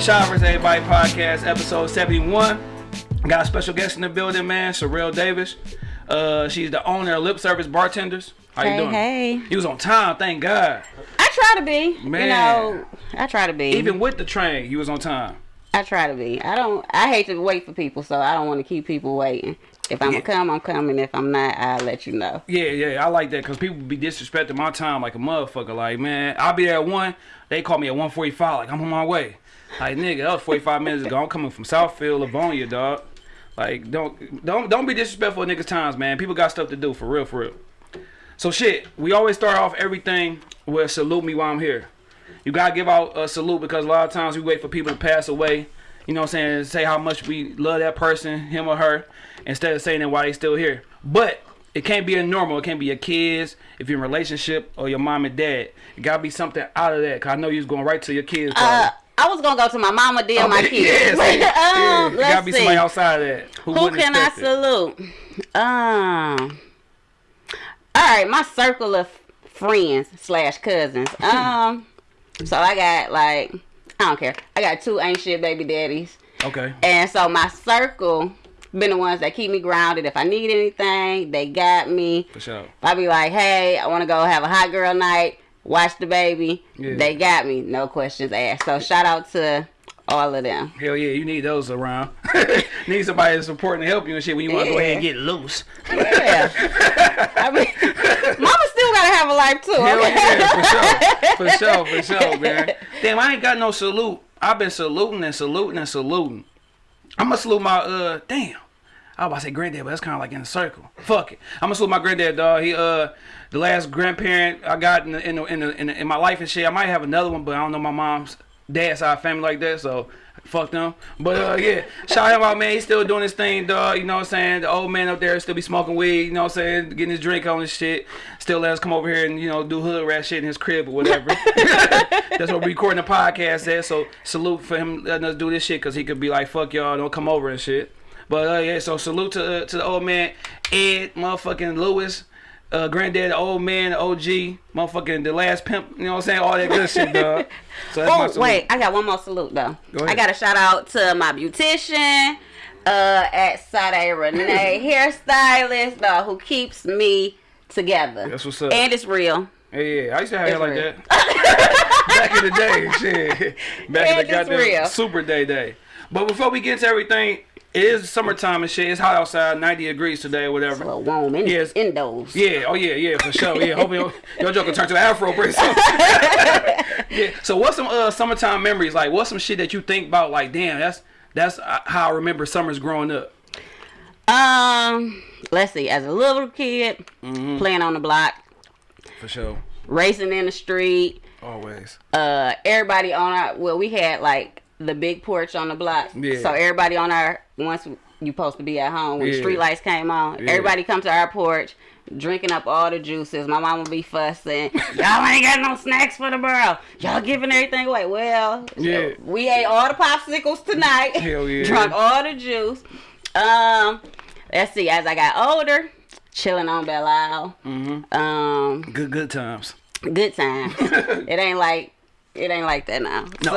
Shad vs. Everybody podcast, episode 71. Got a special guest in the building, man, Sherelle Davis. Uh, she's the owner of Lip Service Bartenders. How Hey, you doing? hey. You was on time, thank God. I try to be. Man. You know, I try to be. Even with the train, you was on time. I try to be. I don't. I hate to wait for people, so I don't want to keep people waiting. If I'm Yeah. gonna come, I'm coming. If I'm not, I'll let you know. Yeah, yeah, I like that because people be disrespecting my time like a motherfucker. Like, man, I'll be there at one. They call me at one forty five. Like, I'm on my way. Like, nigga, that was forty five minutes ago. I'm coming from Southfield, Livonia, dog. Like, don't don't don't be disrespectful of niggas' times, man. People got stuff to do for real, for real. So shit, we always start off everything with salute me while I'm here. You gotta give out a salute because a lot of times we wait for people to pass away. You know what I'm saying? Say how much we love that person, him or her, instead of saying that while they still here. But it can't be a normal. It can't be your kids, if you're in a relationship, or your mom and dad. It gotta be something out of that. Cause I know you was going right to your kids. Uh. I was gonna go to my mama, then my kids. see, yeah, um, it gotta be see. somebody outside of that. Who, Who can I it. salute? Um. All right, my circle of friends slash cousins. Um. So I got like I don't care. I got two ain't shit baby daddies. Okay. And so my circle been the ones that keep me grounded. If I need anything, they got me. For sure. I be like, hey, I want to go have a hot girl night, watch the baby, Yeah. they got me. No questions asked. So shout out to all of them. Hell yeah, you need those around. need somebody to support and help you and shit when you want to go ahead and get loose. Yeah. I mean, mama still gotta have a life too. Hell okay? yeah, for sure. For sure, for sure, man. Damn, I ain't got no salute. I've been saluting and saluting and saluting. I'm gonna salute my uh damn. I was about to say granddad, but that's kind of like in a circle. Fuck it. I'm gonna salute my granddad, dog. He uh the last grandparent I got in the, in the, in, the, in, the, in my life and shit. I might have another one, but I don't know my mom's dad's side family like that, so fuck them. But uh yeah, shout him out, man. He's still doing his thing, dog. You know what I'm saying? The old man up there still be smoking weed. You know what I'm saying? Getting his drink on and shit. Still let us come over here and you know do hood rat shit in his crib or whatever. That's what we're recording the podcast at. So salute for him letting us do this shit because he could be like, fuck y'all, don't come over and shit. But uh, yeah, so salute to uh, to the old man Ed, motherfucking Lewis, uh, granddad, the old man, the OG, motherfucking the last pimp. You know what I'm saying? All that good shit, dog. So Oh wait, I got one more salute though. Go. I got a shout out to my beautician, uh, at Sade Renee hairstylist, dog, who keeps me together. That's what's up. And it's real. Hey, yeah, I used to have hair It's like real. that back in the day. Shit, back in the goddamn real. super day day. But before we get into everything, it is summertime and shit. It's hot outside, 90 degrees today, or whatever. It's a little warm in, Yes. indoors. Yeah, oh yeah, yeah, for sure. Yeah, hope your, your joke will turn to an afro pretty soon. yeah. So what's some uh summertime memories? Like what's some shit that you think about like damn, that's that's uh, how I remember summers growing up. Um, let's see. As a little kid, Mm-hmm. playing on the block, For sure. racing in the street. Always. Uh, everybody on our well, we had like the big porch on the block. Yeah. So everybody on our once you supposed to be at home when the Yeah. street lights came on, Yeah. everybody come to our porch. Drinking up all the juices. My mom would be fussing. Y'all ain't got no snacks for the girl. Y'all giving everything away. Well, Yeah. we ate all the popsicles tonight. Hell yeah. Drunk all the juice. Um, let's see. As I got older, chilling on Belle Isle. Mm-hmm. Um, Good good times. good times it ain't like it ain't like that now. No.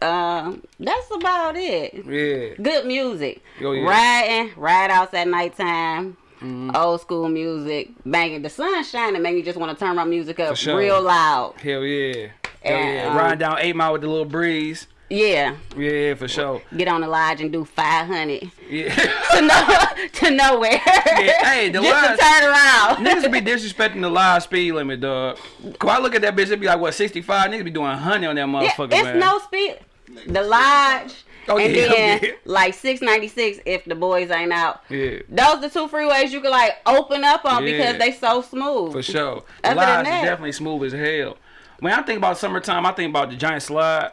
So um, that's about it. Yeah. Good music. Oh, yeah. Riding, ride outs at nighttime. Mm-hmm. Old school music, banging. The sun shining, make me just want to turn my music up sure. real loud. Hell yeah. Hell And, yeah. um, Riding down eight mile with the little breeze. Yeah, Yeah, for sure. get on the lodge and do five hundred Yeah. to no to nowhere. Yeah, hey, the just lodge- to turn around. Niggas be disrespecting the live speed limit, dog. Cause I look at that bitch, it be like what 65. Niggas be doing 100 on that motherfucker, Yeah, it's man. no speed. The lodge. Oh, and yeah, then yeah. like six ninety six if the boys ain't out. Yeah, Those the two freeways you can like open up on Yeah. because they so smooth. for sure. The Other than lives is definitely smooth as hell. When I think about summertime, I think about the giant slide.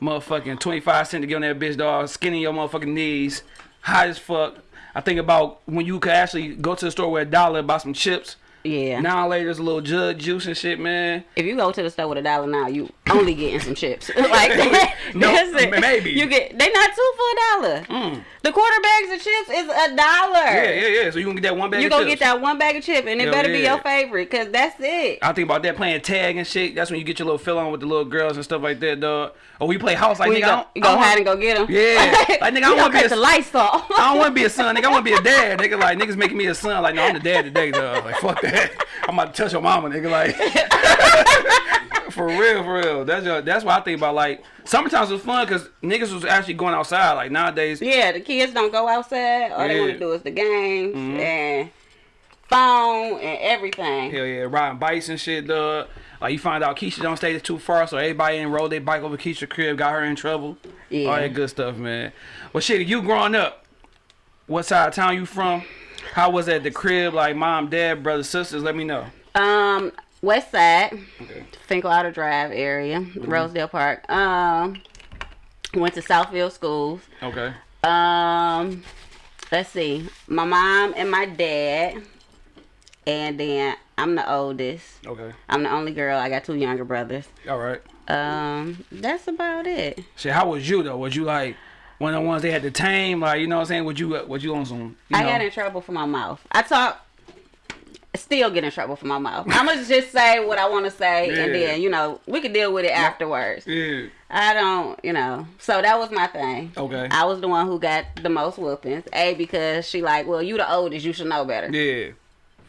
Motherfucking 25 cent to get on that bitch, dog. Skinny your motherfucking knees. Hot as fuck. I think about when you could actually go to the store with a dollar, buy some chips, Yeah. Now later, there's a little jug juice and shit, man. If you go to the store with a dollar now, you only getting some chips. like No, that's it. maybe. you get they not two for a dollar. Mm. The quarter bags of chips is a dollar. Yeah, yeah, yeah. So you can get that one bag You of gonna chips. get that one bag of chip, and it Hell better be your favorite, cause that's it. I think about that playing tag and shit. That's when you get your little fill on with the little girls and stuff like that, dog. Or we play house like When nigga. you I go, don't, I go don't hide and go get them. Yeah. Like, nigga, I don't wanna be a- lights off. I don't want to be a son, nigga. I want to be a dad, nigga. Like niggas making me a son. Like no, I'm the dad today, dog. Like fuck that. I'm about to touch your mama, nigga. Like for real, for real. That's your, that's what I think about. Like sometimes it's fun because niggas was actually going outside. Like nowadays, Yeah, the kids don't go outside. All they want to do is the games Mhm. and phone and everything. hell yeah, riding bikes and shit, dog. Like you find out Keisha don't stay too far, so everybody enrolled their bike over Keisha crib, got her in trouble. Yeah. All that good stuff, man. Well, shit, you growing up, what side of town you from? How was that the crib? Like mom, dad, brothers, sisters? Let me know. Um, West Side, Okay. Finkelauder Drive area, Mm-hmm. Rosedale Park. Um, went to Southfield schools. Okay. Um, let's see, my mom and my dad, and then I'm the oldest. Okay. I'm the only girl. I got two younger brothers. All right. Um, that's about it. Shit, how was you though? Was you like one of the ones they had to tame? Like, you know what I'm saying? Would you uh, would you on some you I know, got in trouble for my mouth. I talk, still get in trouble for my mouth. I'm gonna just say what I want to say, and then you know we can deal with it afterwards. Yeah. I don't, you know. So that was my thing. Okay. I was the one who got the most whoopings. A because she like, well, you the oldest, you should know better. Yeah.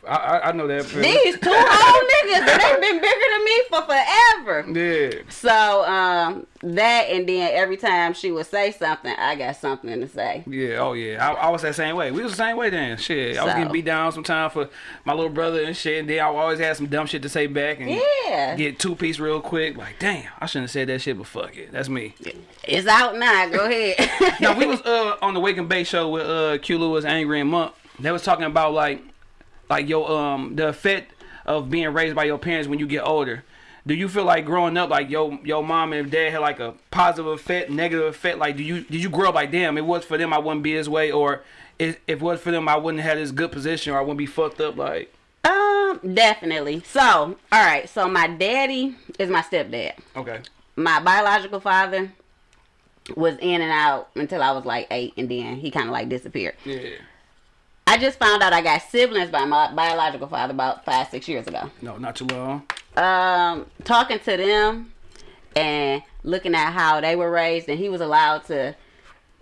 I I, I know that. feeling. These two old niggas, they've been bigger than me for forever. Yeah. So um, that and then every time she would say something, I got something to say. Yeah, oh yeah. I, I was that same way. We was the same way then. Shit. I was So. getting beat down sometimes for my little brother and shit. And then I always had some dumb shit to say back and Yeah, get two piece real quick. Like, damn, I shouldn't have said that shit, but fuck it. That's me. it's out now. Go ahead. now we was uh on the Wake and Bake show with uh Q Lewis, Angry and Monk. They was talking about like like your um the effect of being raised by your parents when you get older. Do you feel like growing up like your your mom and dad had like a positive effect, negative effect? Like do you did you grow up like damn it was for them I wouldn't be this way or if, if it was for them I wouldn't have this good position or I wouldn't be fucked up like um, definitely. So, all right. So my daddy is my stepdad. okay My biological father was in and out until I was like eight, and then he kind of like disappeared. yeah I just found out I got siblings by my biological father about five, six years ago. no not too long Um, talking to them and looking at how they were raised, and he was allowed to.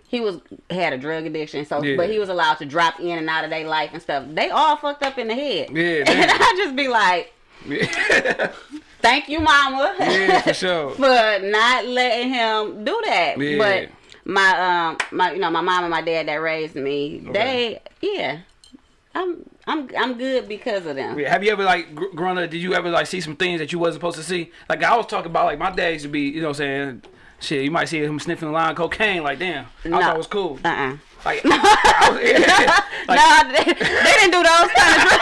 He was had a drug addiction, so Yeah. but he was allowed to drop in and out of their life and stuff. They all fucked up in the head. Yeah, and. I just be like, yeah "Thank you, mama." yeah for sure for not letting him do that. Yeah. But my um my you know my mom and my dad that raised me, Okay. they yeah, I'm I'm I'm good because of them. Have you ever like gr- growing up? Did you ever like see some things that you wasn't supposed to see? Like I was talking about, like my dad used to be, you know, what I'm saying, shit. You might see him sniffing a line of cocaine. Like damn, I No. thought it was cool. Uh uh Like, I was, yeah, like, no, they, they didn't do those kind of.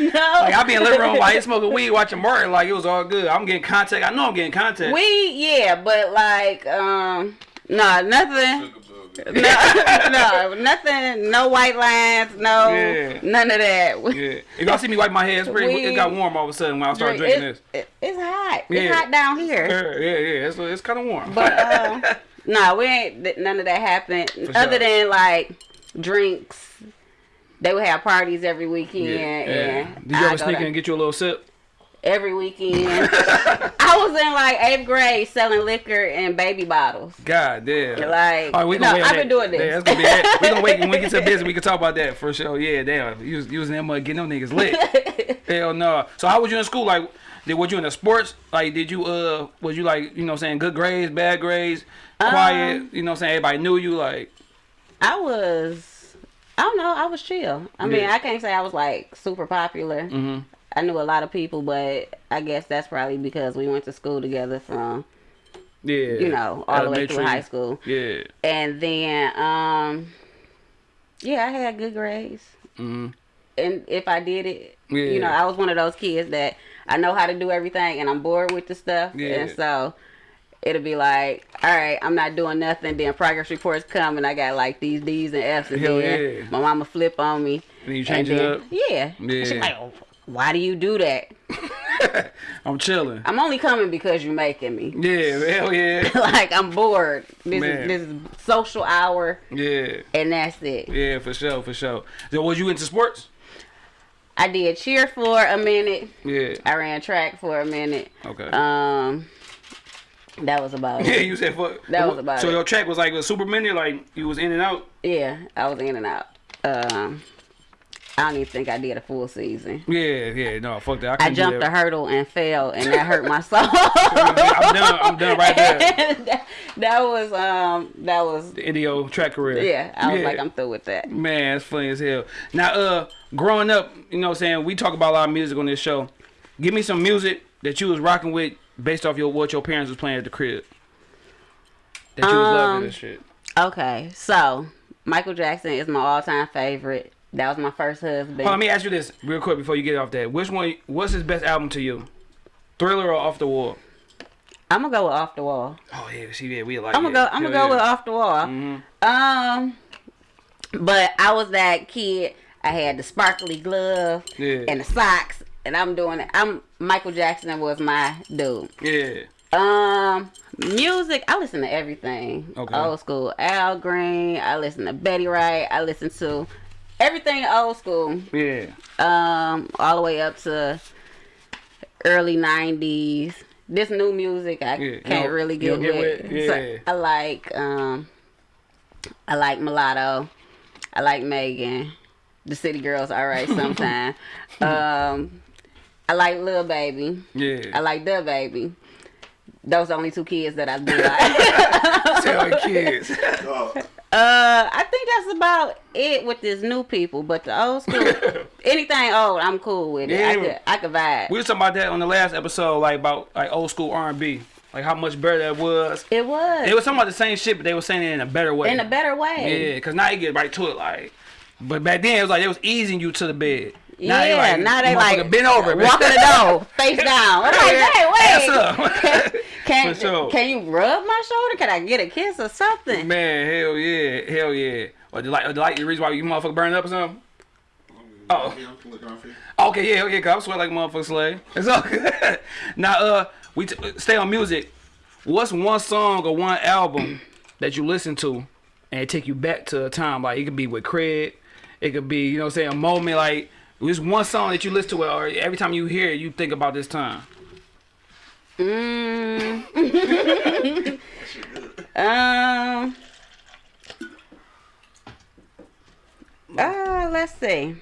no. like I be in the living room while he smoking weed, watching Martin. Like it was all good. I'm getting contact. I know I'm getting contact. we yeah, but like um no nothing. No, no, nothing. No white lines. No, Yeah. none of that. Yeah, if y'all see me wipe my head, it's pretty. We- it got warm all of a sudden when I started drinking It- this. it- it's hot. Yeah. It's hot down here. Yeah, yeah, yeah. It's, it's kind of warm. But um, no, we ain't. None of that happened. Other sure. than like drinks, they would have parties every weekend. yeah, yeah. And Did you I ever sneak in and get you a little sip? Every weekend? I was in like eighth grade selling liquor and baby bottles. God damn. Like, All right, we no, I've been doing this. Yeah, that's gonna be that. We gonna wait when we get to business. We can talk about that for sure. Yeah, damn. You was using that mud getting them niggas lit. Hell no. So how was you in school? Like, did was you in the sports? Like, did you uh was you like you know what I'm saying good grades, bad grades, quiet? Um, you know what I'm saying everybody knew you like. I was. I don't know. I was chill. I mean, I can't say I was like super popular. Mm-hmm. I knew a lot of people, but I guess that's probably because we went to school together from Yeah. you know all the way through high school. Yeah. And then, um, yeah, I had good grades. Mm-hmm. And if I did it, Yeah. you know, I was one of those kids that I know how to do everything and I'm bored with the stuff. Yeah. And so it'll be like, all right, I'm not doing nothing. Then progress reports come and I got like these D's and F's. And Hell then yeah. my mama flip on me. And you change And it up. Yeah. Yeah. She's like, "Oh, why do you do that? I'm chilling. I'm only coming because you're making me. Yeah, hell yeah. like I'm bored. This Man. is this is social hour, Yeah. and that's it. Yeah, for sure, for sure. So was you into sports? I did cheer for a minute. Yeah. I ran track for a minute. Okay. Um, that was about yeah, it. you said fuck. That was about So it. your track was like a super mini, like you was in and out. Yeah, I was in and out. Um, I don't even think I did a full season. Yeah, yeah, no, fuck that. I, I jumped a that. hurdle and fell, and that hurt my soul. I'm done. I'm done right there. that, that was um, that was The Indio track career. yeah. I was Yeah. like, I'm through with that. Man, it's funny as hell. Now, uh, growing up, you know what I'm saying, we talk about a lot of music on this show. Give me some music that you was rocking with based off your what your parents was playing at the crib. That you was loving Um, and shit. Okay, so Michael Jackson is my all-time favorite. That was my first husband. Let me ask you this real quick before you get off that. Which one what's his best album to you? Thriller or Off the Wall? I'm gonna go with Off the Wall. Oh yeah, see yeah, we like I'm gonna go. I'm gonna go with Off the Wall. Mhm. Um, but I was that kid. I had the sparkly glove Yeah. and the socks, and I'm doing it. I'm Michael Jackson was my dude. Yeah. Um, music. I listen to everything. Okay. Old school Al Green. I listen to Betty Wright. I listen to everything old school. Yeah. Um, all the way up to early '90s. This new music I Yeah, can't don't- really get don't get with. with? So, I like um, I like Mulatto. I like Megan. The City Girls, all right sometimes. um, I like Lil Baby. Yeah. I like the baby. Those are the only two kids that I do like. Tell your kids. Uh, I think that's about it with this new people. But the old school, anything old, I'm cool with it. I Yeah. could, I could vibe. we was talking about that on the last episode, like about like old school R and B. Like how much better that was. It was. They was talking about the same shit, but they were saying it in a better way. in a better way. Yeah, cause now you get right to it, like. But back then it was like it was easing you to the bed. Now they Yeah, like, now they like motherfucker, bend over, bitch. walking the door, face down. I'm like, hey, Ass wait, up. can For sure. can you rub my shoulder? Can I get a kiss or something? Man, hell yeah, hell yeah. Or the like, or the like, the reason why you motherfucker burn up or something? Oh. Yeah, I'm looking off here. Okay, yeah, yeah, cause I'm sweat like a motherfucker slave. It's all good. now, uh, we t- stay on music. What's one song or one album that you listen to and it take you back to a time? Like it could be with Craig, it could be, you know, what I'm saying a moment like there's one song that you listen to or every time you hear it, you think about this time. Mm. um. Uh, let's see.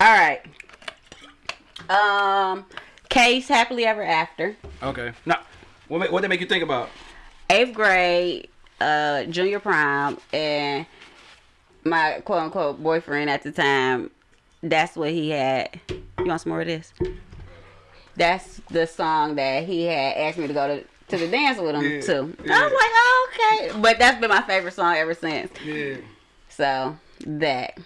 All right. Um, Case Happily Ever After. Okay. Now, what what they make you think about? eighth grade, uh, junior prom, and my quote unquote boyfriend at the time, that's what he had. You want some more of this? That's the song that he had asked me to go to, to the dance with him Yeah, to. I was like, oh, okay. But that's been my favorite song ever since. Yeah. So, that.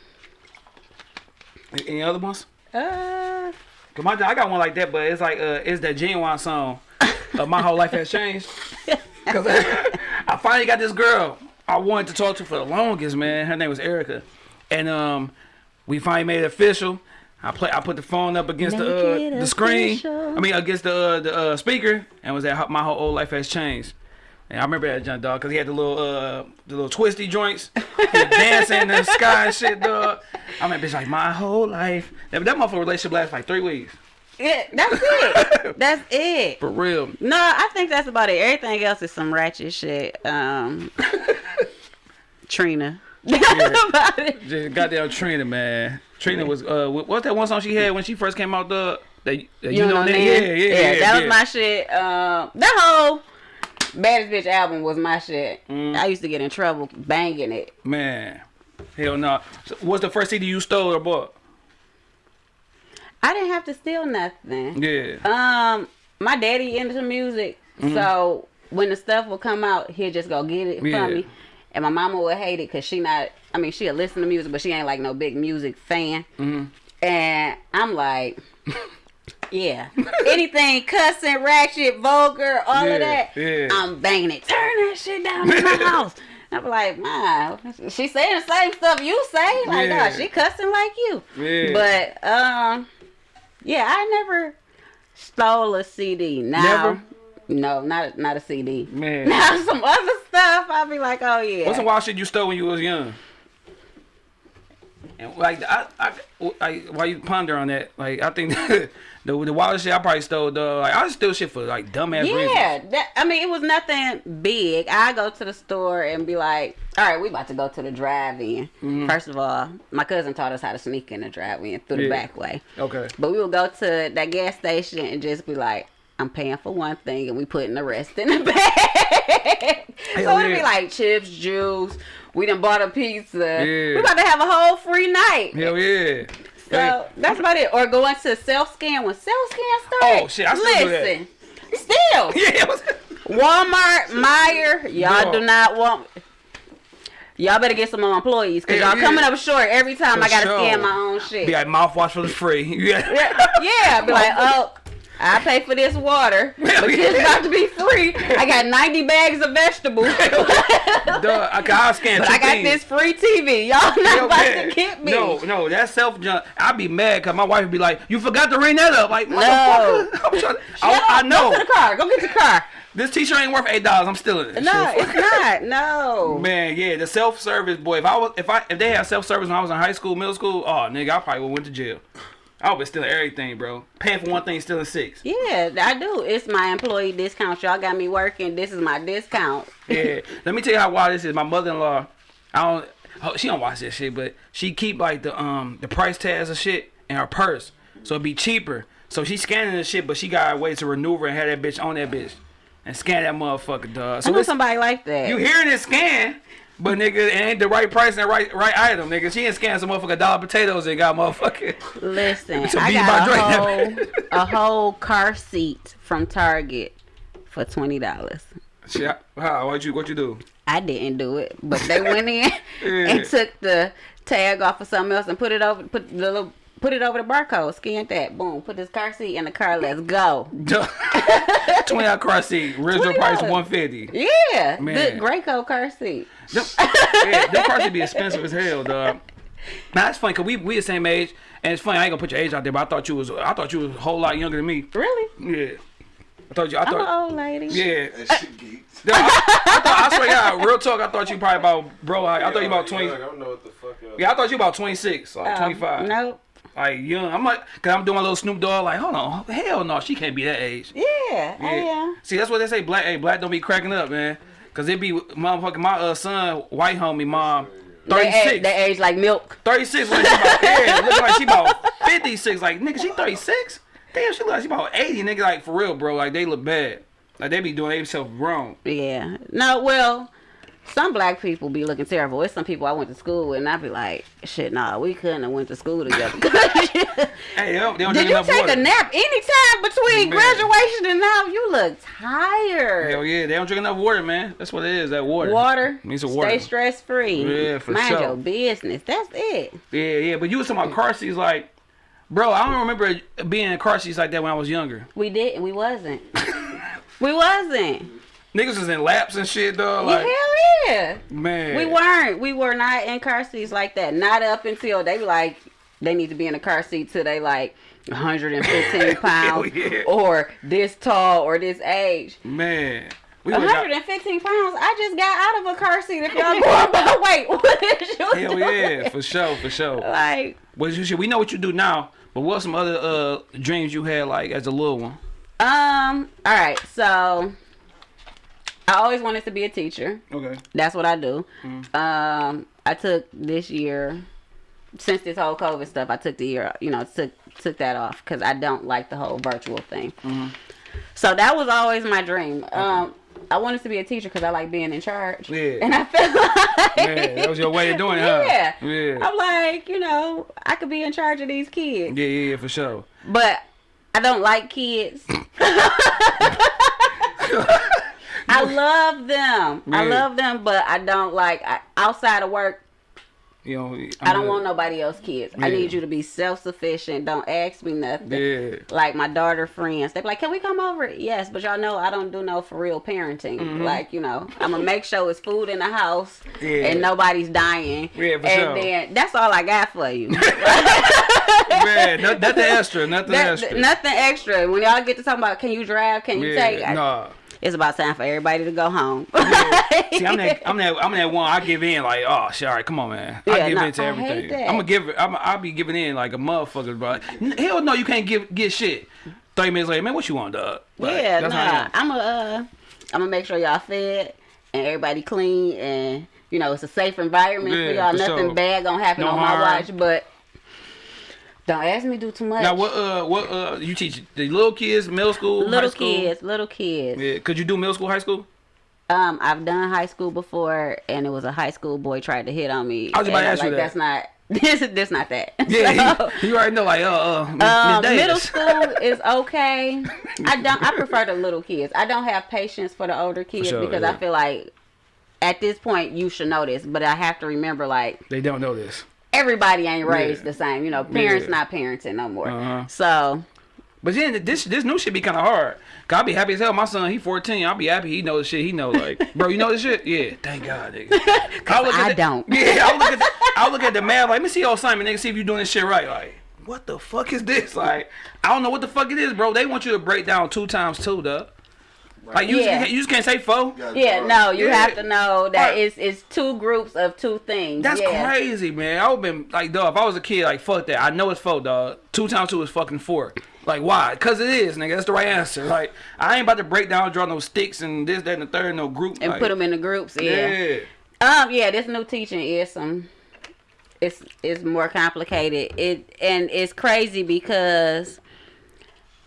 Any other ones? Uh, Cause my, I got one like that, but it's like uh, it's that Ginuwine song. Uh, my whole life has changed. Cause I finally got this girl I wanted to talk to for the longest, man. Her name was Erica, and um, we finally made it official. I play. I put the phone up against the Make it uh, the screen. I mean, against the uh, the uh, speaker, and was that my whole old life has changed. And I remember that junk dog because he had the little uh the little twisty joints, he was dancing in the sky and shit, dog. I mean, bitch, like my whole life. That, that motherfucker relationship lasted like three weeks. yeah, that's it. that's it. For real. No, I think that's about it. Everything else is some ratchet shit. Um, Trina. Just goddamn Trina, man. Trina was uh, what- what's that one song she had when she first came out? The that, that you, know, Nan? that, yeah, yeah, yeah, yeah. That was my shit. Um, that whole baddest bitch album was my shit. Mm. I used to get in trouble banging it. man. Hell no. So what's the first CD you stole or bought? I didn't have to steal nothing. Yeah. Um, my daddy into music, so when the stuff would come out, he'd just go get it Yeah. from me. And my mama would hate it because she not. I mean, she'll listen to music, but she ain't like no big music fan. Mhm. And I'm like, yeah, anything cussing, ratchet, vulgar, all Yeah, of that, yeah. I'm banging it. Turn that shit down in my house. I'm like, man, she saying the same stuff you say. Like, Yeah. nah, she cussing like you. Yeah. But um, yeah, I never stole a CD. Now, Never? No, not not a CD. Man. Now some other stuff, I'll be like, oh yeah. What's some wild shit you stole when you was young? And like I, I, I while you ponder on that, like I think the the wildest shit I probably stole, though, like I steal shit for like dumbass reasons. Yeah, I mean, it was nothing big. I go to the store and be like, "All right, we about to go to the drive-in." Mm-hmm. First of all, my cousin taught us how to sneak in the drive-in through the back way. Okay. But we would go to that gas station and just be like, "I'm paying for one thing, and we putting the rest in the bag." so oh, it'll yeah. be like chips, juice. We done bought a pizza. Yeah. We about to have a whole free night. Hell yeah. So that's about it. Or going to self scan when self scan started. Oh, shit, I still. Listen, still. Yeah. Walmart, Meijer, y'all No. do not want. Y'all better get some more employees because y'all yeah. coming up short every time For I gotta sure. scan my own shit. Be like mouthwash for the free. Yeah. yeah, yeah, be like, oh, I pay for this water, but it's about to be free. I got 90 bags of vegetables, but Duh, I, I scan two I got things. this free TV. Y'all not Hell about yeah. to get me. No, no, that's self junk. I'd be mad because my wife would be like, "You forgot to ring that up." Like, No. motherfucker. I'm trying, Shut I, I know Go to the car. Go get your car. this T-shirt ain't worth eight dollars. I'm stealing it. No, Shit. it's not. No. Man, yeah, the self service boy. If I was, if I, if they had self service when I was in high school, middle school, oh nigga, I probably would went to jail. I be stealing everything, bro. Paying for one thing, stealing six. Yeah, I do. It's my employee discount. Y'all got me working. This is my discount. Yeah. Let me tell you how wild this is. My mother-in-law, I don't, oh, she don't watch this shit, but she keep like the um the price tags of shit in her purse, so it'd be cheaper. So she scanning the shit, but she got a way to maneuver and have that bitch on that bitch and scan that motherfucker, dog. I know somebody like that. you hearing this scan, but nigga, it ain't the right price and the right right item, nigga. She ain't scanning some motherfucker dollar potatoes and got motherfucking. Listen, I got a whole, a whole car seat from Target for twenty dollars. How what you what you do? I didn't do it, but they went in Yeah. and took the tag off of something else and put it over put the little put it over the barcode, scanned that, boom, put this car seat in the car, let's go. Twenty out car seat, original price $20. one fifty. Yeah, Man. the Graco car seat. Them, yeah, them cars would be expensive as hell, dog. Now that's funny cause we we the same age, and it's funny. I ain't gonna put your age out there, but I thought you was I thought you was a whole lot younger than me. Really? Yeah, I thought you. I I'm an thought. old lady. Yeah, That shit geeks. I, I thought. I swear, to God, real talk. I thought you probably about bro. I, I thought you about twenty. Like, I don't know what the fuck. else. Yeah, I thought you about twenty six, like Um, twenty five. Nope. Like young. I'm like, cause I'm doing my little Snoop Dogg. Like, hold on, hell no, she can't be that age. Yeah, I am. See, that's what they say. Black, hey, black don't be cracking up, man. Cause it be motherfucking my uh, son, white homie, mom, They age, 36. they age like milk. 36 when she about, yeah, looking like she about 56. Like, nigga, she 36? Damn, she look like she about 80, nigga. Like, for real, bro. Like, they look bad. Like, they be doing themselves wrong. Yeah. No, well, some black people be looking terrible. It's some people I went to school with, and I'd be like, shit, nah, we couldn't have went to school together. Hey, they don't, they don't Did you take water. a nap anytime between Man. graduation and now? You look tired. Hell yeah, they don't drink enough water, man. That's what it is, that water. Water. Needs some Stay water. stress free. Yeah, for Mind sure. your business. That's it. Yeah, yeah, but you was talking about car seats, like, bro, I don't remember being in car seats like that when I was younger. We didn't. We wasn't. we wasn't. Niggas was in laps and shit, though. Like, Hell yeah. man. We weren't. We were not in car seats like that. Not up until they be like, they need to be in a car seat till they like 115 pounds yeah. or this tall or this age. Man. We would've got- 115 pounds. I just got out of a car seat. If y'all going by weight, what is you Hell doing? yeah, for sure, for sure. Like, should, we know what you do now. But what some other uh dreams you had like as a little one? um, all right. So, I always wanted to be a teacher. Okay. That's what I do. Um, I took this year since this whole COVID stuff. I took the year, you know, took took that off because I don't like the whole virtual thing. So that was always my dream. Um, I wanted to be a teacher because I like being in charge. Yeah. And I felt like Yeah, that was your way of doing it, huh? Yeah. Yeah. I'm like, you know, I could be in charge of these kids, Yeah, yeah, yeah, for sure. but I don't like kids. I love them. I love them, but I don't like I, outside of work. You know, I don't want nobody else kids. I need you to be self sufficient. Don't ask me nothing. Yeah. Like my daughter friends, they be like, "Can we come over?" Yes, but y'all know I don't do no for real parenting. Mm-hmm. Like you know, I'm gonna make sure it's food in the house Yeah. and nobody's dying. Yeah, for and sure. then that's all I got for you. Man, nothing extra, nothing That- extra. nothing extra. When y'all get to talking about, can you drive? Can you take? yeah, I- nah. It's about time for everybody to go home. See, I'm that, I'm that, I'm that one. I give in like, oh, shit, all right, come on, man. I Yeah, give no, in to I everything. I'm gonna give. I'm, I'll be giving in like a motherfucker, bro. Hell no, you can't give get shit. Thirty minutes later, man, what you want, dog? Like, yeah, nah. I'm a, uh, I'm gonna make sure y'all fed and everybody clean and you know it's a safe environment for y'all. Nothing sure. bad gonna happen No on my watch, but don't ask me to do too much. Now, what, uh, what, uh, you teach the little kids, middle school, little high school? kids, little kids. Yeah, could you do middle school, high school? Um, I've done high school before, and it was a high school boy tried to hit on me. I was about to and I'm ask you like, that. That's not. This this not that. Yeah, So, you, you already know, like, uh, uh, Miss- Miss Um, middle school is okay. I don't. I prefer the little kids. I don't have patience for the older kids sure, because yeah. I feel like at this point you should know this, but I have to remember like They don't know this. Everybody ain't raised Yeah. the same. You know, parents Yeah. not parenting no more. Uh-huh. So But then this this new shit be kind of hard. Cause I be happy as hell. My son, he 14. I'll be happy he know the shit. He know like, bro, you know this shit? Yeah, thank God, nigga. I, look I the, don't. Yeah, I look at the, I look at the math like, let me see your assignment, nigga. See if you doing this shit right. Like, what the fuck is this? Like, I don't know what the fuck it is, bro. They want you to break down two times two, duh. Like you, Yeah. just, you just can't say four. Yeah, yeah, no, you Yeah. have to know that Right. it's it's two groups of two things. That's yeah. crazy, man. I would been like, dog. If I was a kid, like, fuck that. I know it's four, dog. Two times two is fucking four. Like, why? Cause it is, nigga. That's the right answer. Like, I ain't about to break down, draw no sticks and this, that, and the third, no group. And like, put them in the groups. Yeah. Yeah. Um. Yeah. This new teaching is some. It's it's more complicated. It and it's crazy because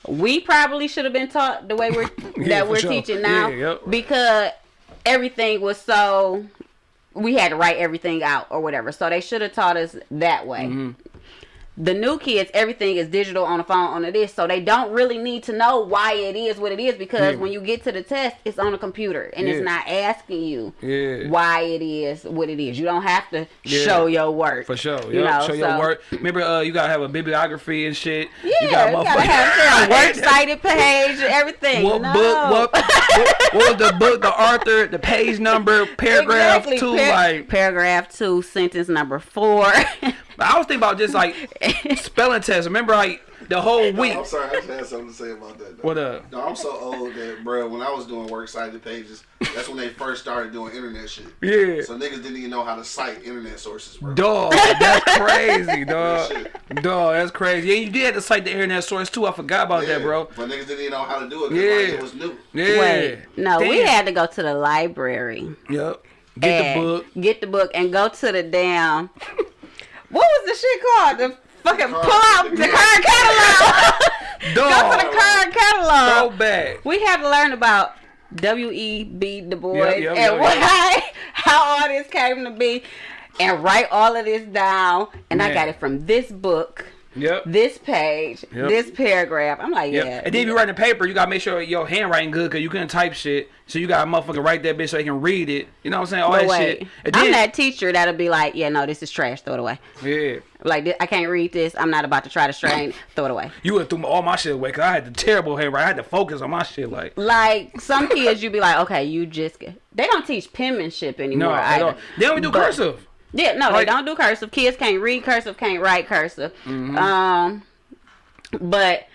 we probably should have been taught the way we're Yeah, that we're sure. teaching now Yeah, yep. because everything was so we had to write everything out or whatever. So they should have taught us that way. Mm-hmm. The new kids, everything is digital on the phone on the this, so they don't really need to know why it is what it is because Yeah. when you get to the test, it's on a computer and it's not asking you Yeah. why it is what it is. You don't have to Yeah. show your work For sure. You know, Show your work. Remember, uh, you gotta have a bibliography and shit. Yeah, you gotta, gotta have a works cited page, everything. What no. book? What, what? What was the book? The author? The page number? Paragraph Exactly. two? Par- like, paragraph two, sentence number four. I was thinking about just like spelling tests. Remember, like the whole No, week. I'm sorry, I just had something to say about that. Though. What up? No, I'm so old that, bro, when I was doing works cited pages, that's when they first started doing internet shit. Yeah. So niggas didn't even know how to cite internet sources, bro. Dog, that's crazy, dog. Real Dog, that's crazy. Yeah, you did have to cite the internet source too. I forgot about that, bro. But niggas didn't even know how to do it because Yeah. like, it was new. Yeah. Wait, no, we had to go to the library. Yep. Get the book. Get the book and go to the damn. What was the shit called? The fucking pull out the card catalog. go to the card catalog. Throwback. We had to learn about W. E. B. Du Bois Yep, yep, and yep, why, how all this came to be, and write all of this down. And I got it from this book, Yep. this page, Yep. this paragraph. I'm like, Yep. yeah. And then if you writing a paper, you gotta make sure your handwriting good because you couldn't type shit. So you gotta motherfucking write that bitch so they can read it. You know what I'm saying? All But that wait, shit. And I'm that teacher that'll be like, yeah, no, this is trash. Throw it away. yeah. Like I can't read this. I'm not about to try to strain. Throw it away. You would threw all my shit away because I had the terrible handwriting. I had to focus on my shit. Like, Like some kids, you'd be like, okay, you just. They don't teach penmanship anymore. no, they don't. They don't do But- cursive. Yeah, no, Like- they don't do cursive. Kids can't read cursive, can't write cursive. Mm-hmm. Um, but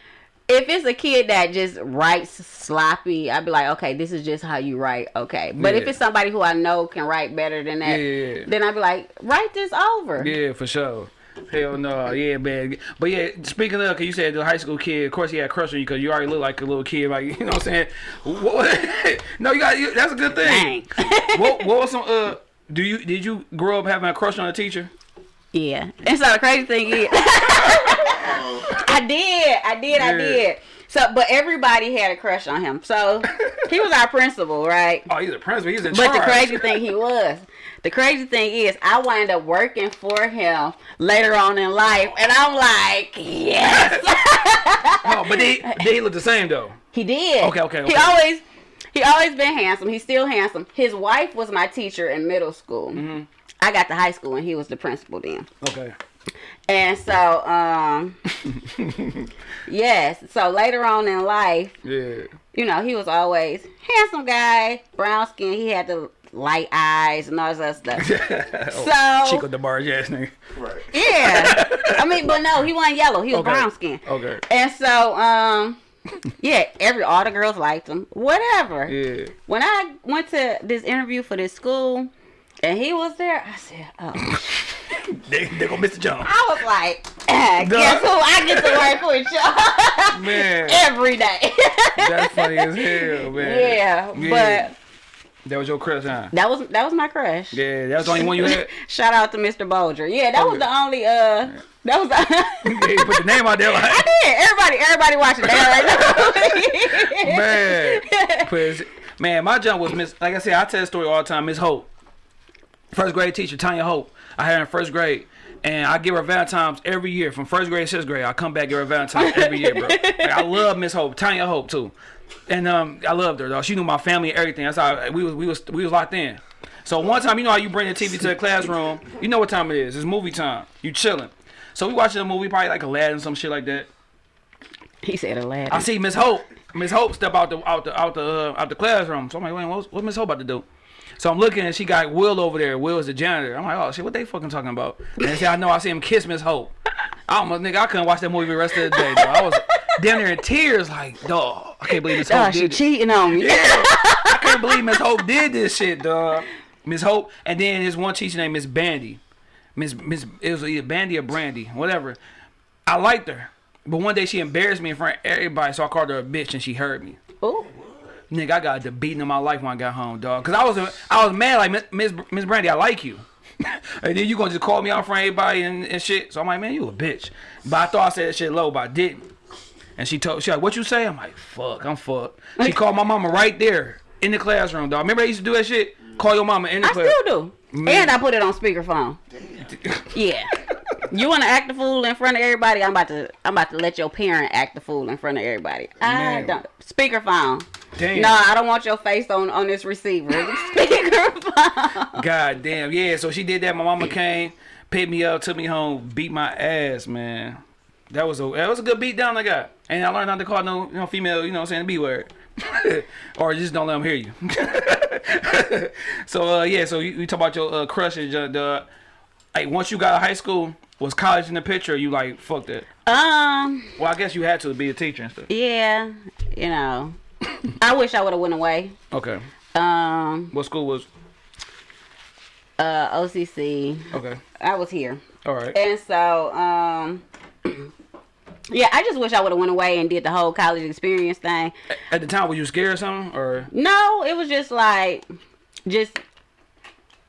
if it's a kid that just writes sloppy, I'd be like, okay, this is just how you write. Okay, but if it's somebody who I know can write better than that, Yeah, yeah, yeah. then I'd be like, write this over. Yeah, for sure. Hell no, yeah, man. But yeah, speaking of, cause you said the high school kid, of course he had a crush on you, cause you already look like a little kid, like you know what I'm saying. What, no, you got you, that's a good thing. What, what was some? Uh, do you did you grow up having a crush on a teacher? yeah, and so the crazy thing is, I did, I did, I did. So, but everybody had a crush on him. So he was our principal, right? Oh, he's a principal. He's in But charge. the crazy thing he was, the crazy thing is, I wind up working for him later on in life, and I'm like, yes, oh, but they they look the same though. he did. Okay, okay, He okay. always, he always been handsome. He's still handsome. His wife was my teacher in middle school. Mm-hmm. I got to high school and he was the principal then. Okay. And so, um, yes. So later on in life, Yeah. you know, he was always handsome guy, brown skin. He had the light eyes and all that stuff. Oh, So- Chico DeBarge ass nigga. Right. Yeah. I mean, but no, he wasn't yellow. He was Okay. brown skin. Okay. And so, um, yeah, every all the girls liked him. Whatever. Yeah. When I went to this interview for this school, and he was there, I said, "Oh." They they go Mr. Jones. I was like, "Ah, "Guess who? I get to work with y'all Man, every day." that's funny as hell, man. yeah, Yeah. but That was your crush, huh? that was that was my crush. Yeah, that was the only one you had. Shout out to Mr. Bolger. Yeah, that was the only uh that was the They put the name out there I did. Everybody everybody watching that right now. man. Cause man, my jump was Miss. Like I said, I tell the story all the time. Miss Hope, first grade teacher, Tanya Hope. I had her in first grade. And I give her Valentine's every year from first grade to sixth grade. I come back give her Valentine's every year, bro. Like, I love Miss Hope, Tanya Hope too, and um, I loved her though. She knew my family and everything. That's how we was we was we was locked in. So one time, you know how you bring the TV to the classroom. You know what time it is. It's movie time. You chilling. So we watching a movie, probably like Aladdin, some shit like that. he said Aladdin. I see Miss Hope. Miss Hope step out the out the out the uh, out the classroom. So I'm like, wait, what's, what Miss Hope about to do? So I'm looking and she got Will over there. Will is the janitor. I'm like, oh shit, what they fucking talking about? And they say, I know. I see him kiss Miss Hope. I almost nigga, I couldn't watch that movie the rest of the day. I was down there in tears, like, dog. I can't believe Miss Hope Oh, she. This. cheating on me. I can't believe Miss Hope did this shit, dog. Miss Hope, and then there's one teacher named Miss Bandy. Miss Miss it was either Bandy or Brandy, whatever. I liked her, but one day she embarrassed me in front of everybody, so I called her a bitch, and she heard me. Oh. Nigga, I got the beating of my life when I got home, dog. Cause I was I was mad like Miss Miss Miss Brandy, I like you. and then you gonna just call me out in front of everybody and, and shit. So I'm like, man, you a bitch. But I thought I said that shit low, but I didn't. And she told she like, what you say? I'm like, fuck, I'm fucked. She called my mama right there in the classroom, dog. Remember I used to do that shit? Call your mama in the I class. still do. Man. And I put it on speakerphone. Yeah. You want to act the fool in front of everybody? I'm about to. I'm about to let your parent act the fool in front of everybody. I Man. don't. Speakerphone. Damn. No, I don't want your face on on this receiver. Speakerphone. God damn, yeah. So she did that. My mama came, picked me up, took me home, beat my ass, man. That was a that was a good beat down I got. And I learned not to call no you know female, you know what I'm saying, the B word. or just don't let them hear you. so uh yeah, so you, you talk about your uh, crushes, uh, the like once you got out of high school, was college in the picture? Or you like fuck that? um. Well, I guess you had to be a teacher and stuff. Yeah. You know. I wish I would have went away. Okay. Um. What school was? Uh. OCC. Okay. I was here. All right. And so, um, yeah, I just wish I would have went away and did the whole college experience thing. At the time, were you scared or something? Or No, it was just like, just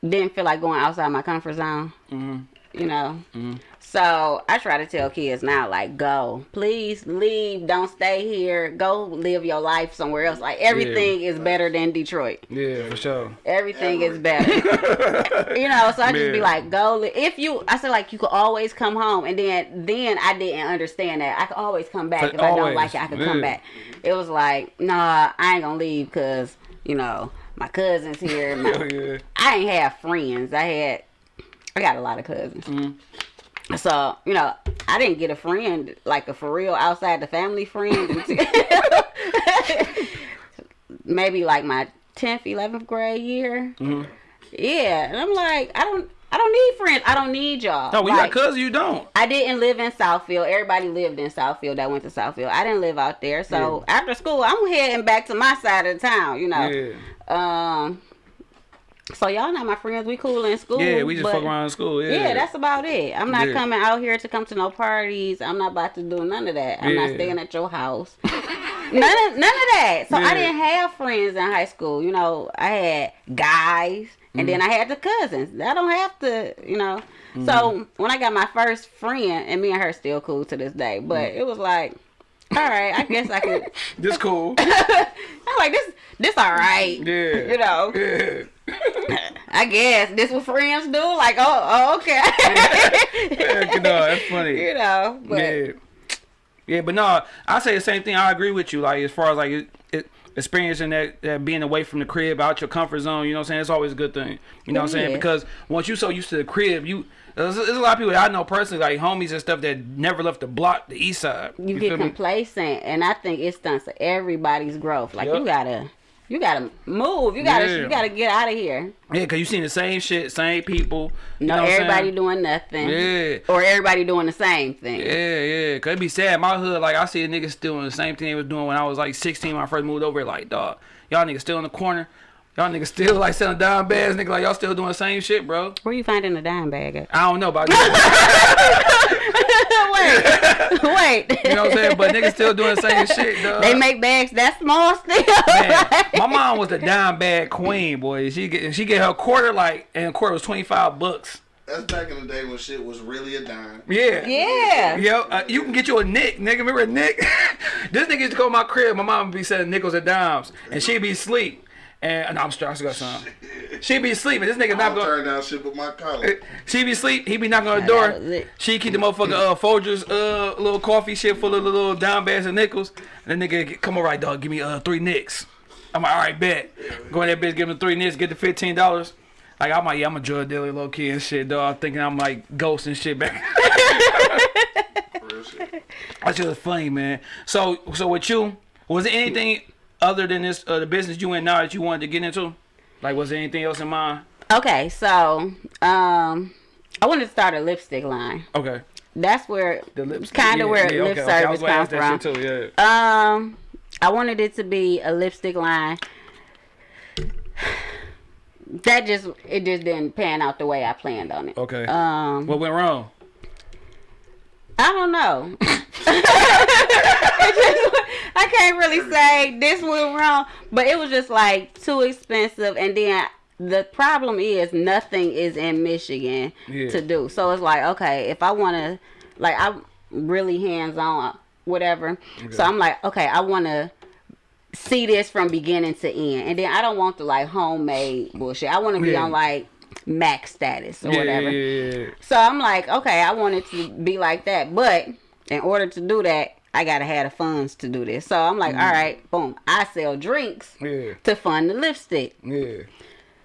didn't feel like going outside my comfort zone. mm-hmm. You know. Mm-hmm. So I try to tell kids now, like, go, please leave, don't stay here, go live your life somewhere else. Like everything is better than Detroit. yeah, for sure. Everything is better. you know, so I just be like, go. li- If you, I said like you could always come home, and then then I didn't understand that I could always come back But if I don't like it. I could come back. It was like, nah, I ain't gonna leave because you know my cousins here. my- Hell yeah. I ain't have friends. I had, I got a lot of cousins. Mhm. So you know, I didn't get a friend like a for real outside the family friend. until- Maybe like my tenth, eleventh grade year. Mhm. Yeah, and I'm like, I don't, I don't need friends. I don't need y'all. No, when you got cousins, you don't. I didn't live in Southfield. Everybody lived in Southfield that went to Southfield. I didn't live out there. So after school, I'm heading back to my side of the town. You know. Yeah. Um. So y'all not my friends. We cool in school. Yeah, we just but- fuck around in school. Yeah, Yeah. that's about it. I'm not Yeah. coming out here to come to no parties. I'm not about to do none of that. I'm not staying at your house. none of none of that. So Yeah. I didn't have friends in high school. You know, I had guys, and then Mm-hmm. I had the cousins. I don't have to, you know. Mm-hmm. So when I got my first friend, and me and her still cool to this day, but Mm. it was like, all right, I guess I could. this cool. I'm like this. This all right. Yeah. You know. Yeah. I guess this what friends do. Like, oh, oh okay. Yeah, no, that's funny. you know, but yeah. Yeah, but no, I say the same thing. I agree with you. Like as far as like it, it, experiencing that, that being away from the crib, out your comfort zone. You know what I'm saying? It's always a good thing. You know what I'm saying? Because once you so used to the crib, you there's, there's a lot of people that I know personally, like homies and stuff that never left the block, the east side. You, feel get me? complacent, and I think it stunts everybody's growth. Like Yup. you gotta, you gotta move. You gotta, Yeah. you gotta get out of here. Yeah, cause you seen the same shit, same people. You No, know what I'm everybody doing nothing. Yeah. Or everybody doing the same thing. Yeah, yeah. Cause it be sad. My hood, like I see a nigga still doing the same thing they was doing when I was like 16 when I first moved over. Like, dog, y'all niggas still in the corner. Y'all niggas still like selling dime bags, nigga. Like y'all still doing the same shit, bro. Where you finding a dime bag at? I don't know about wait, wait. you know what I'm saying, but niggas still doing the same shit, dog. They make bags that small still. Man, my mom was the dime bag queen, boy. She get she get her quarter like, and a quarter was 25 bucks. That's back in the day when shit was really a dime. Yeah. yeah. Yo, uh, you can get you a Nick, nigga. Remember a Nick? this nigga used to go to my crib. My mom would be selling nickels and dimes, and she'd be asleep. And no, I'm stressed. I got some. She'd be sleeping. this nigga I not don't going. turn down shit with my collar. She be asleep. He be knocking on the door. that was it. She keep the motherfucker uh Folgers uh little coffee shit full of the little dime bags and nickels. And then nigga get- come all right, dog. Give me uh three nicks. I'm like, all right, bet. Go in that bitch, give him three nicks, get the fifteen dollars. Like I'm like, yeah, I'm a drug dealer, low key and shit, dog. Thinking I'm like ghost and shit back. Real shit. That's just funny, man. So, so with you, was there anything other than this uh, the business you in now that you wanted to get into? Like, was there anything else in mind? Okay, so um, I wanted to start a lipstick line. Okay, That's where the lips. kind of yeah, where yeah, lip okay, okay. Service was gonna come from. too. Yeah. Um, I wanted it to be a lipstick line. That just it just didn't pan out the way I planned on it. Okay. Um, what went wrong? I don't know. It just- I can't really say this went wrong, but it was just like too expensive. And then the problem is nothing is in Michigan Yeah. to do. So it's like, okay, if I want to, like, I'm really hands on, whatever. So I'm like, okay, I want to see this from beginning to end. And then I don't want the like homemade bullshit. I want to be Yeah. on like max status or Yeah, whatever. So I'm like, okay, I want it to be like that, but in order to do that, I gotta have the funds to do this. So I'm like, all right, boom, I sell drinks Yeah, to fund the lipstick. yeah.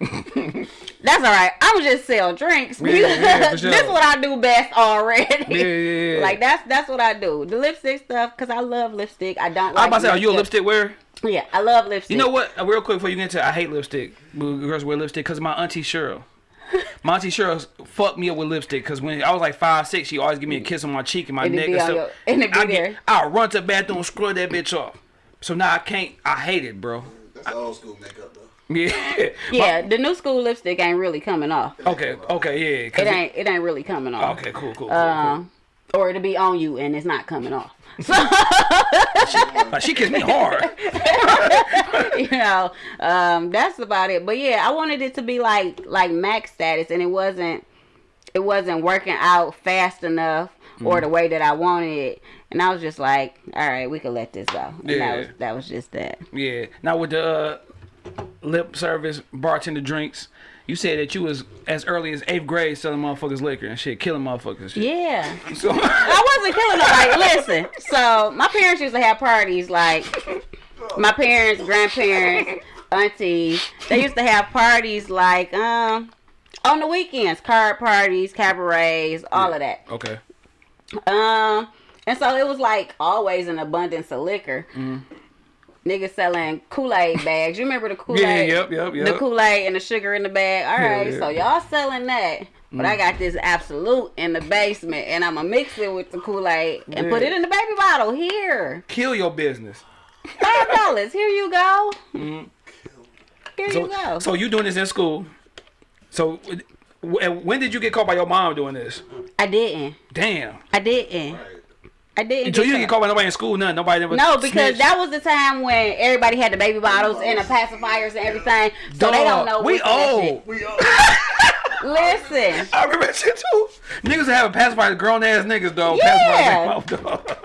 That's all right. I'm just sell drinks. Yeah, yeah, sure. this is what I do best already. Yeah, yeah, yeah. Like that's that's what I do. The lipstick stuff, cause I love lipstick. I don't. I was Like about to say, are you a lipstick wearer? Yeah, I love lipstick. You know what? Uh, Real quick before you get into it, I hate lipstick. Girls wear lipstick because my auntie Cheryl. My auntie Cheryl fucked me up with lipstick because when I was like five, six, she always give me a kiss on my cheek and my And neck and on stuff. your- and it be I there. I'll run to the bathroom, scrub that bitch off. So now I can't. I hate it, bro. That's old school makeup though. Yeah. Yeah, the new school lipstick ain't really coming off. Okay. Okay. yeah. It ain't. It ain't really coming off. Okay. Cool. Cool. cool, Um, or it'll be on you and it's not coming off. So. Like, she kissed me hard. you know, um, that's about it. But yeah, I wanted it to be like like max status, and it wasn't. It wasn't working out fast enough or the way that I wanted it, and I was just like, all right, we could let this go. And Yeah. that was that was just that. Yeah. Now with the uh, lip service bartender drinks, you said that you was as early as eighth grade selling motherfuckers liquor and shit, killing motherfuckers shit. Yeah. So, I wasn't killing nobody. Listen, so my parents used to have parties like my parents, grandparents, aunties. They used to have parties like um on the weekends, card parties, cabarets, all of that. okay. Um, and so it was like always an abundance of liquor. Niggas selling Kool Aid bags. You remember the Kool Aid? Yeah, yep, yep, The. Kool Aid and the sugar in the bag. All right, Yeah, yeah. Mm. so y'all selling that. But I got this Absolut in the basement, and I'ma mix it with the Kool Aid and put it in the baby bottle. Here, Kill your business. five dollars. Here you go. Here Mm. So, you go. so you doing this in school? So, when did you get caught by your mom doing this? I didn't. Damn. I didn't. Right. I didn't. So you didn't caught. get caught by nobody in school, nothing. Nobody ever. No, because snitched? that was the time when everybody had the baby bottles and the pacifiers and everything, so they don't know. We what's in that old. We all Listen, I remember that shit too. Niggas have a pacifier, grown ass niggas though. Yeah. Pacifiers mouth, dog.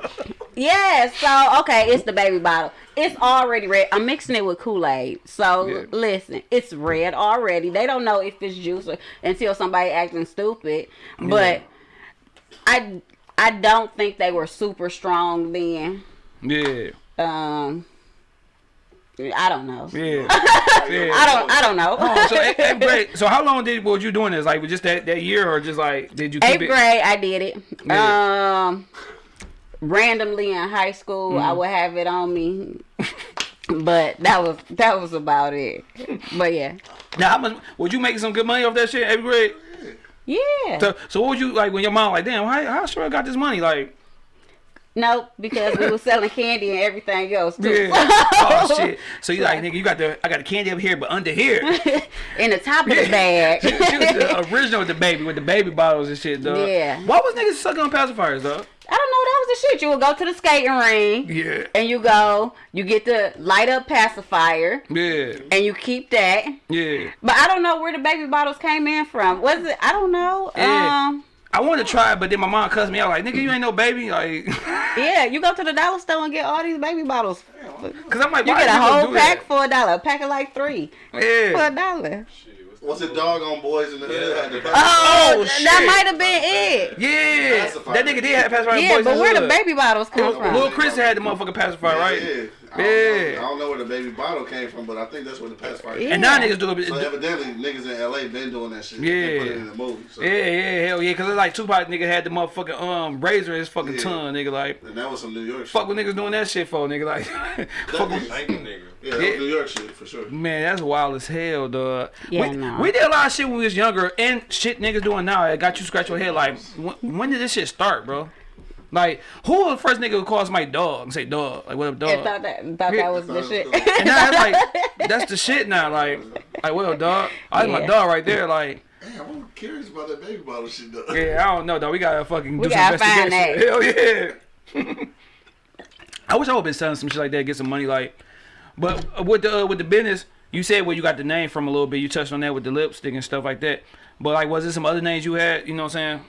yeah. So okay, it's the baby bottle. It's already red. I'm mixing it with Kool Aid. So Yeah. listen, it's red already. They don't know if it's juice or, until somebody acting stupid. But I I don't think they were super strong then. Yeah. Um, I don't know. Yeah. yeah. I don't. I don't know. Oh, so eighth, eighth grade. So how long did was you doing this? Like just that, that year, or just like did you keep Eighth it? grade, I did it. Yeah. Um, randomly in high school, I Mm-hmm. would have it on me, but that was that was about it. But yeah, Now, how much would you make some good money off that shit? Eighth grade. Yeah. So, so what would you like when your mom like, damn, how how sure I got this money? Like, Nope, because we were selling candy and everything else too. yeah. oh shit. So you like, nigga, you got the I got the candy up here, but under here. in the top of the bag. she was the original with the baby, with the baby bottles and shit, though. Yeah. Why was niggas sucking on pacifiers, dog? I don't know. That was the shit. You would go to the skating ring Yeah. and you go. You get the light up pacifier Yeah. and you keep that. Yeah. But I don't know where the baby bottles came in from. Was it? I don't know. Yeah. Um. I wanted to try it, but then my mom cussed me out like, nigga, you ain't no baby. Like, Yeah, you go to the dollar store and get all these baby bottles. cause I'm like, You get a whole pack that? for a dollar. A pack of like three Yeah. for a dollar. Was it dog on Boyz n the Hood? Had the Oh, Oh, that might have been it. Yeah. That nigga did have pacifier. Yeah, boys but in where the hood. baby bottles come Lil- from? Lil Chris had the motherfucking pacifier, right? Yeah. I don't, Yeah. know, I don't know where the baby bottle came from, but I think that's where the pacifier came And now Yeah. niggas do it. So evidently, niggas in LA been doing that shit. Yeah. They put it in the movie. So. Yeah, yeah, hell yeah, cause it's like Tupac nigga had the motherfucking um razor in his fucking Yeah. tongue, nigga. Like, And that was some New York fuck shit. what niggas doing that shit for, nigga. Like, fuck with- nigga. Yeah, Yeah. New York shit for sure. man, that's wild as hell, dog. Yeah, we, no. we did a lot of shit when we was younger, and shit niggas doing now. It got you scratch your head. Like, when, when did this shit start, bro? Like, who was the first nigga who calls my dog and say dog? Like, what up, I dog? thought that thought that was the shit. And now it's like that's the shit now. Like, like what up, dog? I that's my dog right there. Like, Damn, I'm curious about that baby bottle shit though. yeah, I don't know, dog. We gotta fucking We do some gotta find investigation. Hell yeah. I wish I would have been selling some shit like that, get some money. Like, but with the uh, with the business, you said where you got the name from a little bit. You touched on that with the lipstick and stuff like that. But like, was there some other names you had? You know what I'm saying?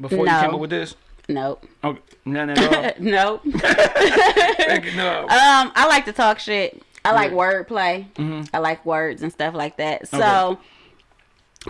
Before you came up with this? Nope. Oh, none at all. nope. No. Um, I like to talk shit. I like Yeah. wordplay. Mhm. I like words and stuff like that. So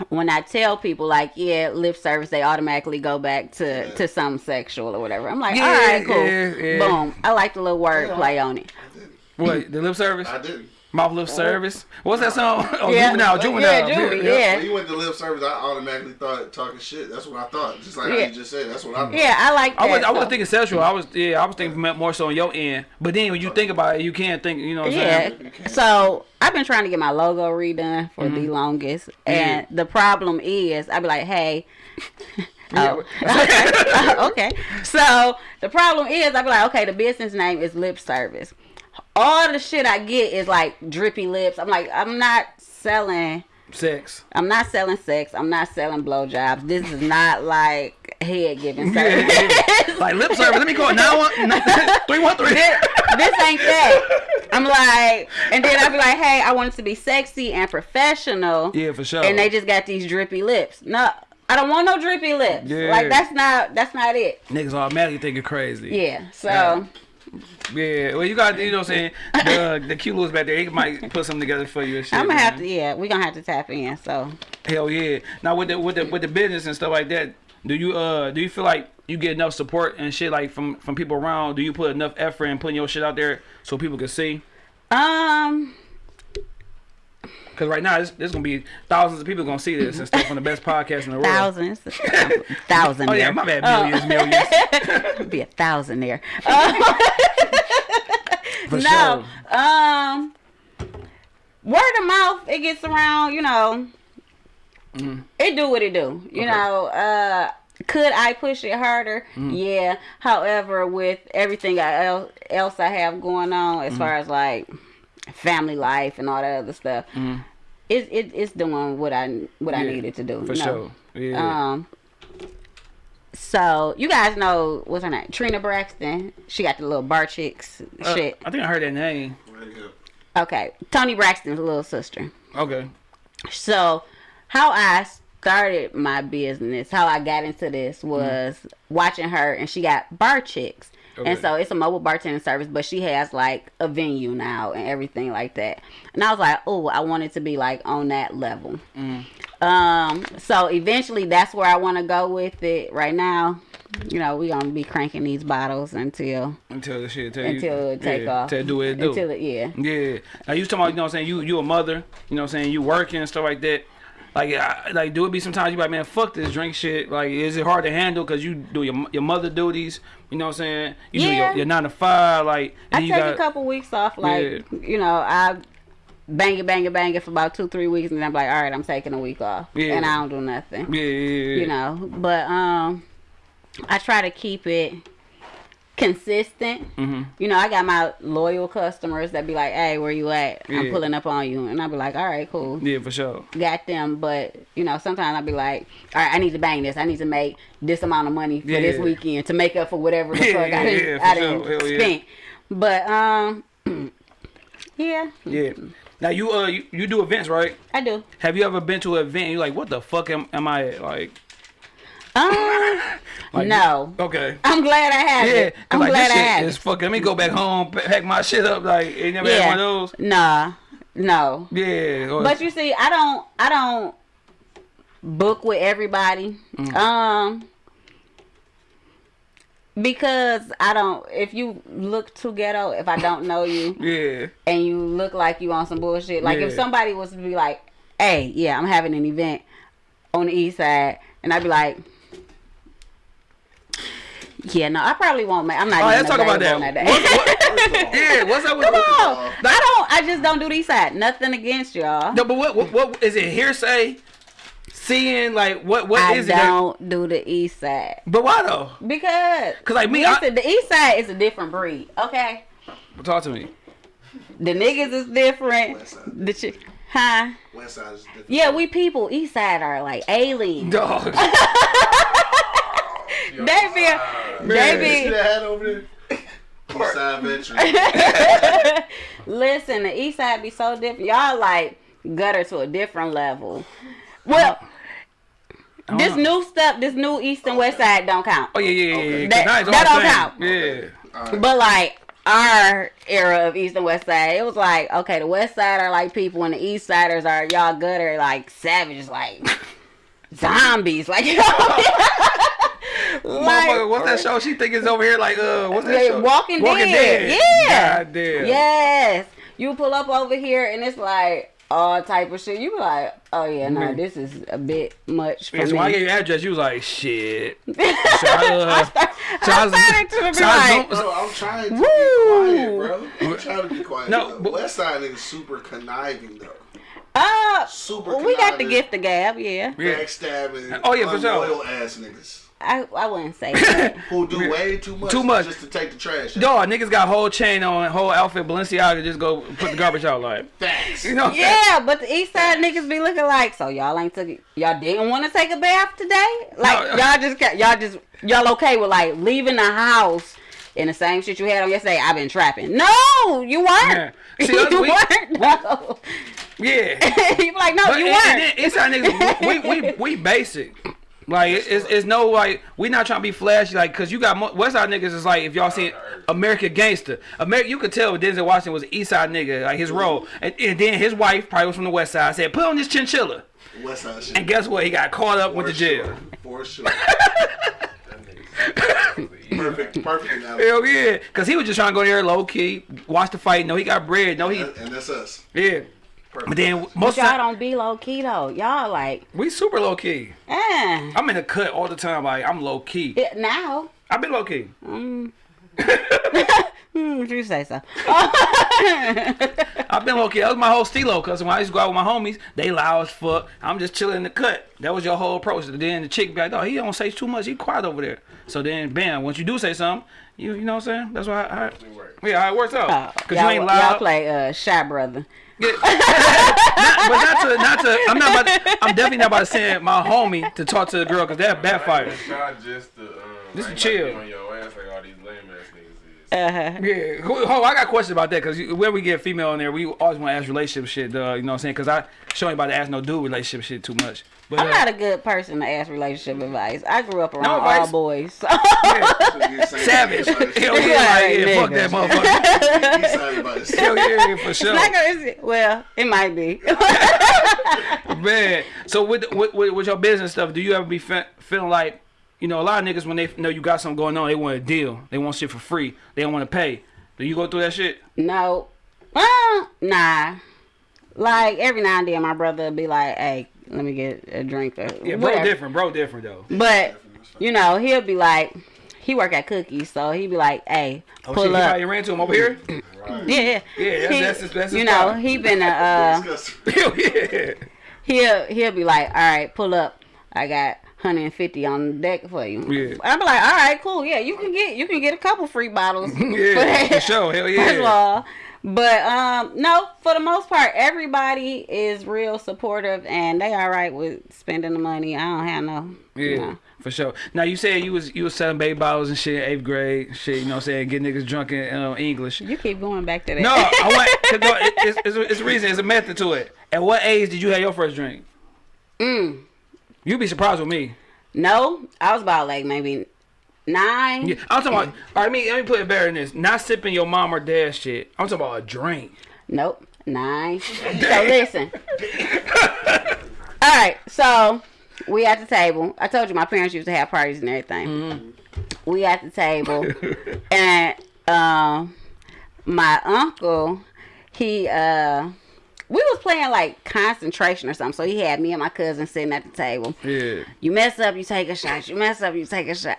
when I tell people like, yeah, lip service, they automatically go back to to some sexual or whatever. I'm like, Yeah, all right, cool. yeah, yeah. Boom. I like the little wordplay on it. I didn't. What the lip service? I didn't. Mouth lip service. What's that song? Oh, Yeah. juvenile, Yeah, juvenile. Juvie, yeah. When you went to lip service, I automatically thought talking shit. That's what I thought. Just like Yeah. you just said. That's what I thought. Yeah, I like that. I was I was thinking sexual. I was yeah, I was thinking more so on your end. But then when you think about it, you can't think. You know what I'm Yeah. saying? So I've been trying to get my logo redone for Mm-hmm. the longest, and the problem is I'd be like, hey. Oh, okay. okay. So the problem is, I'd be like, okay, the business name is Lip Service. All the shit I get is like drippy lips. I'm like, I'm not selling. Sex. I'm not selling sex. I'm not selling blowjobs. This is not like head giving service. like lip service. Let me call one three one three. this, this ain't that. I'm like, and then I'd be like, hey, I want it to be sexy and professional. Yeah, for sure. And they just got these drippy lips. No, I don't want no drippy lips. Yeah. Like that's not that's not it. niggas automatically thinking crazy. Yeah. So Yeah. Yeah, well, you got you know what I'm saying. The the cute little back there, he might put something together for you and shit. I'm gonna have man. to. Yeah, we gonna have to tap in. So Hell yeah. Now with the with the with the business and stuff like that, do you uh do you feel like you get enough support and shit like from from people around? Do you put enough effort in putting your shit out there so people can see? um. Because right now, there's, there's gonna be thousands of people gonna see this and stuff on the best podcast in the world. Thousands, thousand. Oh yeah, my bad. Oh. Millions, millions. be a thousand there. For no, sure. um, word of mouth, it gets around. You know, it do what it do. You. Okay. know, uh, could I push it harder? Mm-hmm. Yeah. However, with everything I, else I have going on, as far as like family life and all that other stuff, it, it it's doing what I what I Mm-hmm. Needed to do. For know? sure. Yeah. Um. So you guys know what's her name? Trina Braxton. She got the little bar chicks Uh, shit. I think I heard that name. Okay, Toni Braxton's little sister. Okay. So how I started my business, how I got into this was watching her, and she got bar chicks. Okay. And so it's a mobile bartending service, but she has like a venue now and everything like that. And I was like, oh, I wanted to be like on that level. Um, so eventually that's where I want to go with it. Right now, you know, we gonna be cranking these bottles until Until the shit tell until you, it take yeah, off. It do it do. Until it, yeah. Yeah. Now you talking about, you know what I'm saying, you you a mother, you know what I'm saying, you working and stuff like that. Like, I, like, do it be sometimes you like, man, fuck this drink shit. Like, is it hard to handle because you do your your mother duties? You know what I'm saying? You do Yeah. your, your nine to five, like, I take got, a couple weeks off, like you know, I bang it, bang it, bang it for about two, three weeks, and then I'm like, all right, I'm taking a week off, Yeah. and I don't do nothing. Yeah, yeah, yeah. you know. But um, I try to keep it consistent. Mhm. You know, I got my loyal customers that be like, "Hey, where you at? I'm Yeah. pulling up on you," and I be like, "All right, cool." Yeah, for sure. Got them, but you know, sometimes I'll be like, all right, I need to bang this. I need to make this amount of money for this weekend to make up for whatever the Yeah, I didn't, yeah, I didn't yeah. spend. But um, yeah, Yeah. Now you uh you, you do events, right? I do. Have you ever been to an event and you're like, what the fuck am, am I at? Like, Um, Like, no. okay. I'm glad I have Yeah, it. I'm like glad I is it. fucking. Let me go back home, pack my shit up. Like, ain't never had one of those. Nah, no. Yeah. But you see, I don't, I don't book with everybody. Mm. Um, because I don't. If you look too ghetto, if I don't know you yeah. and you look like you on some bullshit, like if somebody was to be like, "Hey, yeah, I'm having an event on the east side," and I'd be like. Yeah, no, I probably won't. Make, I'm not Oh, even let's talk about available that. on What, day. what, yeah. What's up with Come the, on, I don't. I just don't do the east side. Nothing against y'all. No, but what, what what is it? Hearsay? Seeing like what what I is it? that- don't do the east side. but why though? Because because like, me, I- listen, the east side is a different breed. Okay, Talk to me. the niggas is different. West side. The chick, huh? West side is different. Yeah, we people east side are like aliens. Dog. They be, See they be. that over there? East side veteran. Listen, the east side be so different. Y'all like gutter to a different level. Well, this know. new stuff, this new east and west side don't count. Oh yeah, yeah, yeah. Okay. That- that all don't the count. same. Yeah. All right. But like our era of East and West Side, it was like, okay, the West Side are like people, and the East Siders are y'all gutter like savages, like zombies, like you know. Motherfucker, like what's that show? She think it's over here like uh, what's that show? Walking Dead. Yeah. God damn. yes, you pull up over here and it's like all type of shit. You be like, oh yeah, no, Mhm. this is a bit much for Yeah, so when I gave you address, you was like, shit. So I, uh, I, start, so I I was- started to be so I like, was- Bro, I'm trying to Woo! be quiet, bro. I'm trying to be quiet. No, No, but- West side niggas super conniving though. uh, Super we got the gift of gab, yeah. Yeah. Backstabbing. Oh, yeah, for sure. unloyal ass niggas I, I wouldn't say that. who do way too much. Too much. just to take the trash. out. Dog, niggas got whole chain on, whole outfit, Balenciaga, just go put the garbage out like. Facts. You know what I'm? Yeah, but the East Side niggas be looking like so y'all ain't took y'all didn't want to take a bath today. Like No. y'all just got y'all just y'all okay with like leaving the house in the same shit you had on yesterday. I've been trapping. No, you weren't. Yeah. See, you us, we- weren't. No. Yeah. you be like, no, But you and, weren't. and then inside niggas, we, we, we, we basic. Like it- it's, it's no like we not trying to be flashy like cause you got West Side niggas is like if y'all seen American Gangster, America you could tell Denzel Washington was an East Side nigga like his role, and, and then his wife probably was from the West Side said put on this chinchilla, West side shit. and guess what he got caught up with the jail. sure. For sure. Perfect. Perfect analogy. Hell yeah, cause he was just trying to go there low key, watch the fight. No, he got bread. No, he and that's us. yeah. Perfect. But then most of y'all the time, don't be low key though. Y'all like, we super low key. eh. I'm in the cut all the time. Like I'm low key. It, now. I've been low key. Mm. Hmm, you say so? I've been low key. That was my whole stilo. Cause when I used to go out with my homies, they loud as fuck. I'm just chilling in the cut. That was your whole approach. Then the chick be like, "Oh, he don't say too much. He quiet over there." So then, bam. Once you do say something, you you know what I'm saying? That's why. I, it work. yeah, how it works Oh, out. Cause you y'all, ain't y'all play uh, Shy Brother. Yeah. not, but not to, not to. I'm not. About to, I'm definitely not about to send my homie to talk to the girl because that backfired. It's not just the um, Just I chill. about to be on your ass like all these lame ass niggas is. Uh-huh. Yeah, Ho, ho, I got questions about that because when we get female in there, we always want to ask relationship shit. Uh, you know what I'm saying? Because I show ain't about to ask no dude relationship shit too much. But I'm uh, not a good person to ask relationship advice. I grew up around No all boys. So. yeah, savage. Hell yeah, like, yeah, fuck that motherfucker. He's sorry Hell yeah, for sure, not gonna, well, it might be. man. So with, with with with your business stuff, do you ever be fe- feeling like, you know, a lot of niggas when they know you got something going on, they want a deal. They want shit for free. They don't want to pay. Do you go through that shit? No. Uh, nah. Like every now and then, my brother would be like, "Hey, let me get a drink." Or Yeah, bro, whatever. different, bro, different though. But you know, he'll be like, he work at Cookies, so he'd be like, "Hey, Oh pull shit, you up." probably ran to him over here. Right. Yeah, Yeah, that's- He- that's his- that's his you know, he been a. Uh, Disgusting. Hell yeah. he'll he'll be like, "All right, pull up. I got 150 on the deck for you." Yeah. I'm be like, "All right, cool. Yeah, you can get you can get a couple free bottles." Yeah, for sure. Hell First of yeah. all, but um, no, for the most part, everybody is real supportive and they all right with spending the money. I don't have no. Yeah, you know. for sure. Now you said you was you was selling baby bottles and shit, eighth grade, shit. You know what I'm saying? Get niggas drunk in uh, English. You keep going back to that. No, I want. No, it, it's, it's, it's a reason. It's a method to it. At what age did you have your first drink? mm, You'd be surprised with me. no, I was about like maybe nine. Yeah, I'm talking about. All right, me. Let me put it better than this. Not sipping your mom or dad shit. I'm talking about a drink. Nope, nine. so listen. All right, so we at the table. I told you my parents used to have parties and everything. Mm-hmm. We at the table, and um, my uncle, he uh, we was playing like concentration or something. So he had me and my cousin sitting at the table. Yeah. You mess up, you take a shot. You mess up, you take a shot.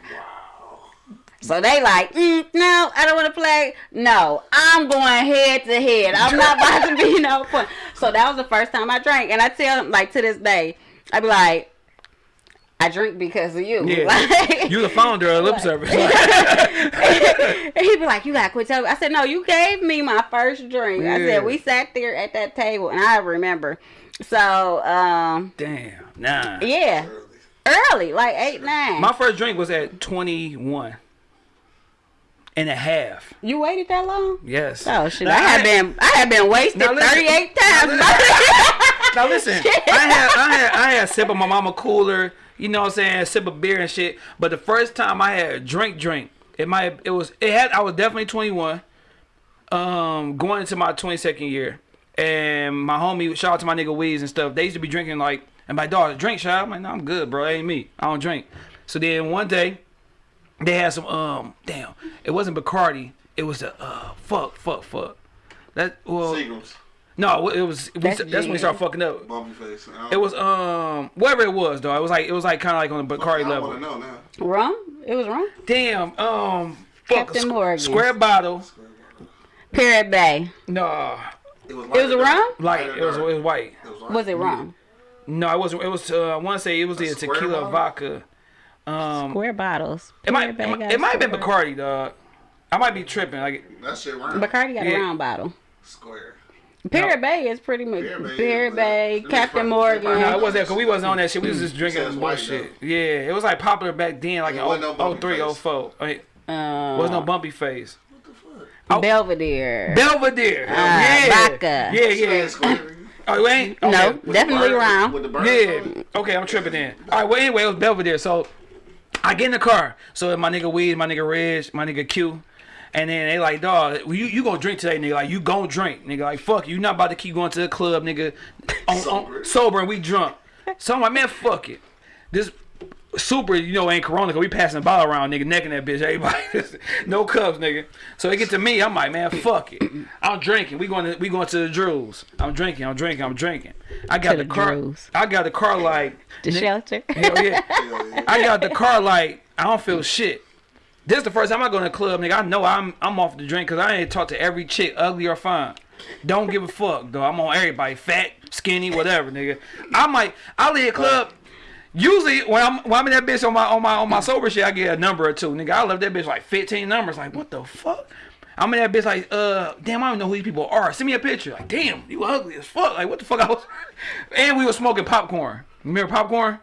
So they like, mm, no, I don't want to play. No, I'm going head to head. I'm not about to be no fun. So that was the first time I drank, and I tell them like to this day, I be like, I drink because of you. Yeah. Like- You the founder of lip service. and he'd be like, "You gotta quit telling." me." I said, "No, you gave me my first drink." I said, "We sat there at that table, and I remember." So, um, Damn. Nah. yeah, Early. early, like eight, nine. My first drink was at 21 and a half. you waited that long? Yes. Oh shit! Now, I have been, I had been wasted thirty-eight times. Now listen, I had I had I had a sip of my mama cooler, you know what I'm saying, a sip of beer and shit. But the first time I had a drink drink, it might it was it had I was definitely 21. Um going into my 22nd year. And my homie, shout out to my nigga Weeds and stuff. They used to be drinking like and my dog, drink shot. I'm like, no, I'm good, bro. That ain't me. I don't drink. So then one day they had some um damn, it wasn't Bacardi. It was the uh fuck, fuck, fuck. That well Seagram's. no, it was we, That's that's, when we gin. started fucking up. Bumpy face. It was um whatever it was though. It was like it was like kind of like on the Bacardi I level. want know now. rum? It was rum. Damn. Um. Fuck, Captain Morgan. Square bottle. Parrot Bay. No. It was, It was a rum. Like it was it was white. It was, Was it rum? No, it wasn't. It was. Uh, I want to say it was A the tequila bottle? vodka. Um. Square bottles. It might. It might, it might have been square. Bacardi, dog. I might be tripping. Like That shit round. Bacardi got Yeah. a round bottle. Square. Parrot Bay is pretty much Parrot Bay Bay, uh, Captain probably- Morgan. it's no, it wasn't because we wasn't on that shit. We was just drinking Says white, bullshit. Yeah, it was like popular back then, like It in wasn't no 03, face. 04. Like, Uh, was no bumpy face. What the fuck? Oh. Belvedere. Belvedere. Ah, yeah. vodka. Yeah, yeah. Square. Oh, you ain't? No, Okay. With the definitely bird- round. With the bird Yeah. Okay, I'm tripping in. All right. Well, anyway, it was Belvedere. So I get in the car. So my nigga Weed, my nigga Reg, my nigga Q, and then they like, dog, you you gonna drink today, nigga? Like you gonna drink, nigga? Like fuck, you not about to keep going to the club, nigga, on, Sober. on, sober and we drunk. So I'm like, man, fuck it. This super, you know, ain't Corona, cause we passing the bottle around, nigga, necking that bitch. Everybody, no cups, nigga. So they get to me, I'm like, man, fuck it. I'm drinking. We going to we going to the Drews. I'm drinking. I'm drinking. I'm drinking. I got the the car. I got the car like The shelter. Hell yeah. Hell yeah. I got the car like I don't feel shit. This is the first time I go to the club, nigga. I know I'm I'm off the drink because I ain't talk to every chick, ugly or fine. Don't give a fuck, though. I'm on everybody, fat, skinny, whatever, nigga. I might I leave a club. Usually when I'm when I'm in that bitch on my on my on my sober shit, I get a number or two, nigga. I left that bitch like 15 numbers. Like what the fuck? I'm in that bitch like, uh, damn, I don't know who these people are. Send me a picture. Like, damn, you ugly as fuck. Like, what the fuck? I was, and we were smoking popcorn. Remember popcorn?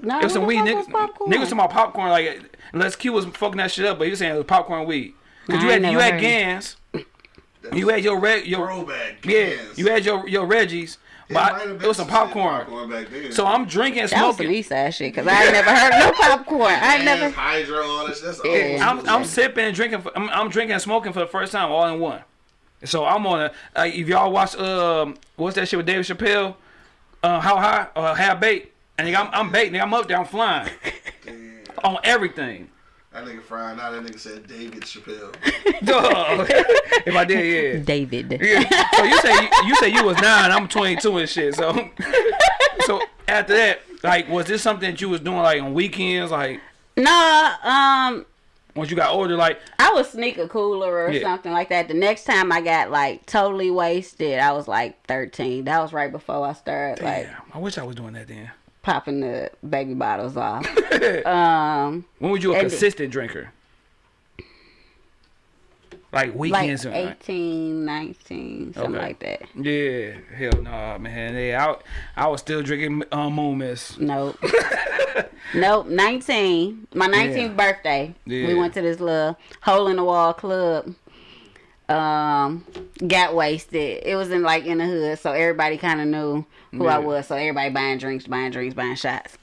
No, It was some weed the fuck niggas. was popcorn? Niggas talking about popcorn like Les Q was fucking that shit up, but he was saying it was popcorn weed. Cause I you had you had. Gans, That's you had your reg your throwback. yeah, you had your your Reggies, It but might have it was some some shit popcorn. back then. So I'm drinking, That was some smoking. East Side shit because I ain't never heard no popcorn. I ain't never. Hydro, all that. That's Yeah. I'm I'm sipping and drinking. For, I'm, I'm drinking and smoking for the first time all in one. So I'm on a. Uh, if y'all watch um what's that shit with David Chappelle, uh how high or how bait, and nigga, I'm I'm bait, nigga, I'm up there, I'm flying. on everything. That nigga frying out. That nigga said David Chappelle. Dog. if I did, yeah. David. Yeah. So you say you, you say you was nine, I'm 22 and shit. So, so after that, like, was this something that you was doing like on weekends, like Nah. um, once you got older, like I would sneak a cooler or Yeah. something like that. The next time I got like totally wasted, I was like 13. That was right before I started like damn, I wish I was doing that then. Popping the baby bottles off. um, When was you a And- consistent drinker? Like like weekends, and 18, 19, something Okay. like that. yeah, hell no, man. Yeah, I, I was still drinking um, Moon Miss. Nope. nope. 19. My 19th birthday. Yeah. We went to this little hole in the wall club. Um, got wasted. It was in like in the hood, so everybody kind of knew who I was. So everybody buying drinks, buying drinks, buying shots.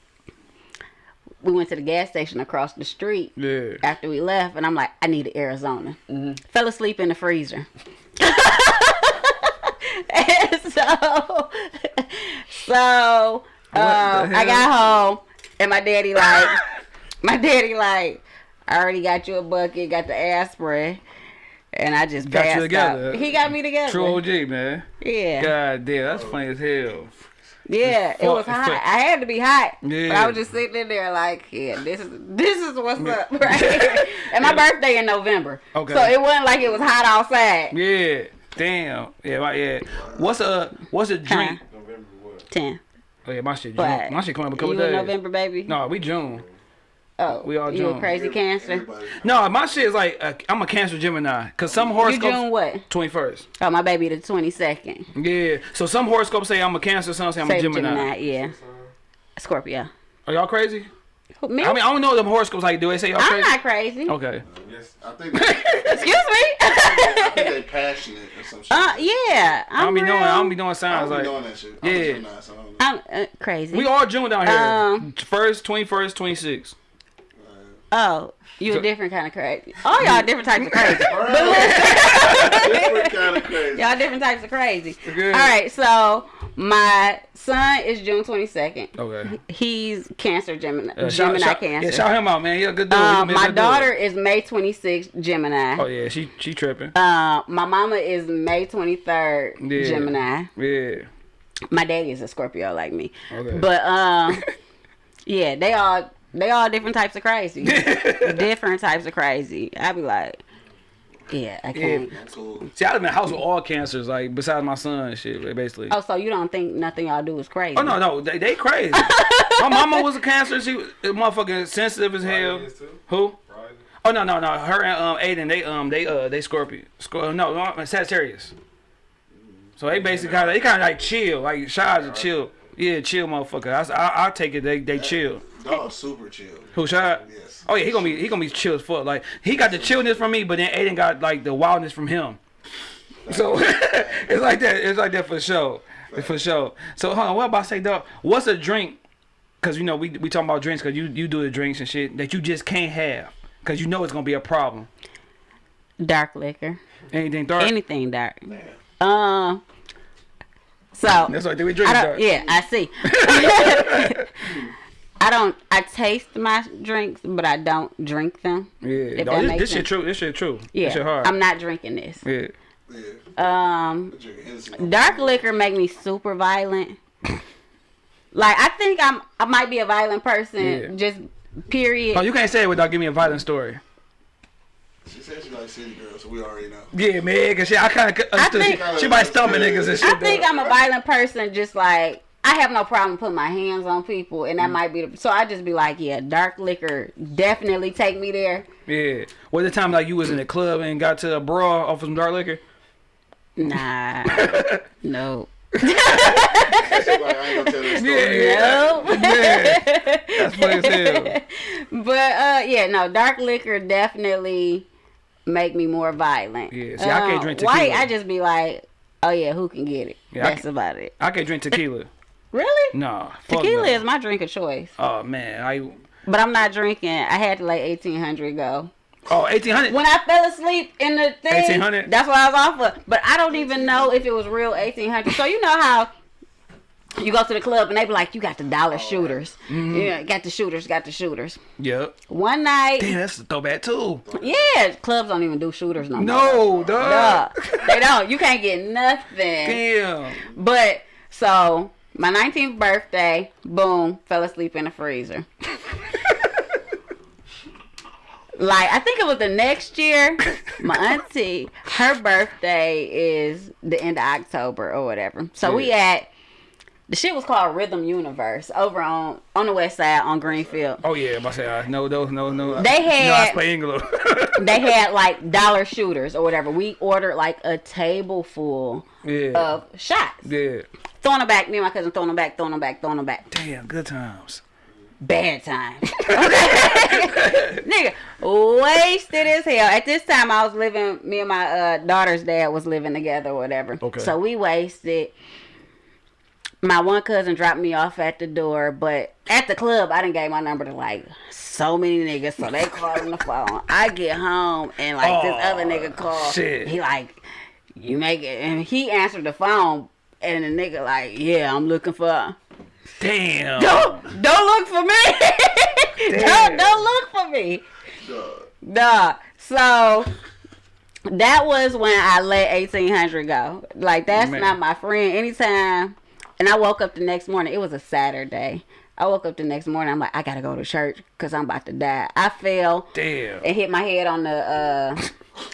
We went to the gas station across the street Yeah, after we left, and I'm like, I need an Arizona. Fell asleep in the freezer. and so, so um, I got home, and my daddy like, my daddy like, I already got you a bucket, got the aspirin, and I just Got you together. out. He got me together. true OG, man. Yeah, God damn, that's funny as hell. yeah. It was hot. I had to be hot. Yeah. But I was just sitting in there like, yeah, this is this is what's up, right? here. and my birthday in November. Okay. So it wasn't like it was hot outside. Yeah, damn. Yeah, my, yeah. What's a what's a drink? November what? Ten. Oh yeah, my shit. June. My shit coming up a couple you days. November, baby? No, we June. Oh, we all you a June. crazy cancer. Everybody. No, my shit is like uh, I'm a Cancer Gemini. Cause some You horoscopes June what? twenty first. Oh, my baby the twenty second. Yeah. So some horoscopes say I'm a Cancer. Some say I'm a Same Gemini. Gemini, yeah. Scorpio. Are y'all crazy? Me? I mean, I don't know them horoscopes like. Do they say y'all crazy. I'm crazy? not crazy. Okay. Yes. I think they, Excuse I think me. they passionate or some shit. uh, yeah. I don't I'm be doing. I real- don't be doing I signs don't be like. doing that shit. I'm Yeah. a Gemini, so I don't know. I'm uh, crazy. We all June down here. Um, First, twenty first, twenty sixth. Oh, you a different kind of crazy. All y'all different types of crazy. Different kind of crazy. Y'all different types of crazy. Good. All right, so my son is June 22nd. Okay. He's Cancer Gemini. Uh, Gemini shout- Cancer. Yeah, shout him out, man. He a good dude. Um, my good dude. daughter is May 26th Gemini. Oh yeah, she she tripping. Uh, my mama is May 23rd Yeah. Gemini. Yeah. My daddy is a Scorpio like me. Okay. But um, yeah, they all they all different types of crazy. different types of crazy. I be like, yeah, I can't. I'm. See, I live in a house with all cancers, like besides my son and shit, basically. Oh, so you don't think nothing y'all do is crazy? Oh no, no, they, they crazy. my mama was a cancer. She was motherfucking sensitive as hell. Who? Friday. Oh no, no, no. Her and um Aiden, they um they uh they Scorpio. Scor- no, no, Sagittarius. So they basically kind of they kind of like chill, like Shy's a chill. Yeah, chill motherfucker. I, I I take it they they chill. Dog super chill. Who Shy? Yes. Oh yeah, he gonna be he gonna be chill as fuck. Like he got the chillness from me, but then Aiden got like the wildness from him. So it's like that. It's like that for sure. For sure. So hold on, what about say dog? What's a drink? Cause you know we we talking about drinks, cause you you do the drinks and shit that you just can't have, cause you know it's gonna be a problem. Dark liquor, Anything dark. anything dark. Um. So That's why we drink I dark. Yeah, I see. I don't. I taste my drinks, but I don't drink them. Yeah. If No, that this, makes this shit true. This shit true. Yeah, This shit hard. I'm not drinking this. yeah. Yeah. Um, dark liquor make me super violent. Like I think I'm. I might be a violent person. Yeah. Just period. Oh, you can't say it without giving me a violent story. She said she like city girls, so we already know. Yeah, man. Cause shit, I kind of understood. think- she, she might stomach niggas and shit. I think dog. I'm a violent person. Just like I have no problem putting my hands on people, and that Mm. might be. The, so I just be like, yeah, dark liquor definitely take me there. Yeah. Was the time like you was in the club and got to a bra off of some dark liquor? Nah, no, She like, I ain't gonna tell this story. Yeah. no. Yeah. That's funny as hell. But uh, yeah, no, dark liquor definitely make me more violent. Yeah, see, I can't Uh, drink White, tequila. I just be like, oh yeah, who can get it? Yeah, That's can- about it. I can't drink tequila. Really? Fuck Tequila no. is my drink of choice, Oh man, I but I'm not drinking. I had to let 1800 go. Oh, oh eighteen hundred. When I fell asleep in the thing, 1800? that's what I was off of. But I don't even know if it was real 1800. So you know how You go to the club and they be like, "You got the dollar shooters. Mm-hmm. Yeah, got the shooters. Got the shooters." Yep. One night, Damn, that's a throwback too. yeah, clubs don't even do shooters no more. No, dog. Duh. they don't. You can't get nothing. Damn. But so my 19th birthday, boom, fell asleep in the freezer. like I think it was the next year. My auntie, her birthday is the end of October or whatever. So we at the shit was called Rhythm Universe over on on the west side on Greenfield. Oh yeah, I say uh, no, no, no, no. They no, had- English. They had like dollar shooters or whatever. We ordered like a table full yeah, of shots. yeah. Throwing them back, me and my cousin throwing them back, throwing them back, throwing them back. Damn, good times. bad time. Okay. Nigga, wasted as hell. At this time, I was living, me and my uh, daughter's dad was living together or whatever. Okay. So we wasted. My one cousin dropped me off at the door, but at the club, I didn't gave my number to like so many niggas, so they called on the phone. I get home and like this Oh, other nigga called. shit. He like, you make it, and he answered the phone, and the nigga like, yeah, I'm looking for. Damn. Don't don't look for me. Don't don't look for me. Duh. So that was when I let eighteen hundred go. Like that's Man. not my friend. Anytime. And I woke up the next morning. It was a Saturday. I woke up the next morning. I'm like, I gotta go to church because I'm about to die. I fell Damn. and hit my head on the uh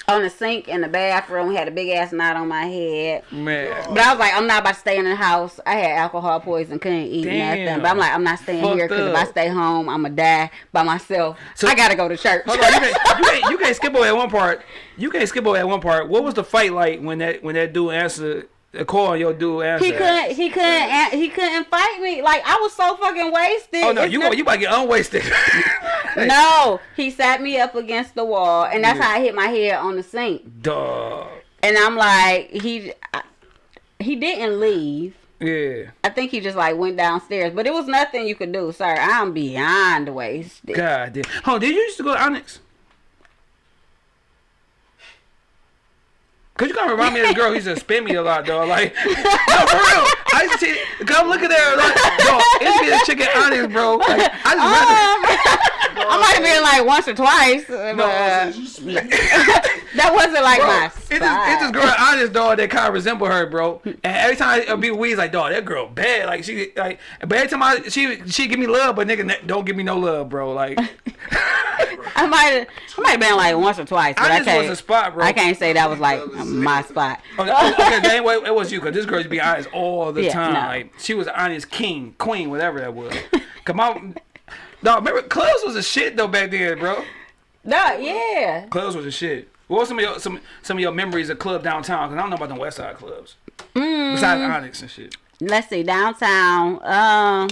on the sink in the bathroom. Had a big ass knot on my head. Man. But I was like, I'm not about to stay in the house. I had alcohol poison, couldn't eat Damn. nothing. But I'm like, I'm not staying here because if I stay home, I'm gonna die by myself. So- I gotta go to church. Hold on, you can't, you, can't, you can't skip over at one part. You can't skip over at one part. What was the fight like when that when that dude answered call your dude answered? he couldn't. He couldn't. He couldn't fight me. Like I was so fucking wasted. Oh no, It's you not- you about to get unwasted. No, he sat me up against the wall, and that's Yeah. how I hit my head on the sink. Dog. And I'm like, he, I, he didn't leave. Yeah. I think he just like went downstairs, but it was nothing you could do, sir. I'm beyond wasted. God damn. Oh, did you used to go to Onyx? Cause you gotta remind me of this girl who used to spin me a lot, though. Like, no, for real. I used to see, come look at her, like, dog. It's be a chick at Onyx, bro. Like, I just Um, I might have been like once or twice, but uh, that wasn't like Bro, my it's this, it's this girl at Onyx, dog, that kind of resemble her, bro. And every time I be with Weez, like, dog, that girl bad. Like, she, like, but every time I, she, she give me love, but nigga, don't give me no love, bro. Like, I might have, I might have been like once or twice, but I, Onyx can't. was a spot, bro. I can't say that was like my spot. Okay, oh, okay, ain't what it was you, cause this girl used to be honest all the Yeah, time. no. Like she was honest king, queen, whatever that was. Come on, no, remember clubs was a shit though back then, bro. No, yeah. Clubs was a shit. What was some of your some some of your memories of club downtown? Cause I don't know about the West Side clubs. Besides Onyx and shit. Let's see, downtown. Um,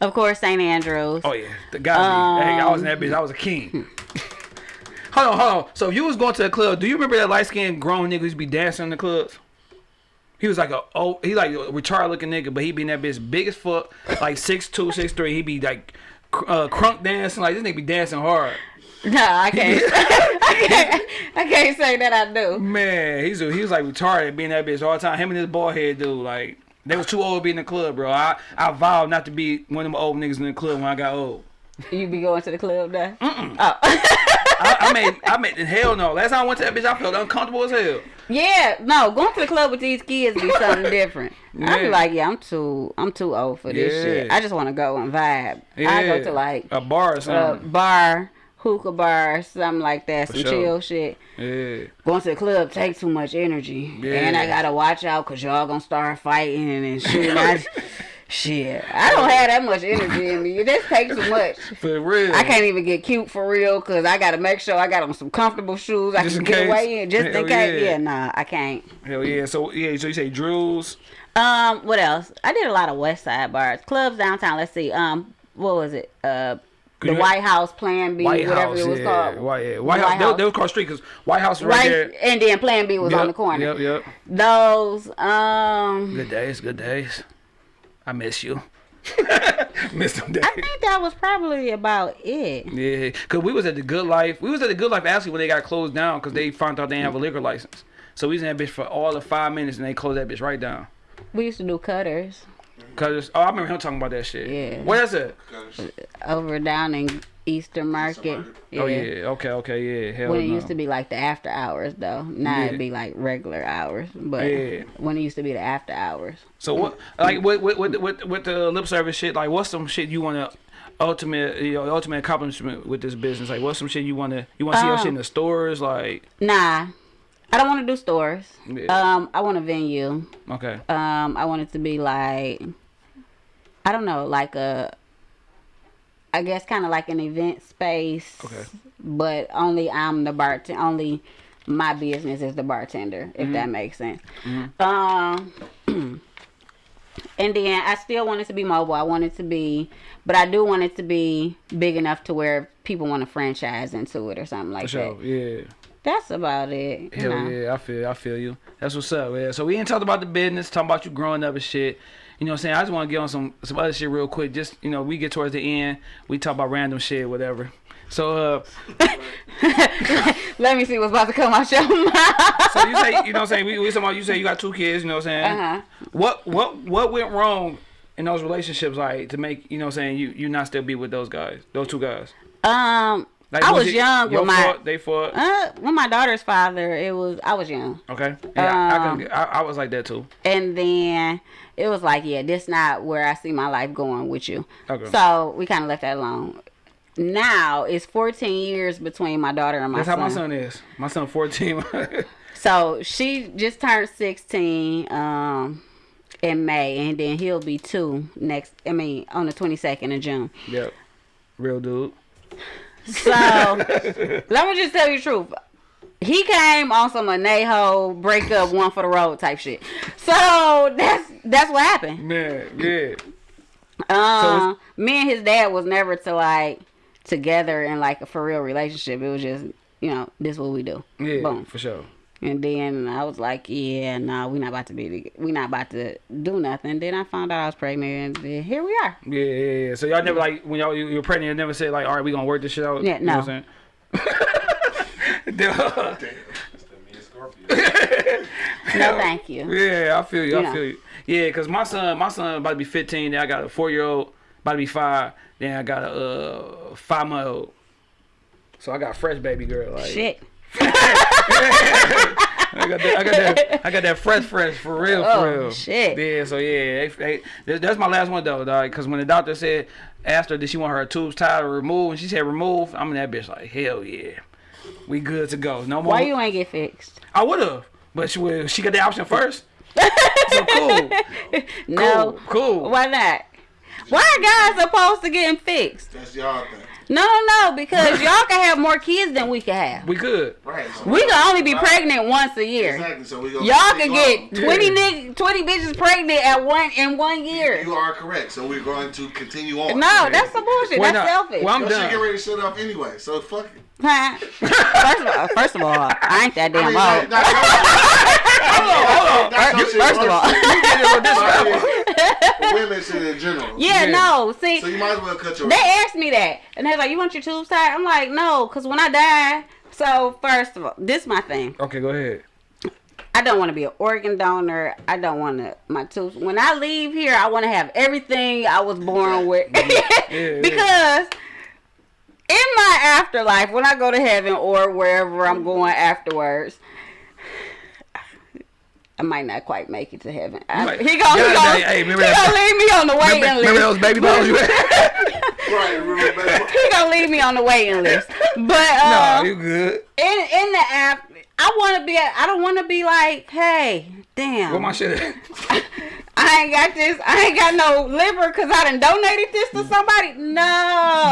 of course, St. Andrews. Oh yeah, the gotta be. Hey, I was in that bitch. I was a king. hold on, hold on. So if you was going to the club, do you remember that light skinned grown nigga who used be dancing in the clubs? He was like a oh he like a retarded looking nigga, but he be in that bitch big as fuck, like six two, six three. He be like uh, crunk dancing, like this nigga be dancing hard. No, I can't. I can't. I can't say that I do. Man, he's a, he was like retarded being that bitch all the time. Him and his bald head dude, like they was too old to be in the club, bro. I I vowed not to be one of them old niggas in the club when I got old. You be going to the club now? Oh, I, I made I made hell no. Last time I went to that bitch, I felt uncomfortable as hell. yeah. No, going to the club with these kids be something different. I Yeah. be like, yeah, I'm too, I'm too old for this Yeah. shit. I just want to go and vibe. I go to like a bar or a something. bar, hookah bar, something like that, some sure. chill shit. yeah. Going to the club takes too much energy, Yeah. and I gotta watch out because y'all gonna start fighting and shooting. Shit, I don't have that much energy in me. It just takes too much. For real. I can't even get cute for real because I gotta make sure I got on some comfortable shoes. I Just can get away in just Hell in case. yeah. Yeah. nah, I can't. Hell yeah. So yeah. So you say Drews. Um, what else? I did a lot of West Side bars, clubs downtown. Let's see. Um, what was it? Uh, the you- White House, Plan B, White whatever House. it was yeah. called. White, yeah. White, White House. They, House. they was cross street because White House was right, Right, there. and then Plan B was on the corner. Yep. Yep. Those, um, Good days. Good days. I miss you. miss them days. I think that was probably about it. Yeah, cause we was at the Good Life. We was at the Good Life actually when they got closed down because they found out they didn't have a liquor license. So we was in that bitch for all of five minutes and they closed that bitch right down. We used to do cutters Cause oh, I remember him talking about that shit. Yeah. Where is it? Over down in Eastern Market. Market. Oh yeah. Okay. Okay. Yeah. Hell When it no. used to be like the after hours though. Now Yeah. it'd be like regular hours. But Yeah. when it used to be the after hours. So what? Like with with with with, with the lip service shit. Like what's some shit you want to ultimate you know ultimate accomplishment with this business? Like what's some shit you want to you want to see your Um, shit in the stores? Like Nah. I don't want to do stores. Yeah. Um, I want a venue. okay. Um, I want it to be like, I don't know, like a, I guess kind of like an event space. Okay. But only I'm the bartender. Only my business is the bartender, if Mm-hmm. that makes sense. Um, and then I still want it to be mobile. I want it to be, but I do want it to be big enough to where people want to franchise into it or something like sure. that. Yeah. That's about it. Hell know. yeah, I feel I feel you. That's what's up, man. So we ain't talking about the business, talking about you growing up and shit. You know what I'm saying? I just want to get on some some other shit real quick. Just you know, we get towards the end, we talk about random shit, whatever. So uh, Let me see what's about to come out your mouth. so you say you know what I'm saying? We, we talking about you say you got two kids, you know what I'm saying? Uh-huh. What what what went wrong in those relationships like to make you know what I'm saying you you not still be with those guys, those two guys? Um, Like I was it young with my fault, they fought. uh with my daughter's father. It was I was young, Okay. Yeah, I, I, um, can, I, I was like that too. and then it was like, yeah, this not where I see my life going with you. Okay. So we kind of left that alone. Now it's 14 years between my daughter and my That's son. how my son is. My son 14. So she just turned 16 um in May, and then he'll be two next. I mean, on the 22nd of June. yep. Real dude. So let me just tell you the truth. He came on some Anejo breakup, one for the road type shit. So that's that's what happened. Man, yeah. Um, it's- me and his dad was never to like together in like a for real relationship. It was just you know this what we do. Yeah, Boom. for sure. And then I was like, yeah, no, we not about to be, we not about to do nothing. Then I found out I was pregnant, and here we are. Yeah, yeah, yeah. So y'all never like when y'all you, you were pregnant, you never said like, all right, we gonna work this shit out. Yeah, You know no. what I'm saying? Duh. That's the me and Scorpio. No, thank you. yeah, I feel you. I Yeah. feel you. Yeah, cause my son, my son about to be 15. Then I got a four year old, about to be five. Then I got a uh, five month old. So I got a fresh baby girl. Like, Shit. I got that. I got that. I got that fresh, fresh for real, for Oh, real. shit. Yeah. So yeah, they, they, that's my last one though, dog. Because when the doctor said, asked her, did she want her tubes tied or removed, and she said remove, I'm in that bitch like hell yeah, we good to go. No more. Why you ain't get fixed? I would have, but she would. She got the option first. so cool. No. Cool. Cool. Why not? Why are guys supposed to getting fixed? that's y'all thing. No, no, no, because y'all can have more kids than we can have. We could. Right. So We can only be pregnant once a year. Exactly. So we. Y'all can get Yeah. 20 nig- 20 bitches pregnant at one in one year. You are correct. So we're going to continue on. No, that's some bullshit. Why That's not? selfish. Well, I'm Y'all should done. get ready to shut up anyway. So fuck it. Huh? first of all, first of all, I ain't that I damn mean, like, old. not- Hold on. That's your shit First of all, personally. Women shit in general. yeah, Yeah. no. See, So you might as well cut your. they asked me that, and they're like, "You want your tubes tied?" I'm like, "No, cause when I die." So first of all, this my thing. Okay, go ahead. I don't want to be an organ donor. I don't want to my tubes. When I leave here, I want to have everything I was born with. yeah. because in my afterlife, when I go to heaven or wherever I'm going afterwards, I might not quite make it to heaven. I, Right. he gonna, Yeah, he gonna, hey, hey, he that- gonna leave me on the waiting Remember, list. remember those baby bottles you had? Right, remember that? he gonna leave me on the waiting list. But no, uh, you good. in in the app, I want to be. I don't want to be like, hey, damn. What my shit at? I ain't got this. I ain't got no liver because I done donated this to somebody. No,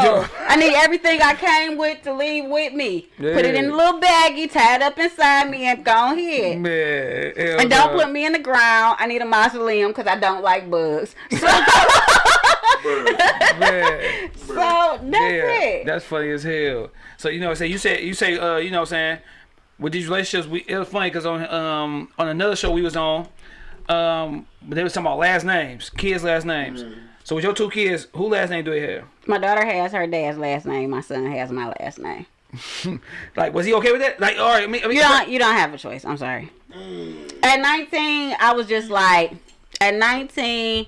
Yo. I need everything I came with to leave with me. Put it in a little baggie, tie it up inside me, and go ahead. Man, And don't no. put me in the ground. I need a mausoleum because I don't like bugs. So, Man. so that's yeah, it. that's funny as hell. So you know, I say you say you say uh, you know, what I'm saying with these relationships, we it was funny because on um on another show we was on, um, they was talking about last names, kids' last names. Mm. So with your two kids, who last name do they have? My daughter has her dad's last name. My son has my last name. Like, was he okay with that? Like, all right, I mean, You don't. You don't have a choice. I'm sorry. At 19, I was just like, at 19,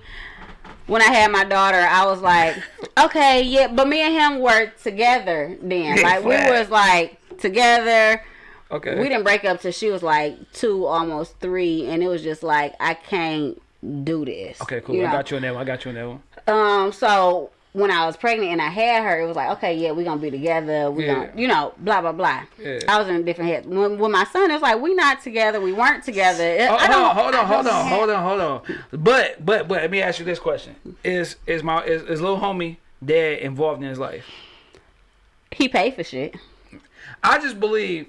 when I had my daughter, I was like, okay, yeah, but me and him were together then. Like we was like together. Okay. We didn't break up till she was like two, almost three, and it was just like I can't do this. Okay, cool. you I got you on that one. I got you on that one. Um, so when I was pregnant and I had her, it was like, okay, yeah, we're gonna be together. We Yeah. gonna, you know, blah blah blah. Yeah. I was in a different head. When, when my son, it was like, we not together. We weren't together. It- Oh, I hold on, hold on, hold on, hold on, hold on. But but but let me ask you this question: Is is my is, is little homie dad involved in his life? He paid for shit. I just believe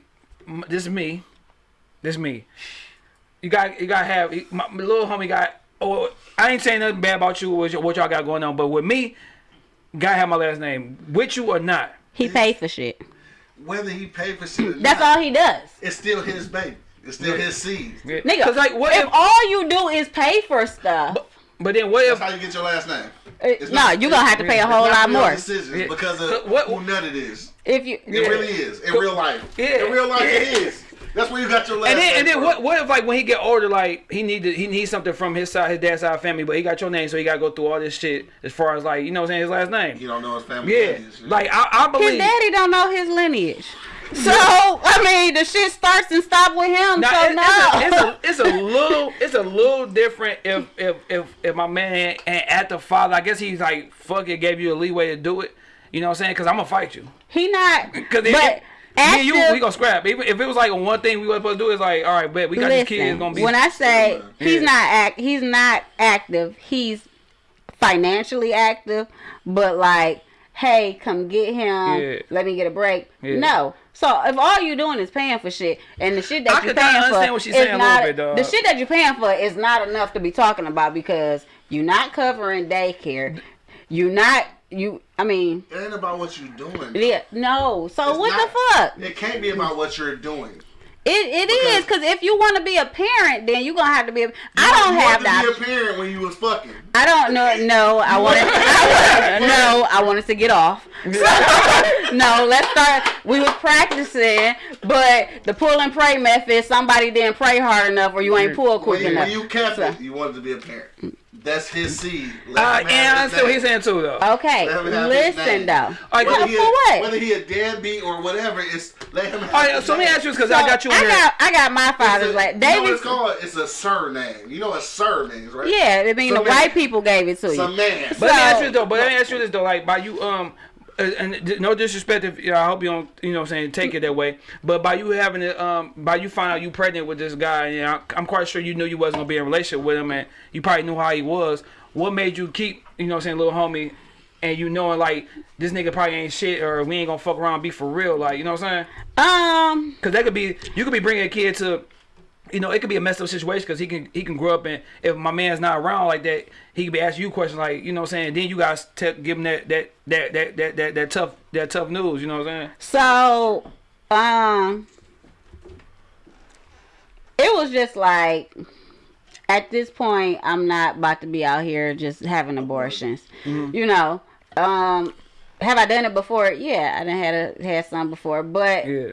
this is me. This is me. You got you got to have my, my little homie got. Oh, I ain't saying nothing bad about you or what y'all got going on, but with me, gotta have my last name with you or not. He paid for shit. Whether he paid for shit or That's not, all he does. It's still his baby. It's still Yeah. his seed. Yeah. Nigga, Cause like what if, if? all you do is pay for stuff, But then what That's if? how you get your last name. uh, It's no, not- you're gonna have to pay a whole lot more. decisions Yeah. because of what- who nut it is. If you, It Yeah. really is in real life. Yeah. In real life, Yeah. it is. That's where you got your last And then, name and then from. what? What if like when he get older, like he need to, he needs something from his side, his dad's side of family, but he got your name, so he got to go through all this shit as far as like you know what I'm saying his last name. He don't know his family. Yeah, lineage. like I, I his daddy don't know his lineage. So I mean, the shit starts and stop with him. Now, so it- no. it's, a, it's, a, it's a little it's a little different if if if, if my man ain't at the father. I guess he's like fuck it, gave you a leeway to do it. You know what I'm saying? Because I'm gonna fight you. he not. Because But me and you, we gonna scrap. Even if it was like one thing we were supposed to do is like, all right, bet we got these kids gonna be. when I say he's Yeah. not act, he's not active. He's financially active, but like, hey, come get him. Yeah. Let me get a break. Yeah. No. So if all you're doing is paying for shit, and the shit that I you're paying for is saying a little not bit, dog. the shit that you're paying for is not enough to be talking about because you're not covering daycare. You're not you. I mean, It ain't about what you're doing. yeah, no. So It's what not- the fuck? It can't be about what you're doing. It it Because- is because if you want to be a parent, then you're gonna have to be. A, I You- don't you have wanted that. to be a parent when you was fucking. I don't know. No, I wanted. I wanted no, I wanted to get off. no, let's start. We was practicing, but the pull and pray method. Somebody didn't pray hard enough, or you ain't pull quick When you, enough. when you kept So- it, you wanted to be a parent. That's his seed. Let uh, and I his understand what name. he's saying too, though. Okay, Let him have his listen though. All right, Whether For he, what? Whether he a deadbeat or whatever, it's let him have All right, his so let me ask you this because I got you in I here. got I got my father's It's a- like You know what David. it's called? It's a surname. You know what surname is, right? Yeah, I mean the man. white people gave it to Some you. man. But let me ask you this though. But let me ask you this though. Like by you, um, and no disrespect if you know, I hope you don't, you know, what I'm saying take it that way. But by you having it, um, by you find out you pregnant with this guy, and I- I'm quite sure you knew you wasn't gonna be in a relationship with him, and you probably knew how he was. What made you keep, you know, what I'm saying little homie, and you knowing like this nigga probably ain't shit, or we ain't gonna fuck around, and be for real, like you know what I'm saying? Um, Because that could be you could be bringing a kid to, you know, it could be a messed up situation because he can he can grow up and if my man's not around like that, he could be asking you questions like you know what I'm saying. Then you guys give him that that that that that that, that tough that tough news. You know what I'm saying? So, um, it was just like, at this point, I'm not about to be out here just having abortions. You know, um, have I done it before? Yeah, I done had a, had some before, but Yeah.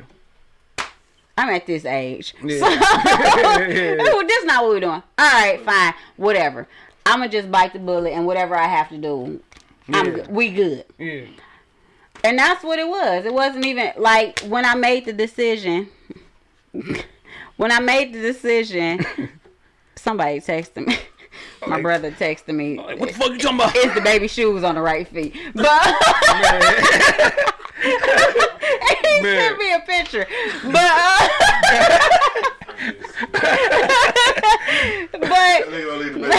I'm at this age. Yeah. So, Yeah. This not what we're doing. All right, fine, whatever. I'm gonna just bite the bullet and whatever I have to do, I'm we good. Yeah. And that's what it was. It wasn't even like when I made the decision. when I made the decision, somebody texted me. My Like- brother texted me. Like, what the fuck you talking about? Is the baby shoes on the right feet? But he Man. sent me a picture. But uh, but Nigga gonna leave the baby.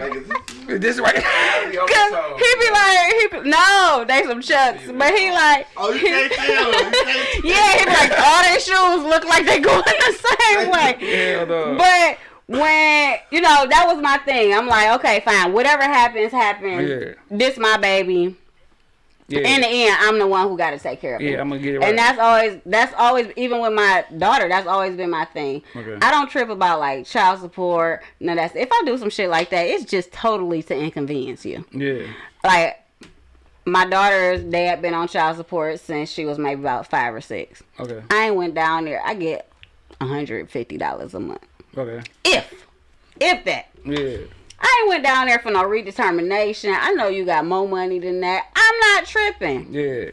Like, is this- this right. Cause he be like, he be, no, they some chucks, but he like, Oh, you can't tell. You can't yeah, he be like, all their shoes look like they going the same way. Hell no. But when you know that was my thing, I'm like, okay, fine, whatever happens, happens. Yeah. This my baby. yeah. In the end, I'm the one who got to take care of it. yeah, I'm gonna get it right. And that's always that's always even with my daughter, that's always been my thing. Okay. I don't trip about like child support. No, that's if I do some shit like that, it's just totally to inconvenience you. yeah. Like my daughter's dad been on child support since she was maybe about five or six. Okay. I ain't went down there. I get hundred fifty dollars a month. Okay. If if that. Yeah. I ain't went down there for no redetermination. I know you got more money than that. I'm not tripping. Yeah.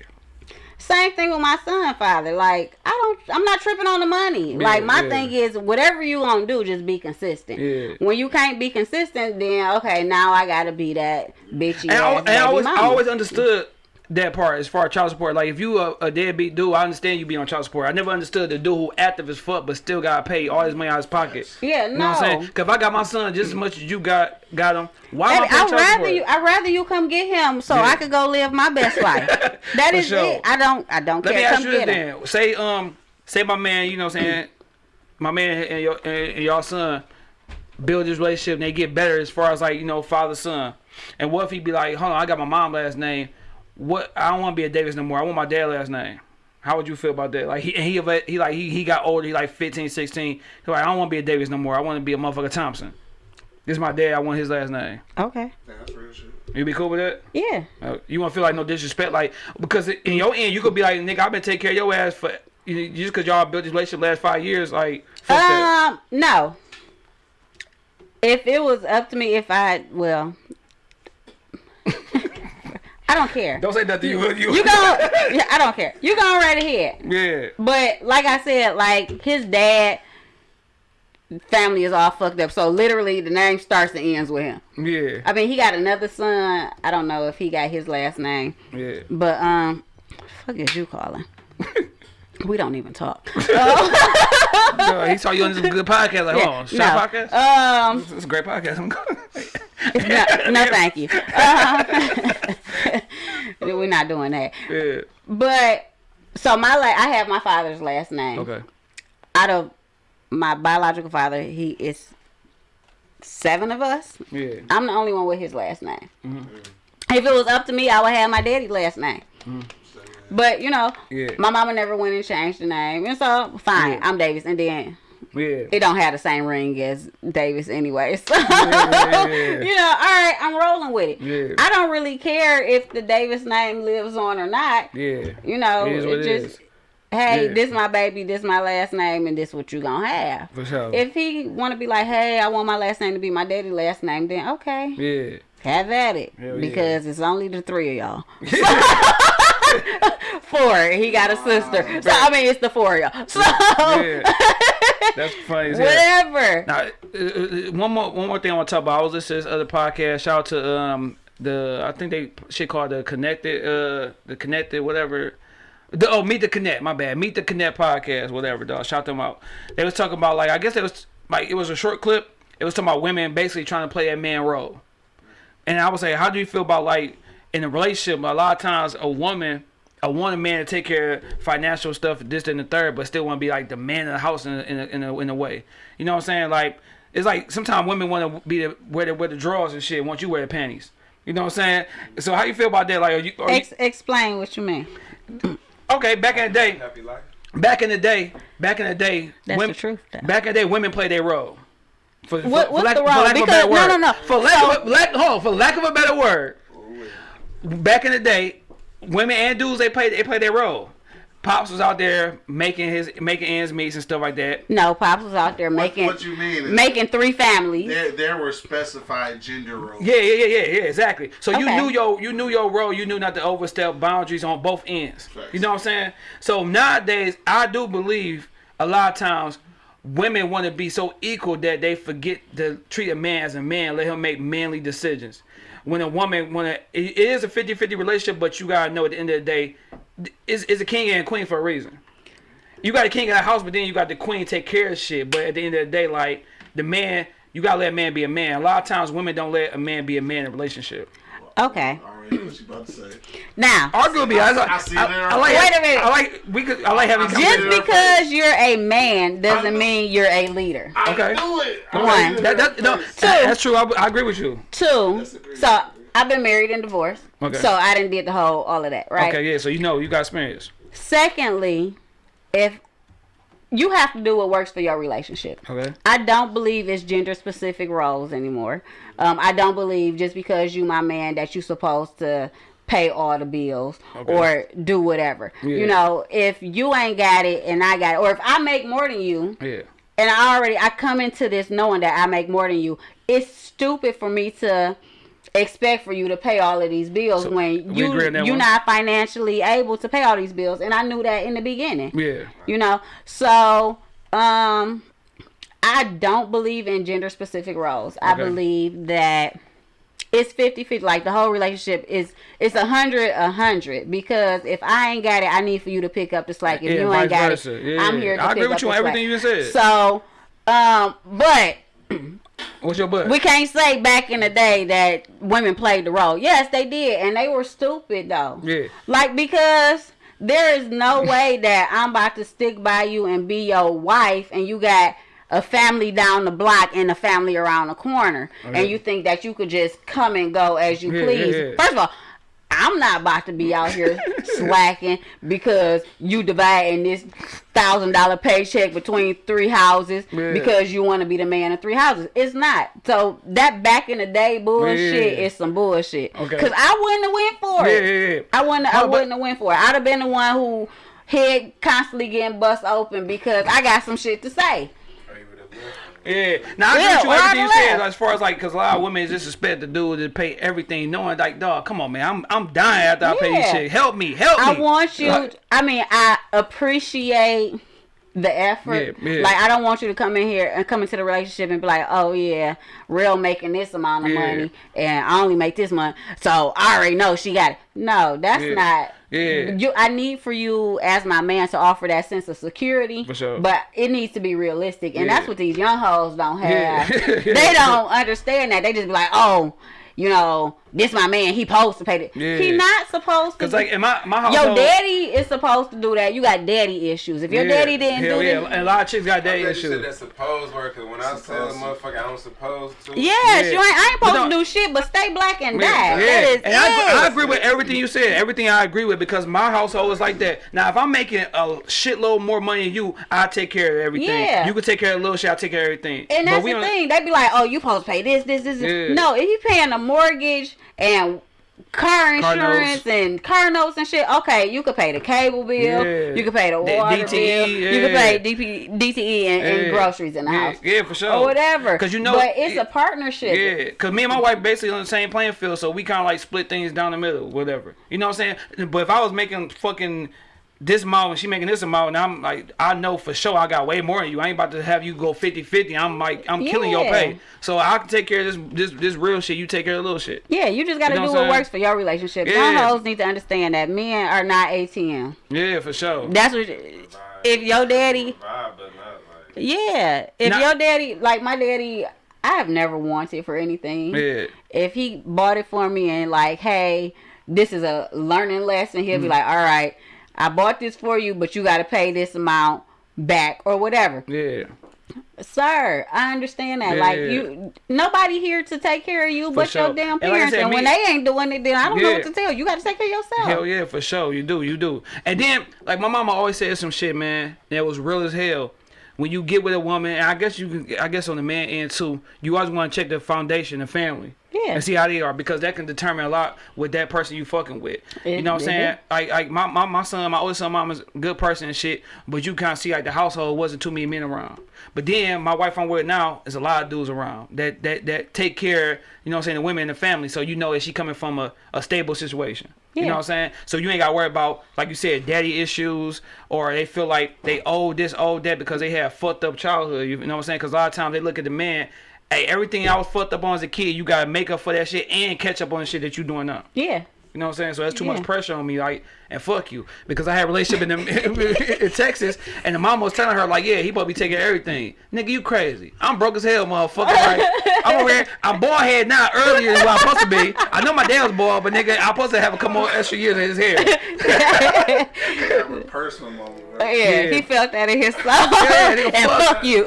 Same thing with my son father. Like I don't I'm not tripping on the money. like my yeah. thing is whatever you gonna do, just be consistent. Yeah. When you can't be consistent, then okay, now I gotta be that bitchy And, I, ass and I baby always, I always understood that part as far as child support. Like if you a, a deadbeat dude, I understand you be on child support. I never understood the dude who active as fuck but still got paid all his money out of his pocket. Yeah, You know what I'm saying? no. Cause if I got my son just as much as you got got him, why am I Baby, paying I'd child rather support? you. I'd rather you come get him so Yeah. I could go live my best life. That is sure. it. I don't. I don't Let me ask Come you this then. Say um, say my man, you know what I'm saying, my man and your and, and your son build this relationship and they get better as far as like you know father son. And what if he be like, hold on, I got my mom last name. What I don't want to be a Davis no more. I want my dad last name. How would you feel about that? Like he he he like he, he got older. He like 15, 16. He like I don't want to be a Davis no more. I want to be a motherfucker Thompson. This is my dad. I want his last name. Okay. Yeah, that's real shit. You be cool with that? Yeah. Uh, you want to feel like no disrespect, like because in your end you could be like, nigga, I've been taking care of your ass for you know, just because y'all built this relationship last five years, like fuck that. Um. No. If it was up to me, if I well, I don't care. Don't say nothing. You you, You go. yeah, I don't care. You go right ahead. yeah. But like I said, like his dad family is all fucked up. So literally, the name starts and ends with him. Yeah, I mean, he got another son. I don't know if he got his last name, yeah. but um, fuck is you calling? we don't even talk. No, he saw you on this good podcast. Like, yeah, oh, shot podcast. Um, It's a great podcast. I'm going. no, no, thank you. Um, we're not doing that. yeah. But so my la- I have my father's last name. Okay. Out of my biological father, he is seven of us. Yeah. I'm the only one with his last name. If it was up to me, I would have my daddy's last name. But you know, Yeah. my mama never went and changed the name, and so fine, Yeah. I'm Davis, and then Yeah. it don't have the same ring as Davis anyway. So yeah. you know, all right, I'm rolling with it. Yeah. I don't really care if the Davis name lives on or not. Yeah. You know, It it just is. hey, Yeah. this my baby, this my last name, and this what you gonna have. For sure. If he want to be like, hey, I want my last name to be my daddy last name, then okay, yeah. have at it Hell because it's only the three of y'all. four. He got a sister, so I mean it's the four of y'all. So Yeah. That's funny whatever. Now, uh, uh, one more one more thing I want to talk about. I was listening to this other podcast. Shout out to um the I think they shit called the connected uh the connected whatever. The, oh, meet the connect. My bad. Meet the connect podcast. Whatever. Dog. Shout them out. They was talking about like I guess it was like it was a short clip. It was talking about women basically trying to play that man role. And I would say, how do you feel about like in a relationship? A lot of times, a woman, I want a man to take care of financial stuff, this and the third, but still want to be like the man of the house in a, in a, in a, in a way. You know what I'm saying? Like it's like sometimes women want to be the wear the wear the drawers and shit. Once you wear the panties. You know what I'm saying? So how you feel about that? Like, are you, are you explain what you mean. okay? Back in the day, Happy life. back in the day, back in the day, That's women, the truth, though. Back in the day, women played their role. For, for- What- for what's lack- the for role? lack of a Because- better no, word. no, no. For lack, of lack, hold on, for lack of a better word, back in the day, women and dudes they played they played their role. Pops was out there making his making ends meet and stuff like that. No, Pops was out there making what you mean? is making three families. There, there were specified gender roles. Yeah, yeah, yeah, yeah, yeah, exactly. So you knew your you knew your role. You knew not to overstep boundaries on both ends. Facts. You know what I'm saying? So nowadays, I do believe a lot of times women want to be so equal that they forget to treat a man as a man, let him make manly decisions. When a woman, when a, it is a 50-50 relationship, but you gotta know at the end of the day, is it's a king and a queen for a reason. You got a king in the house, but then you got the queen take care of shit. But at the end of the day, like the man, you gotta let a man be a man. A lot of times, women don't let a man be a man in a relationship. Okay. I what you about to say. Now, Arguably, I, I, I see I, there. I like. Wait a minute. I like. We could. I like having. Just conversations. there. because you're a man doesn't mean you're a leader. I Okay. knew it. I One. knew it That, that, no, first. that's true. I, I agree with you. Two, so I've been married and divorced. Okay. So I didn't did the whole all of that, right? Okay, yeah. So you know, you got experience. Secondly, if you have to do what works for your relationship. Okay. I don't believe it's gender specific roles anymore. Um, I don't believe just because you my man that you supposed to pay all the bills Okay. or do whatever. Yeah. You know, if you ain't got it and I got it, or if I make more than you Yeah. and I already I come into this knowing that I make more than you. It's stupid for me to expect for you to pay all of these bills So, when you agree on that you're one? not financially able to pay all these bills, and I knew that in the beginning. Yeah. You know, so um, I don't believe in gender specific roles. I believe that it's 50 50 like the whole relationship is it's a hundred a hundred because if i ain't got it i need for you to pick up the slack if Yeah, you ain't got versa. it Yeah. i'm here to I agree with you on everything slack. you said. so um but What's your butt? we can't say back in the day that women played the role yes they did and they were stupid though Yeah. like because there is no way that i'm about to stick by you and be your wife and you got a family down the block and a family around the corner and you think that you could just come and go as you Yeah, please yeah. first of all I'm not about to be out here slacking because you dividing this thousand dollar paycheck between three houses Yeah. because you want to be the man of three houses. It's not. So that back in the day bullshit Yeah. is some bullshit. Okay. Cause I wouldn't have went for it. yeah, yeah. I wouldn't. I but- wouldn't have went for it. I'd have been the one who head constantly getting bust open because I got some shit to say. Or you would've left. Yeah. Now I agree with you everything you said as far as like, cause a lot of women just expect the dude to pay everything, knowing like, dog, come on, man, I'm I'm dying after I pay Yeah. shit. Help me, help I me. I want you. Like, I mean, I appreciate the effort. Yeah, yeah. Like, I don't want you to come in here and come into the relationship and be like, "Oh yeah, real making this amount of Yeah. money, and I only make this money, so I already know she got it." No, that's not. Yeah. You, I need for you as my man to offer that sense of security. For sure. But it needs to be realistic, and Yeah. that's what these young hoes don't Yeah. have. they don't understand that. They just be like, "Oh." You know, this my man. He supposed to pay it. Yeah. He not supposed to. Cause do- like in my my your household, daddy is supposed to do that. You got daddy issues. If your yeah, daddy didn't hell do yeah. this, and a lot of chicks got I'm daddy glad you issues. that supposed work. cause when I tell a motherfucker I don't supposed to. yes, Yeah. you ain't. I ain't supposed don't- to do shit, but stay black and Yeah, die. yeah. That is and I, I agree with everything you said. Everything I agree with because my household is like that. Now, if I'm making a shitload more money than you, I take care of everything. Yeah. You can take care of a little shit. I take care of everything. And But that's we the thing. They be like, "Oh, you supposed to pay this, this, this." this. Yeah. No, if you paying a mortgage and car Car insurance notes. and car notes and shit, okay, you could pay the cable bill, Yeah. you could pay the water DTE, bill, you could pay DP, DTE and, and groceries in the Yeah, house, yeah, for sure. or whatever. Cause you know- but it's a partnership. Yeah, cause me and my wife basically on the same playing field, so we kind of like split things down the middle, whatever. You know what I'm saying? But if I was making fucking this amount and she making this amount, and I'm like, I know for sure I got way more than you. I ain't about to have you go 50-50. I'm like, I'm killing your pay. So I can take care of this this this real shit. You take care of little shit. Yeah, you just gotta You know do what what works for your relationship. Yeah. Young hoes need to understand that men are not ATM. Yeah, for sure. That's what. If your daddy, Vibe, but not like. yeah, if Now- your daddy, like my daddy, I have never wanted for anything. Yeah. If he bought it for me and like, hey, this is a learning lesson, he'll be Mm-hmm. like, all right, I bought this for you, but you got to pay this amount back or whatever. Yeah. Sir, I understand that. Yeah, like you, nobody here to take care of you but sure. your damn And like parents. said, and me- when they ain't doing it, then I don't know what to tell you. You got to take care of yourself. Hell yeah, for sure. You do, you do. And then, like my mama always said some shit, man, that was real as hell. When you get with a woman, and I guess you can, I guess on the man end too, you always want to check the foundation, the family, Yeah. and see how they are because that can determine a lot with that person you fucking with. you know what I'm saying? Like, like my, my my son, my oldest son, mama's a good person and shit, but you kind of see like the household wasn't too many men around. But then my wife I'm with now is a lot of dudes around that that that take care, you know what I'm saying, the women in the family. So you know that she coming from a, a stable situation. You know what I'm saying? So you ain't got to worry about, like you said, daddy issues, or they feel like they owe this, owe that because they had fucked up childhood. You know what I'm saying? Because a lot of times they look at the man, hey, everything I was fucked up on as a kid, you got to make up for that shit and catch up on the shit that you doing now. Yeah. You know what I'm saying? So that's too Yeah. much pressure on me, like, and fuck you, because I had a relationship in, the, in Texas, and the mom was telling her like, yeah, he supposed to be taking everything. Nigga, you crazy? I'm broke as hell, motherfucker. Like, I'm over here, I'm bald head now earlier than what I'm supposed to be. I know my dad's bald, but nigga, I'm supposed to have a couple more extra years in his hair. Have a personal moment, Yeah, right? he felt that in his soul. nigga, and fuck. fuck you.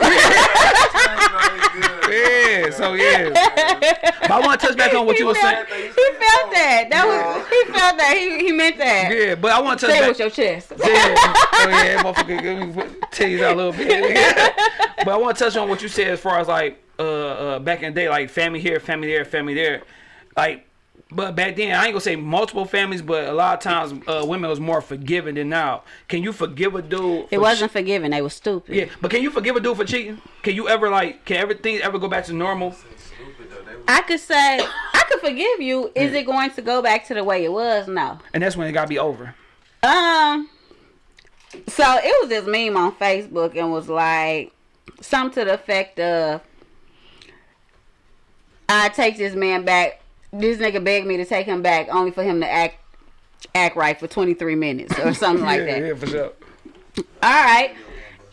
Yeah, so yeah. But I want to touch back on what you were saying. he felt that. That was he felt that. He he meant that. Yeah, but I want to touch Say it back. with your chest. Yeah. oh yeah, motherfucker, let me put titties out a little bit. but I want to touch on what you said as far as like uh, uh back in the day, like family here, family there, family there. Like But back then, I ain't gonna say multiple families, but a lot of times uh, women was more forgiving than now. Can you forgive a dude? It wasn't forgiving. They was stupid. Yeah, but can you forgive a dude for cheating? Can you ever like? Can everything ever go back to normal? Stupid though. They was I could say I could forgive you. Is it going to go back to the way it was? No. And that's when it gotta be over. Um. So it was this meme on Facebook and was like something to the effect of, "I take this man back. This nigga begged me to take him back, only for him to act act right for 23 minutes or something like that." yeah, for sure. All right.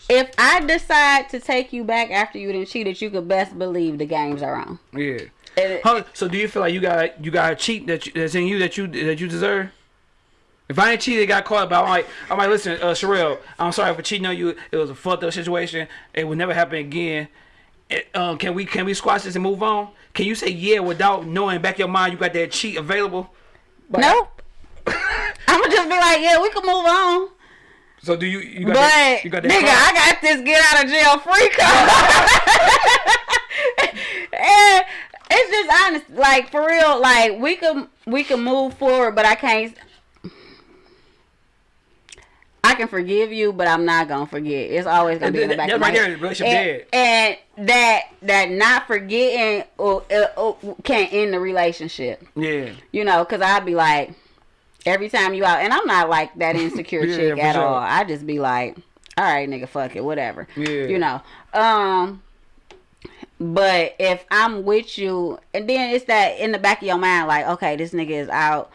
If I decide to take you back after you done cheated, you could best believe the games are on. Yeah. And it- Huh, so do you feel like you got you got a cheat that you, that's in you that you that you deserve? If I ain't cheated, got caught, but I'm like, I'm like, listen, uh, Sherelle, I'm sorry for cheating on you. It was a fucked up situation. It will never happen again. It, um, can we can we squash this and move on? Can you say yeah without knowing back your mind you got that cheat available? Nope. I'm gonna just be like, yeah, we can move on. So do you you got But that, you got that nigga, card? I got this get out of jail free card. and it's just honest, like for real, like we can we can move forward, but I can't. I can forgive you, but I'm not gonna forget. It's always gonna be in the back That of my right there, head. the relationship and, and that that not forgetting or, uh, uh, can end the relationship. yeah. You know, cause I'd be like, every time you out, and I'm not like that insecure Yeah, chick at sure. all. I just be like, all right, nigga, fuck it, whatever. Yeah. You know. Um. But if I'm with you, and then it's that in the back of your mind, like, okay, this nigga is out.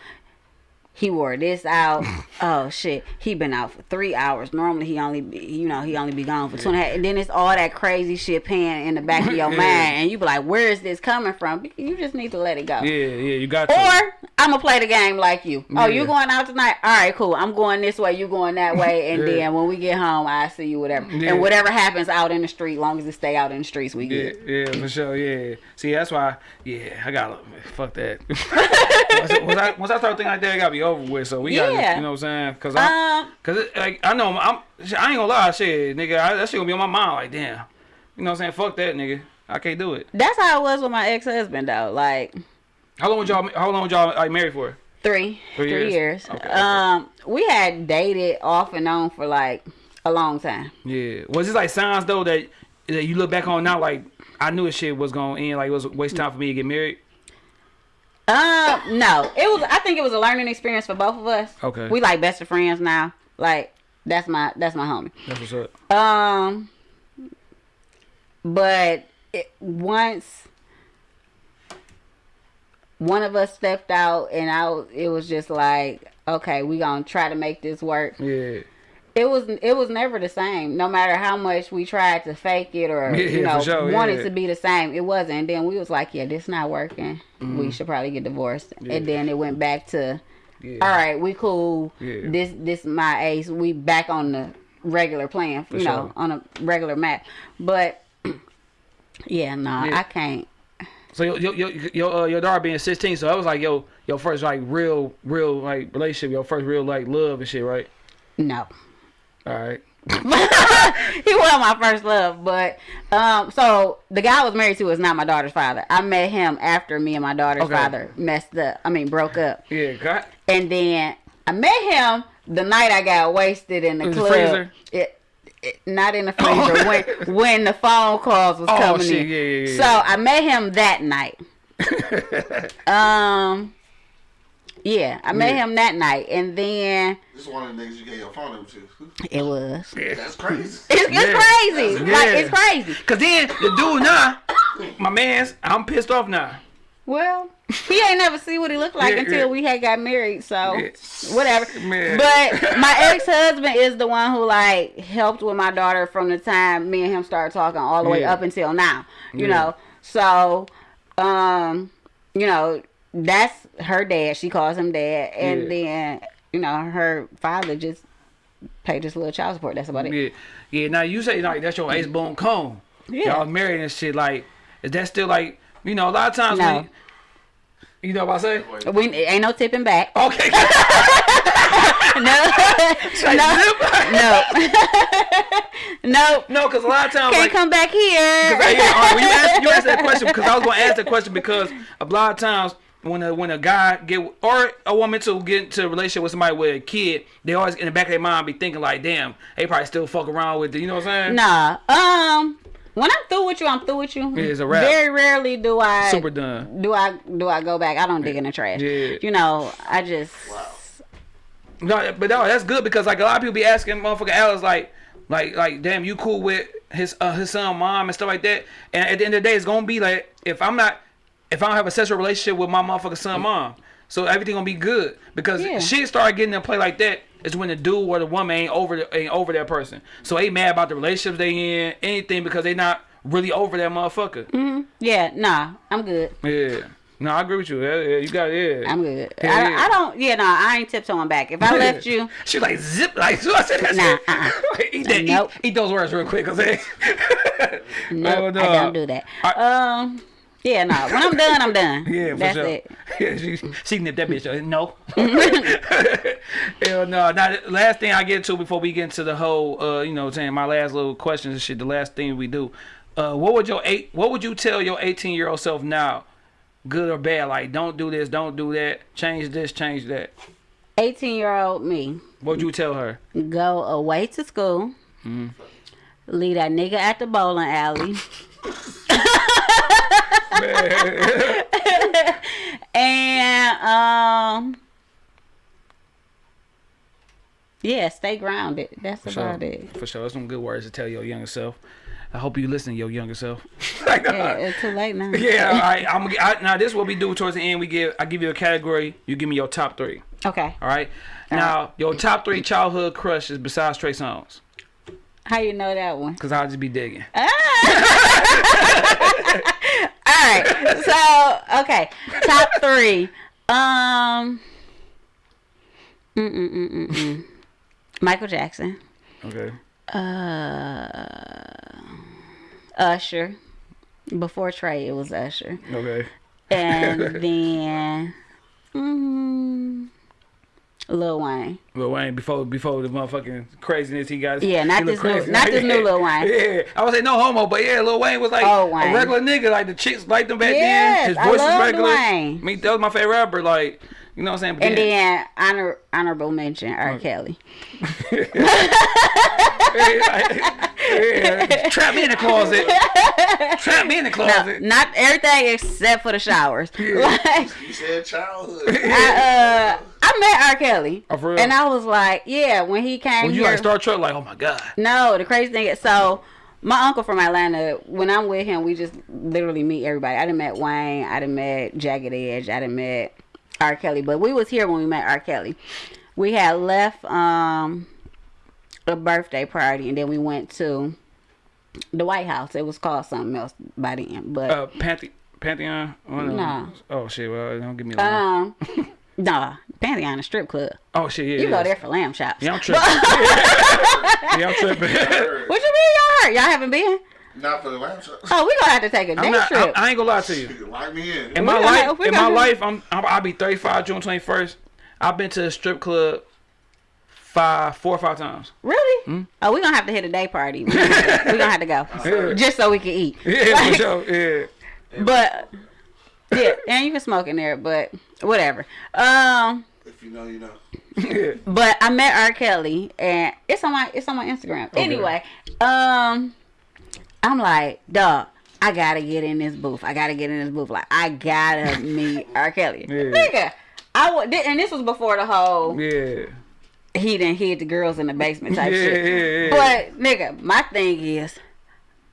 He wore this out. oh shit, he been out for three hours. Normally he only, be, you know, he only be gone for two and a half. And then it's all that crazy shit paying in the back of your Yeah. mind, and you be like, where is this coming from? You just need to let it go. Yeah, yeah, you got to. Or I'm gonna play the game like you. Oh, you going out tonight? All right, cool. I'm going this way. You going that way, and Yeah. then when we get home, I see you. Whatever, Yeah. and whatever happens out in the street, long as it stay out in the streets, we Yeah, good. yeah, for sure. Yeah. See, that's why. Yeah, I gotta fuck that. once, once I once I start thinking like that, it gotta be over with. So we gotta, you know what I'm saying? Cause I, Um, cause it, like I know I'm, I ain't gonna lie, shit, nigga, I, that shit gonna be on my mind. Like, damn, you know what I'm saying? Fuck that, nigga. I can't do it. that's how it was with my ex husband though. Like How long y'all? How long y'all like married for? three, Three three years? years. Okay, okay. Um, we had dated off and on for like a long time. Yeah. Was this like signs though that that you look back on now like I knew this shit was gonna end like it was a waste of time for me to get married? Um, no, it was. I think it was a learning experience for both of us. Okay. we like best of friends now. Like that's my that's my homie. That's what's up. Um, but it, once one of us stepped out, and I, it was just like, okay, we gonna try to make this work. Yeah. It was, it was never the same. No matter how much we tried to fake it or Yeah, you know sure, wanted yeah. to be the same, it wasn't. And then we was like, yeah, this not working. We should probably get divorced. And then it went back to Yeah. all right, we cool. Yeah. This this my ace. We back on the regular plan, you For know, on a regular map. But yeah, nah, Yeah. I can't. So your your your your, uh, your daughter being 16, so that was like yo your first like real real like relationship, your first real like love and shit, right? No. All right. he was my first love, but um, so the guy I was married to is not my daughter's father. I met him after me and my daughter's Okay. father messed up. I mean, broke up, Yeah. Got. and then I met him the night I got wasted in the In the club. freezer? It, it, not in the freezer when when the phone calls was Oh, coming shit, in. yeah, yeah, yeah. So I met him that night. um, yeah, I met Yeah. him that night, and then This is one of the niggas you gave your phone number to. it was. That's crazy. It's, it's Yeah. crazy. Yeah. Like it's crazy. Cause then the dude now, my man's, I'm pissed off now. Well, he ain't never see what he looked like Yeah, until yeah. we had got married. So Yeah. whatever. Man. But my ex husband is the one who like helped with my daughter from the time me and him started talking all the way up until now. You Yeah. know. So um, you know, that's her dad. She calls him dad. And Yeah. then, you know, her father just paid this little child support. That's about it. Yeah. Yeah. Now you say like that's your ace bone cone. Yeah. Y'all married and shit. Like, is that still like you know a lot of times No. when you know what I say? We ain't no tipping back. Okay. No, no, no, no. no, cause a lot of times Can't like. come back here. Cause yeah, all right, you asked, you asked that question because I was gonna ask that question because a lot of times when a when a guy get or a woman to get into a relationship with somebody with a kid, they always in the back of their mind be thinking like, damn, they probably still fuck around with it. You know what I'm saying? Nah. Um. When I'm through with you, I'm through with you. Yeah, it's a wrap. Very rarely do I Super done. do I do I go back. I don't dig in the trash. Yeah. You know, I just No, but no, that's good because like a lot of people be asking motherfucker Alex like, like, like, damn, you cool with his uh, his son, mom, and stuff like that. And at the end of the day, it's gonna be like if I'm not, if I don't have a sexual relationship with my motherfucker son, mom, so everything gonna be good because Yeah. shit start getting in play like that. Is when the dude or the woman ain't over the, ain't over that person, so they mad about the relationships they in, anything because they not really over that motherfucker. yeah, nah, I'm good. Yeah, no, I agree with you. Yeah, yeah, you got it. Yeah. I'm good. Yeah, I. I don't. Yeah, no, I ain't tiptoeing back. If I left you, She like zip like so I said that Nah, shit. uh-uh. eat that Nope. eat, eat those words real quick cause they no, Oh, no. I don't do that. I- um, yeah, no. When I'm done, I'm done. Yeah, for that's sure. it. Yeah, she she nipped that bitch. No. Hell no. Now the last thing I get to before we get into the whole uh, you know, saying my last little questions and shit, the last thing we do. Uh what would your eight what would you tell your eighteen year old self now? Good or bad? Like don't do this, don't do that, change this, change that. 18 year old me What would you tell her? go away to school. Mm-hmm. Leave that nigga at the bowling alley. and um yeah, stay grounded. That's For sure. about it. For sure. That's some good words to tell your younger self. I hope you listen to your younger self. Like, Yeah, it's too late now. Yeah, all right. I'm I, now. This is what we do towards the end. We give I give you a category. You give me your top three. Okay. All right. Now your top three childhood crushes besides Trey Songz, How you know that one? cause I'll just be digging. All right. So, okay. Top three. Um. Mm mm mm mm mm. Michael Jackson. Okay. Uh. Usher. Before Trey, it was Usher, Okay. and then. Mm, Lil Wayne. Lil Wayne before before the motherfucking craziness he got. Yeah, not this new- crazy. not this new Lil Wayne. Yeah, I would say no homo, but yeah, Lil Wayne was like Oh, a regular nigga. Like the chicks liked him back Yes, then. His I voice was regular. Wayne. Me, that was my favorite rapper. Like you know what I'm saying. But And then honor honorable mention R. Kelly. yeah, trap me in the closet. Trap me in the No, closet. not everything except for the showers. Like, You said childhood. I, uh, I met R. Kelly, Oh, for real? and I was like, yeah, when he came When you here. like Star Trek, like oh my god. no, the crazy thing is, so my uncle from Atlanta. When I'm with him, we just literally meet everybody. I done met Wayne. I done met Jagged Edge. I done met R. Kelly. But we was here when we met R. Kelly. We had left um a birthday party, and then we went to the White House. It was called something else by then, but. Uh, Panthe- Pantheon. Oh, no. Oh shit. Well, don't give me. Um, nah, Pantheon, a strip club. oh shit. Yeah. You yeah. go there for lamb chops. Yeah, I'm tripping. yeah, I'm tripping. What you mean y'all hurt? Y'all haven't been? Not for the lamb chops. Oh, we gonna have to take a day I'm not. Trip. I ain't gonna lie to you. You Lock me in. In We my gonna life, have- we in my gonna- life, I'm, I'm I'll be 35 June 21st. I've been to a strip club five, four or five times. really? Hmm? Oh, we gonna have to hit a day party. we gonna, gonna have to go Yeah. just so we can eat. Yeah, Like, for sure. Yeah. But yeah, and you can smoke in there, but whatever. Um, If you know, you know. but I met R. Kelly, and it's on my it's on my Instagram. Anyway, um, I'm like, dog. I gotta get in this booth. I gotta get in this booth. Like, I gotta meet R. Kelly. Yeah. Nigga, I would, and this was before the whole Yeah. he didn't hid the girls in the basement Yeah, type yeah, shit. yeah. But nigga, my thing is,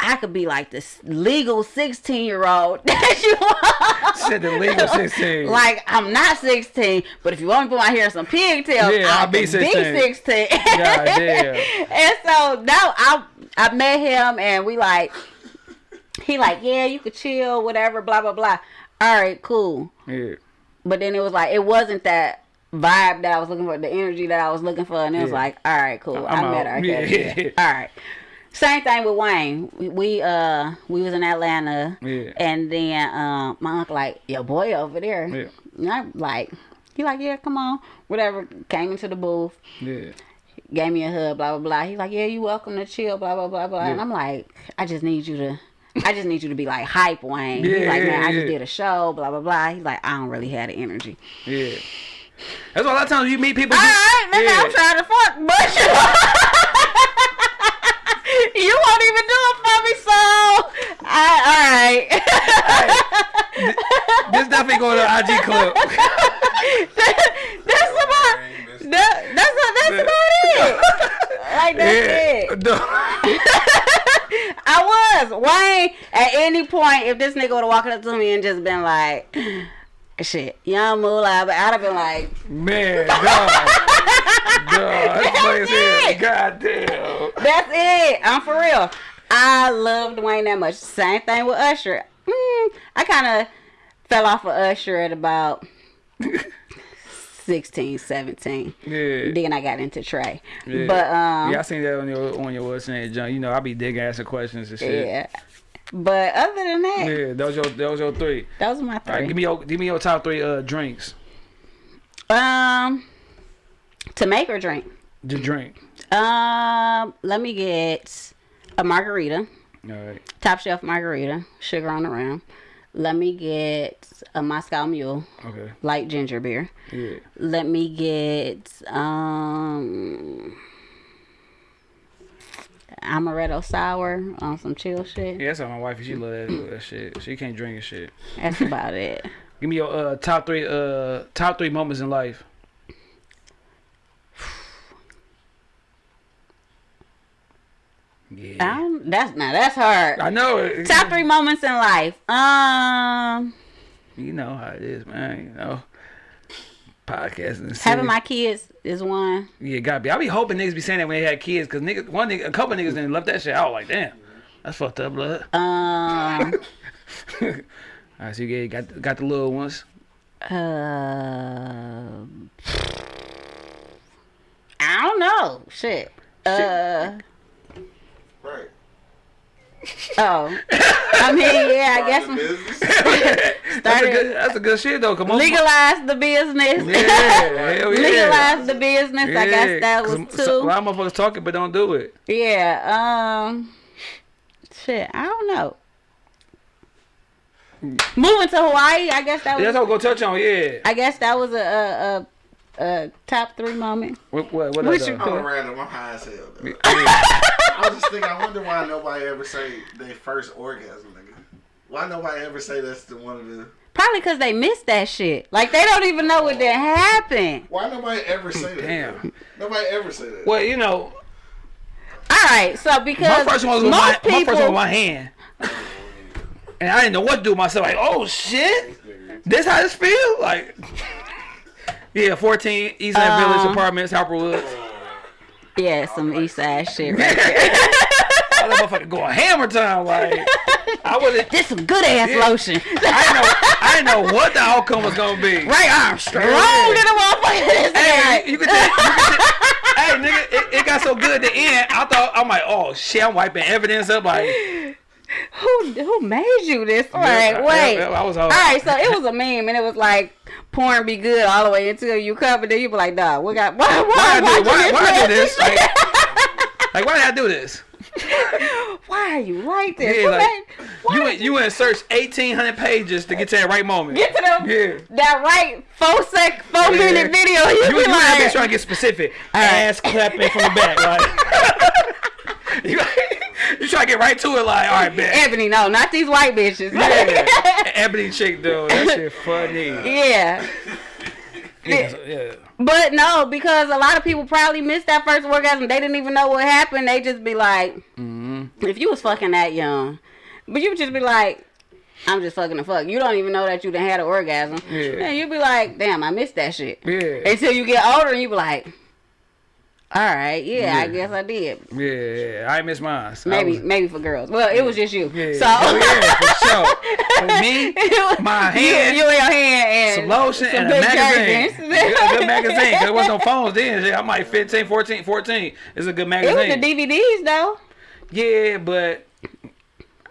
I could be like this legal sixteen year old that you want. Said the legal 16. Like I'm not sixteen, but if you want me to put my hair in some pigtails, Yeah, I I'll be 16. Be 16. God and so now I I met him and we like he like yeah you could chill whatever blah blah blah. All right, cool. Yeah. But then it was like it wasn't that vibe that I was looking for, the energy that I was looking for, and it was like, all right, cool, I'm I met out. her. Yeah, yeah. All right. Same thing with Wayne. We, we uh we was in Atlanta, Yeah. and then um my uncle like your boy over there. Yeah. And I'm like, he like yeah, come on, whatever. Came into the booth, Yeah. gave me a hug, blah blah blah. He like yeah, you welcome to chill, blah blah blah blah. And I'm like, I just need you to. I just need you to be like hype, Wayne. He's Yeah, like, yeah, man, I yeah. just did a show, blah blah blah. He's like, I don't really have the energy. Yeah. That's why a lot of times you meet people. All right, nigga, yeah. I'm trying to fuck, but you won't even do it for me, so I, all right. This definitely going to IG clip. that's about that, that's that's about it. Like that's it. No. I was Wayne. At any point, if this nigga would have walked up to me and just been like, "Shit, Young Mula," but I'd have been like, Man, dog. Dog, that's funny as hell. it. God damn. "That's it." I'm for real. I loved Wayne that much. Same thing with Usher. Mm, I kind of fell off of Usher at about 16, 17. Yeah. Then I got into Trey. Yeah. But um, yeah, I seen that on your on your name, John. You know, I be digging asking questions and shit. yeah. But other than that, Yeah, those your those your three. those are my three. right, give me your give me your top three uh drinks. Um, to make or drink. To drink. Um, let me get a margarita, All right. top shelf margarita, sugar on the rim. Let me get a Moscow Mule, Okay. light ginger beer. Yeah. Let me get um amaretto sour on some chill shit. Yeah, that's how my wife. She love that, that shit. She can't drink and shit. That's about it. Give me your uh top three uh top three moments in life. Yeah. Um, that's now that's hard. I know it. Top three moments in life. Um, You know how it is, man. You know. Podcasting. having my kids is one. Yeah, gotta be. I be hoping niggas be saying that when they had kids, cause niggas, one nigga, a couple niggas didn't left that shit out. Like, damn, that's fucked up, blood. Um, All right, so you got got the little ones. uh, I don't know. Shit. Uh, Right. Oh, I mean, yeah, I guess That's a good. That's a good shit though. Come on. legalize the business. Yeah, hell yeah. legalize the business. I guess that was so- two. A lot of motherfuckers talking but don't do it. Yeah. Um. Shit. I don't know. Moving to Hawaii. I guess that was. That's what we're gonna touch on. Yeah. I guess that was a a, a, a top three moment. What what what? What you though? I'm random. I'm high as hell. Though. Yeah. I was just thinking. I wonder why nobody ever say their first orgasm, nigga. Why nobody ever say that's the one of the? Probably because they missed that shit. Like they don't even know what that happened. Why nobody ever say that? Damn. Nobody ever say that. Well, you know, All right. So because my first one was most my, my people. first one with my hand, and I didn't know what to do with myself. Like, oh shit, this how this feel? Like, yeah, fourteen East End Village Um, Apartments, Harper Woods. yeah, some East Side shit. Right? I that motherfucker going hammer time. Like, I wasn't. This some good ass Yeah. lotion. I didn't know. I didn't know what the outcome was gonna be. right arm strong Yeah. to the motherfucker. Hey, you could tell, you could tell- hey, nigga, it, it got so good at the end. I thought I'm like, oh shit, I'm wiping evidence up. Like, Who who made you this? All right, I- wait. I, I was all, All right, so it was a meme, and it was like porn be good all the way until you cover. Then you be like, "Dog, we got? Why? Why? Why I Why, do, why, why I do this? Like, Like, like, why did I do this? why are you like this? Yeah, like, why You went, you went and searched 1,800 pages to get to that right moment. get to them Yeah. that right four sec four Yeah. minute video. You, You, be you have been like, trying to get specific. right. Ass clapping from the back. right? you, you try to get right to it. Like, all right, bet. Ebony, no, not these white bitches. Yeah. Ebony chick, though. That shit funny. yeah. Yeah. yeah. But no, because a lot of people probably missed that first orgasm. They didn't even know what happened. They just be like, Mm-hmm. if you was fucking that young, but you would just be like, I'm just fucking the fuck. You don't even know that you done had an orgasm. Yeah. And you'd be like, damn, I missed that shit. Yeah. Until you get older and you be like, all right, yeah, I guess I did. Yeah, yeah, I miss mine. Maybe, was- maybe for girls. Well, it was just you. yeah, So oh, yeah, for sure. For me, my hand, you and your hand and some lotion some and a magazine. Good, a good magazine. Cause there was no phones then. I'm like 15, 14, 14. It's a good magazine. It was the DVDs though. Yeah, but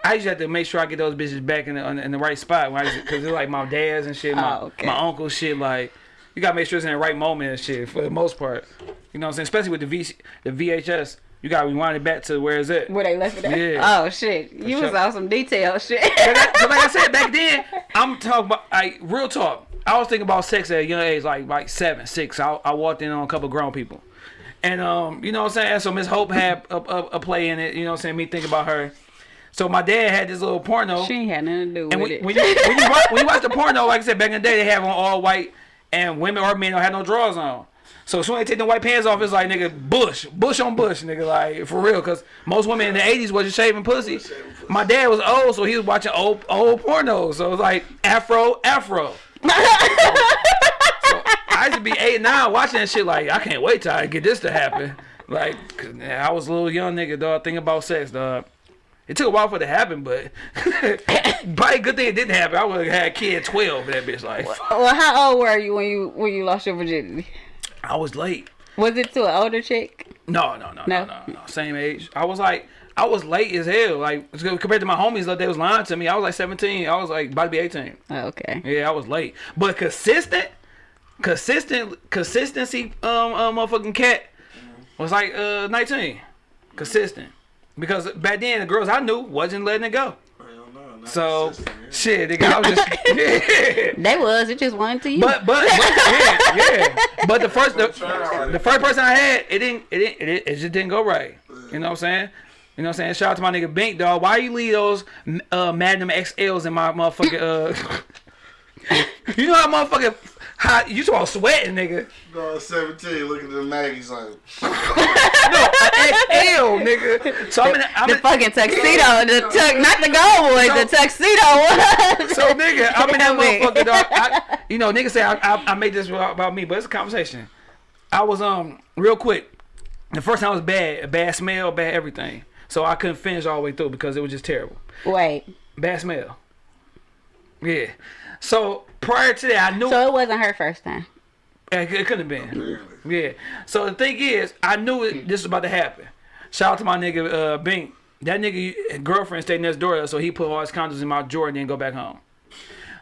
I just have to make sure I get those bitches back in the in the right spot. Because they're like my dad's and shit, my, Oh, okay. my uncle's shit. Like, you gotta make sure it's in the right moment and shit for the most part. You know what I'm saying? Especially with the, v, the VHS. You gotta rewind it back to where is it? Where they left it at? Yeah. Oh shit. You For was sure. on some detail shit. Like like I said back then, I'm talking about like real talk. I was thinking about sex at a young age, like like seven, six. I, I walked in on a couple grown people, and um, you know what I'm saying. So Miss Hope had a, a, a play in it. You know what I'm saying. Me thinking about her. So my dad had this little porno. she ain't had nothing to do with And when, it. when, you, when, you watch, when you watch the porno, like I said, back in the day, they have on all white, and women or men don't have no drawers on. So as soon as they take the white pants off, it's like, nigga, bush, bush on bush, nigga, like, for real. Because most women in the 80s wasn't shaving pussy. My dad was old, so he was watching old, old pornos. So it was like, afro, afro. I used to be eight, nine, watching that shit like, I can't wait till I get this to happen. Like I was a little young nigga, dog, thinking about sex, dog. It took a while for it to happen, but probably a good thing it didn't happen. I would have had a kid 12 that bitch. Like, well, how old were you when you when you lost your virginity? I was late. Was it to an older chick? No, no, no, no, No? no. Same age. I was like, I was late as hell. Like, compared to my homies, like, they was lying to me. I was like 17. I was like about to be 18. Oh, okay. Yeah, I was late. But consistent, consistent, consistency, um, um, motherfucking cat was like uh 19. Consistent. Because back then, the girls I knew wasn't letting it go. Hell not So, consistent, yeah. shit, nigga, I was just, yeah. They was. It just wasn't to you. But but, but yeah, yeah. But the first the, the first person I had, it didn't it didn't it, it just didn't go right. You know what I'm saying? You know what I'm saying? Shout out to my nigga Bink dog. Why you leave those uh Magnum XLs in my motherfucking uh You know how motherfucking hot you talking about sweating, nigga. No, 17, looking at the Maggie's like, No, XL, nigga. So I'm in the, I'm the in, fucking tuxedo, the tux, not the gold one, the tuxedo one. so nigga, I'm in that motherfucker dog. I, you know, nigga say I, I, I made this about about me, but it's a conversation. I was um real quick. The first time was bad, bad smell, bad everything. So I couldn't finish all the way through because it was just terrible. Wait, Bad smell. Yeah. So prior to that, I knew so it wasn't her first time. it, it couldn't have been. Yeah. So the thing is, I knew it, this was about to happen. Shout out to my nigga uh, Bink. That nigga girlfriend stayed next door, so he put all his condoms in my drawer and then go back home.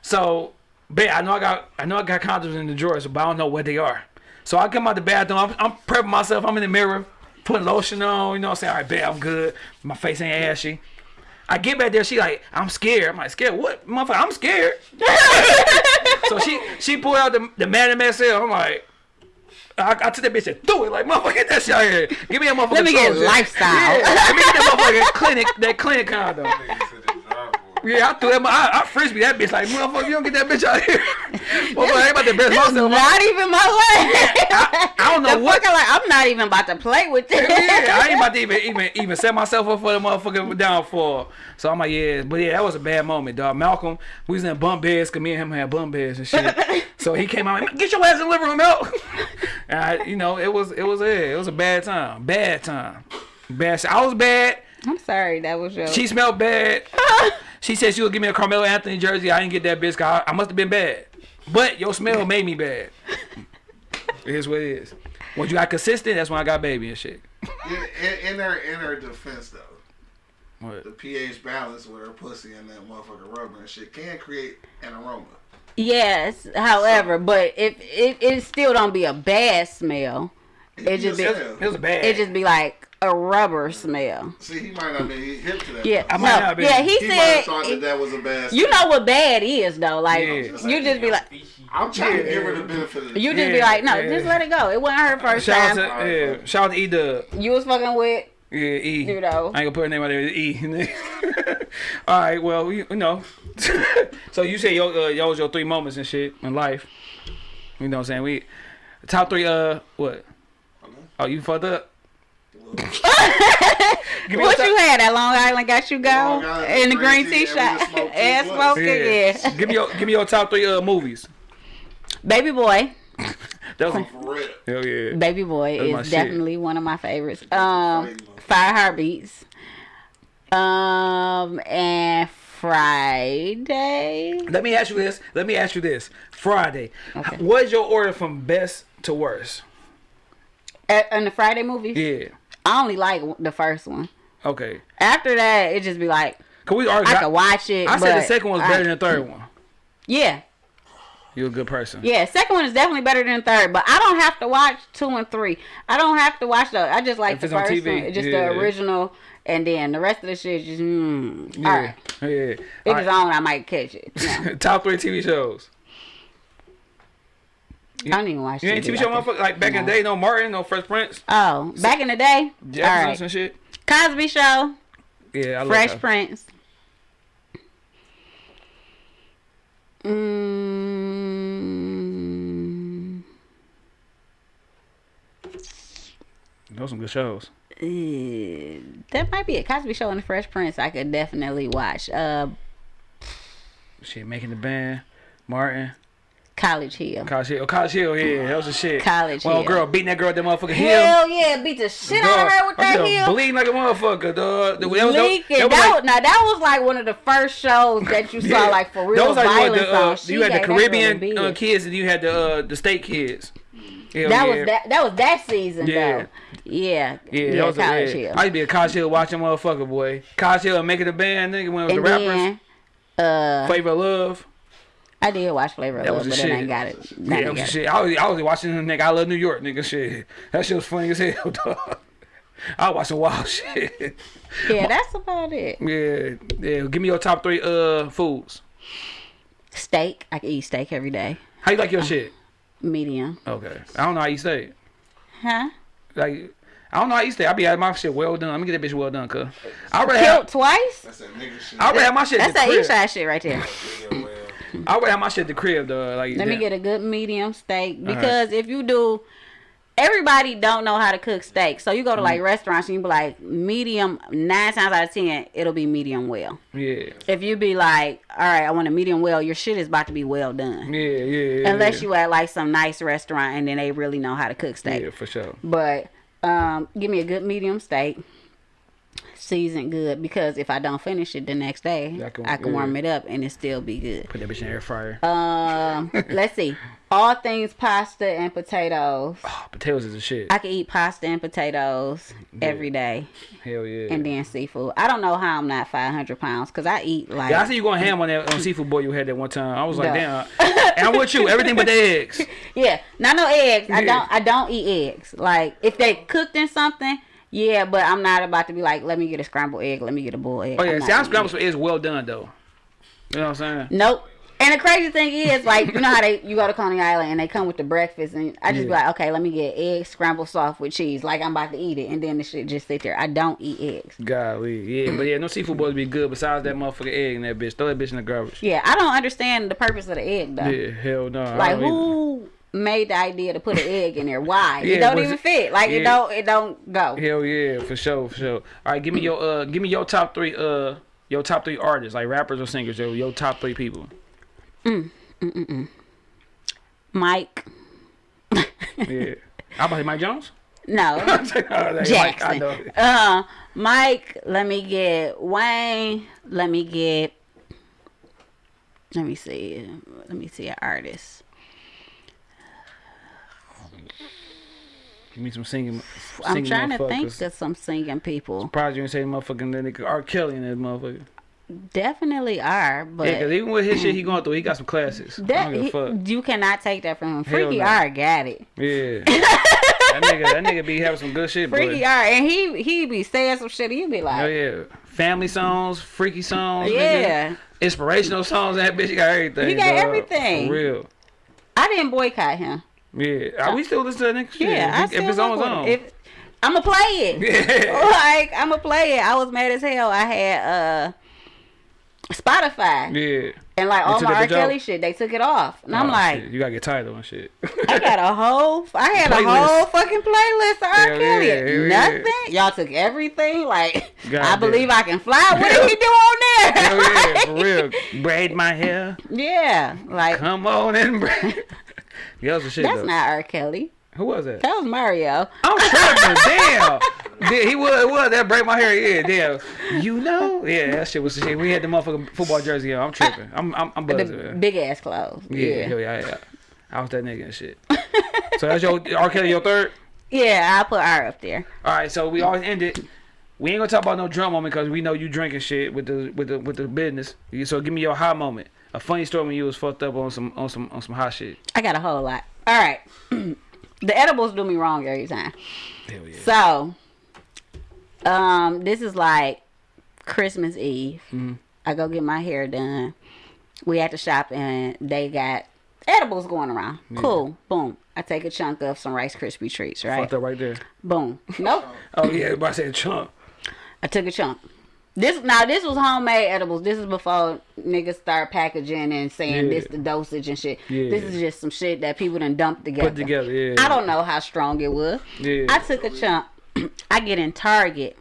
So, bet I know I got I know I got condoms in the drawers, but I don't know where they are. So I come out the bathroom. I'm, I'm prepping myself. I'm in the mirror, putting lotion on. You know, what I'm saying, all right, bet I'm good. My face ain't ashy. I get back there. She like, I'm scared. I'm like, scared? What, motherfucker? I'm scared. so she she pulled out the the man in XL. I'm like. I, I took that bitch and threw it like motherfucker get that shit out here. Give me a motherfucker. Let me get Trojan. lifestyle. Yeah, let me get that motherfucking clinic that clinic condom. Nigga said the drive boy. Yeah, I threw that. I, I frisbee that bitch like motherfucker. You don't get that bitch out here. motherfucker, I ain't about to embarrass myself. not even my leg. I, I don't know the what. fucker like I'm not even about to play with this. yeah, I ain't about to even even even set myself up for the motherfucking downfall. So I'm like, yeah, but yeah, that was a bad moment, dog. Malcolm, we was in bunk beds, cause me and him had bunk beds and shit. so he came out, like, get your ass in the living room, Mel. and I, you know, it was it was a it was a bad time, bad time, bad. I was bad. I'm sorry, that was your. She smelled bad. She said she would give me a Carmelo Anthony jersey. I didn't get that bitch. 'cause I, I must have been bad. But your smell made me bad. It is what it is. Once you got consistent, that's when I got baby and shit. In, in, in her in her defense though, What? the pH balance with her pussy and that motherfucking rubber and shit can create an aroma. yes, however, but if it, it still don't be a bad smell, it just be Yes, It was bad. it just be like a rubber smell. See, he might not be hip to that. Yeah, I no, might not be. yeah. He, He might have said thought that that was a bad. you know what bad is though. Like Yeah. you just be like I'm trying to give her the benefit of the you just be like no, yeah. just let it go. It wasn't her first Shout out to yeah, shout out to E Dub. You was fucking with Yeah, E. You know. I ain't gonna put her name out there. E. All right, well, you, you know. so you say yo, uh, yo was your three moments and shit in life. You know what I'm saying? We top three. Uh, what? Oh, you fucked up. Give what your you had at Long Island got you go in the green green tea tea, and we shop just smoked two and blunts. smoking. Yeah. give me your give me your top three uh movies. Baby Boy. That was For real. hell yeah. Baby Boy That's my is shit. definitely one of my favorites. Um, Five Heartbeats. Um, and Friday. Let me ask you this. Let me ask you this. Friday. Okay. What is your order from best to worst? Uh, in the Friday movie? Yeah. I only like the first one. Okay. After that, it just be like Cause we already. I could watch it. I said the second one was I- better than the third one. Yeah, You're a good person. Yeah, second one is definitely better than third, but I don't have to watch two and three. I don't have to watch the. I just like If the it's on first TV, one, just yeah. the original, and then the rest of the shit just. Mm, Yeah. All right, Yeah. if All it's right. on, I might catch it. No, Top three TV shows. I don't even watch. You ain't TV like show motherfucker like back in the day, no Martin, no Fresh Prince, Oh, back in the day. All Jefferson right, and shit. Cosby Show, Yeah, I love Fresh. Prince. Mm, Those some good shows. eh, that might be a Cosby Show and the Fresh Prince. I could definitely watch. Uh, Shit, making the band, Martin, College Hill. College Hill, oh, College Hill, yeah, that was the shit. College well, Hill. girl, beating that girl at that motherfucking hill. Hell yeah, beat the shit out of her with that I'm bleeding like a motherfucker, dog. That was, that was, that was like- now that was like one of the first shows that you saw Yeah. like for That real was like violence the, uh. You had the gave that girl a Caribbean uh, kids and you had the uh, the state kids. Hell that yeah. was that. That was that season Yeah. though. Yeah. Yeah, Yeah. that was College a, yeah. Hill. I used to be a College Hill watching motherfucker, boy. College Hill making the band, nigga, when it was and the rappers. then, uh, Flavor of Love. I did watch Flavor of That Love, was but the then I shit. ain't got it. Yeah, Not that was the together. shit. I was, I was watching the nigga. I love New York, nigga. Shit, that shit was funny as hell, dog. I was watching wild shit. Yeah, that's about it. Yeah, yeah. Give me your top three uh foods. Steak. I can eat steak every day. How you like your shit? Medium. Okay, I don't know how you steak. Huh? Like, I don't know how you steak. I be having my shit well done. Let me get that bitch well done, cuz. I already Killed have. twice. That's that nigga shit. I already have my shit That's the that east crib. side shit right there. I already have my shit at the crib, though. Like, Let me get a good medium steak because if you do, everybody don't know how to cook steak. So you go to Mm. like restaurants and you be like medium. Nine times out of ten, it'll be medium well. Yeah, If you be like, all right, I want a medium well, your shit is about to be well done. yeah, yeah. yeah Unless yeah. you at like some nice restaurant and then they really know how to cook steak. Yeah, for sure. But um, give me a good medium steak, seasoned good because if I don't finish it the next day, I can- I can yeah. warm it up and it still be good. Put that bitch in the air fryer. Um, let's see. All things pasta and potatoes. oh, potatoes is a shit. I can eat pasta and potatoes every day, Hell yeah. and then seafood. I don't know how I'm not 500 pounds because I eat like yeah, I see you going ham on that on seafood boy you had that one time. I was like, No. damn. and I'm with you. Everything but the eggs. yeah, not no eggs. I don't. I don't eat eggs. Like if they cooked in something, yeah, but I'm not about to be like, let me get a scrambled egg, let me get a boiled egg. Oh yeah, I'm see, I'm scrambled some eggs well done though. You know what I'm saying? Nope. And the crazy thing is, like, you know how they you go to Coney Island and they come with the breakfast, and I just be like, okay, let me get eggs scrambled soft with cheese, like I'm about to eat it, and then the shit just sit there. I don't eat eggs. Golly, yeah, but yeah, no seafood boys be good besides that motherfucking egg and that bitch. Throw that bitch in the garbage. Yeah, I don't understand the purpose of the egg though. Yeah, hell no. I Like don't either. Made the idea to put an egg in there? Why? Yeah, it don't even fit. Like yeah. it don't. It don't go. Hell yeah, for sure, for sure. All right, give me your uh, give me your top three uh, your top three artists, like rappers or singers. Your, your top three people. Mm. Mm-mm. Mike. Yeah, I about Mike Jones. No. Mike, Jackson. know. Uh, Mike. Let me get Wayne. Let me get. Let me see. Let me see an artist. Give me some singing. I'm trying to think of some singing people. Surprised you didn't say motherfucking that nigga R. Kelly in that motherfucker. Definitely are, but Yeah, cause even with his shit he going through, he got some classes. That don't give a he- fuck. you cannot take that from him. Freaky no. R got it. Yeah. that nigga, that nigga be having some good shit, Freaky boy. R, and he he be saying some shit. You be like, Oh yeah, family songs, freaky songs, nigga. yeah. inspirational songs. That bitch he got everything. He got dog. everything. For real. I didn't boycott him. Yeah, Are we still listen to nigga shit? Yeah, I if, still if it's on, on. If I'ma play it. yeah. like I'ma play it. I was mad as hell. I had uh Spotify Yeah. and like all my R. Kelly out? shit. They took it off, and I'm Oh, like, shit. you gotta get title and shit. I got a whole, I had a whole fucking playlist of R. Hell Kelly. yeah, yeah. Nothing. Y'all took everything. Like God I damn. believe I can fly. What did he do on there? Hell yeah, for real. Braid my hair. Yeah, like Come on and braid. Yeah, that's the shit that's though. not R. Kelly. Who was that? That was Mario. Oh, I'm tripping. damn. He was, was that break my hair. Yeah, damn. You know? Yeah, that shit was the shit. We had the motherfucking football jersey on. I'm tripping. I'm I'm, I'm buzzing. The big ass clothes. Yeah, Yeah. hell yeah, yeah. I was that nigga and shit. so that's your R. Kelly, your third. Yeah, I'll put R up there. All right, so we always end it. We ain't gonna talk about no drum moment because we know you drinking shit with the with the with the business. So give me your high moment. A funny story when you was fucked up on some on some on some hot shit. I got a whole lot. All right. the edibles do me wrong every time. Hell yeah. So, um, this is like Christmas Eve. Mhm. I go get my hair done. We at the shop and they got edibles going around. Cool. Boom. I take a chunk of some Rice Krispie treats, right? Fucked up right there. Boom. Nope. Oh yeah, but I said chunk. I took a chunk. This now this was homemade edibles. This is before niggas start packaging and saying Yeah. this the dosage and shit. Yeah. This is just some shit that people done dumped together. Put together, yeah. I don't know how strong it was. Yeah. I took a chunk. I get in Target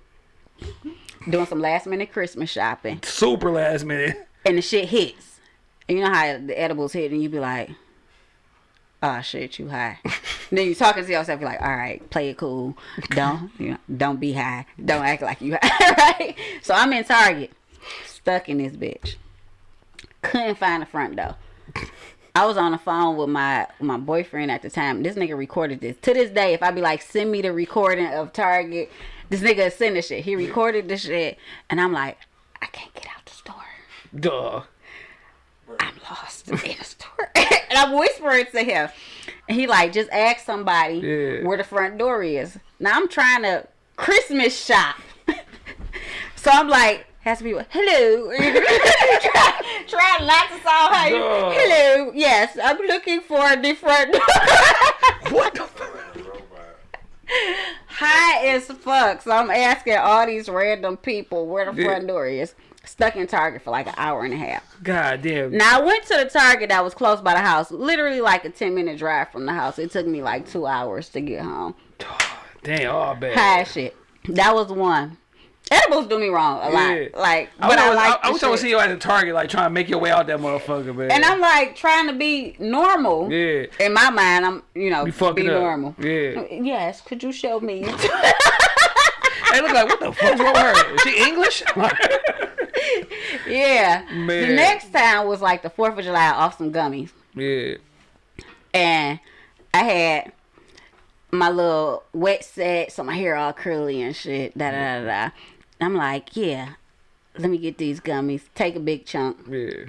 doing some last minute Christmas shopping, Super last minute. and the shit hits. And you know how the edibles hit, and you be like, "Oh shit, you high." then you talking to yourself, you're like, "All right, play it cool. Don't you know, don't be high. Don't act like you high." right? So I'm in Target, stuck in this bitch. Couldn't find the front door. I was on the phone with my my boyfriend at the time. This nigga recorded this. To this day, if I be like, send me the recording of Target, this nigga send the shit. He recorded the shit, and I'm like, I can't get out the store. Duh. I'm lost in the store. And I'm whispering to him. And he like, just ask somebody Yeah. where the front door is. Now I'm trying to Christmas shop. so I'm like, has to be hello. try, try not to sound high. Duh. Hello. Yes, I'm looking for the front door. What the fuck? high as fuck. So I'm asking all these random people where the Yeah. front door is. Stuck in Target for like an hour and a half. God damn. Now I went to the Target that was close by the house, literally like a ten minute drive from the house. It took me like two hours to get home. Damn, all bad. High shit. That was one. Edibles do me wrong a lot. Yeah. Like, I but I, wish like. I, I wish I would see you at the Target, like trying to make your way out that motherfucker, man. And I'm like trying to be normal. yeah, In my mind, I'm you know be be, up. normal. Yeah. Yes. Could you show me? Hey, look like what the fuck's wrong with her? Is she English? yeah. Man. The next time was like the Fourth of July off some gummies. yeah. and I had my little wet set, so my hair all curly and shit. Da da da da. I'm like, yeah, let me get these gummies. Take a big chunk. Yeah.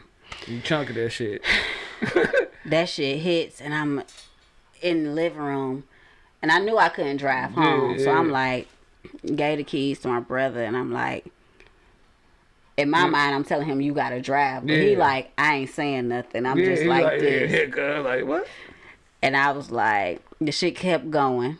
You chunk of that shit. That shit hits, and I'm in the living room, and I knew I couldn't drive home, so yeah. I'm like, gave the keys to my brother, and I'm like. In my mind, I'm telling him you gotta drive, but he like I ain't saying nothing. I'm yeah, just like, like, this, yeah, yeah, girl, like what? and I was like, the shit kept going.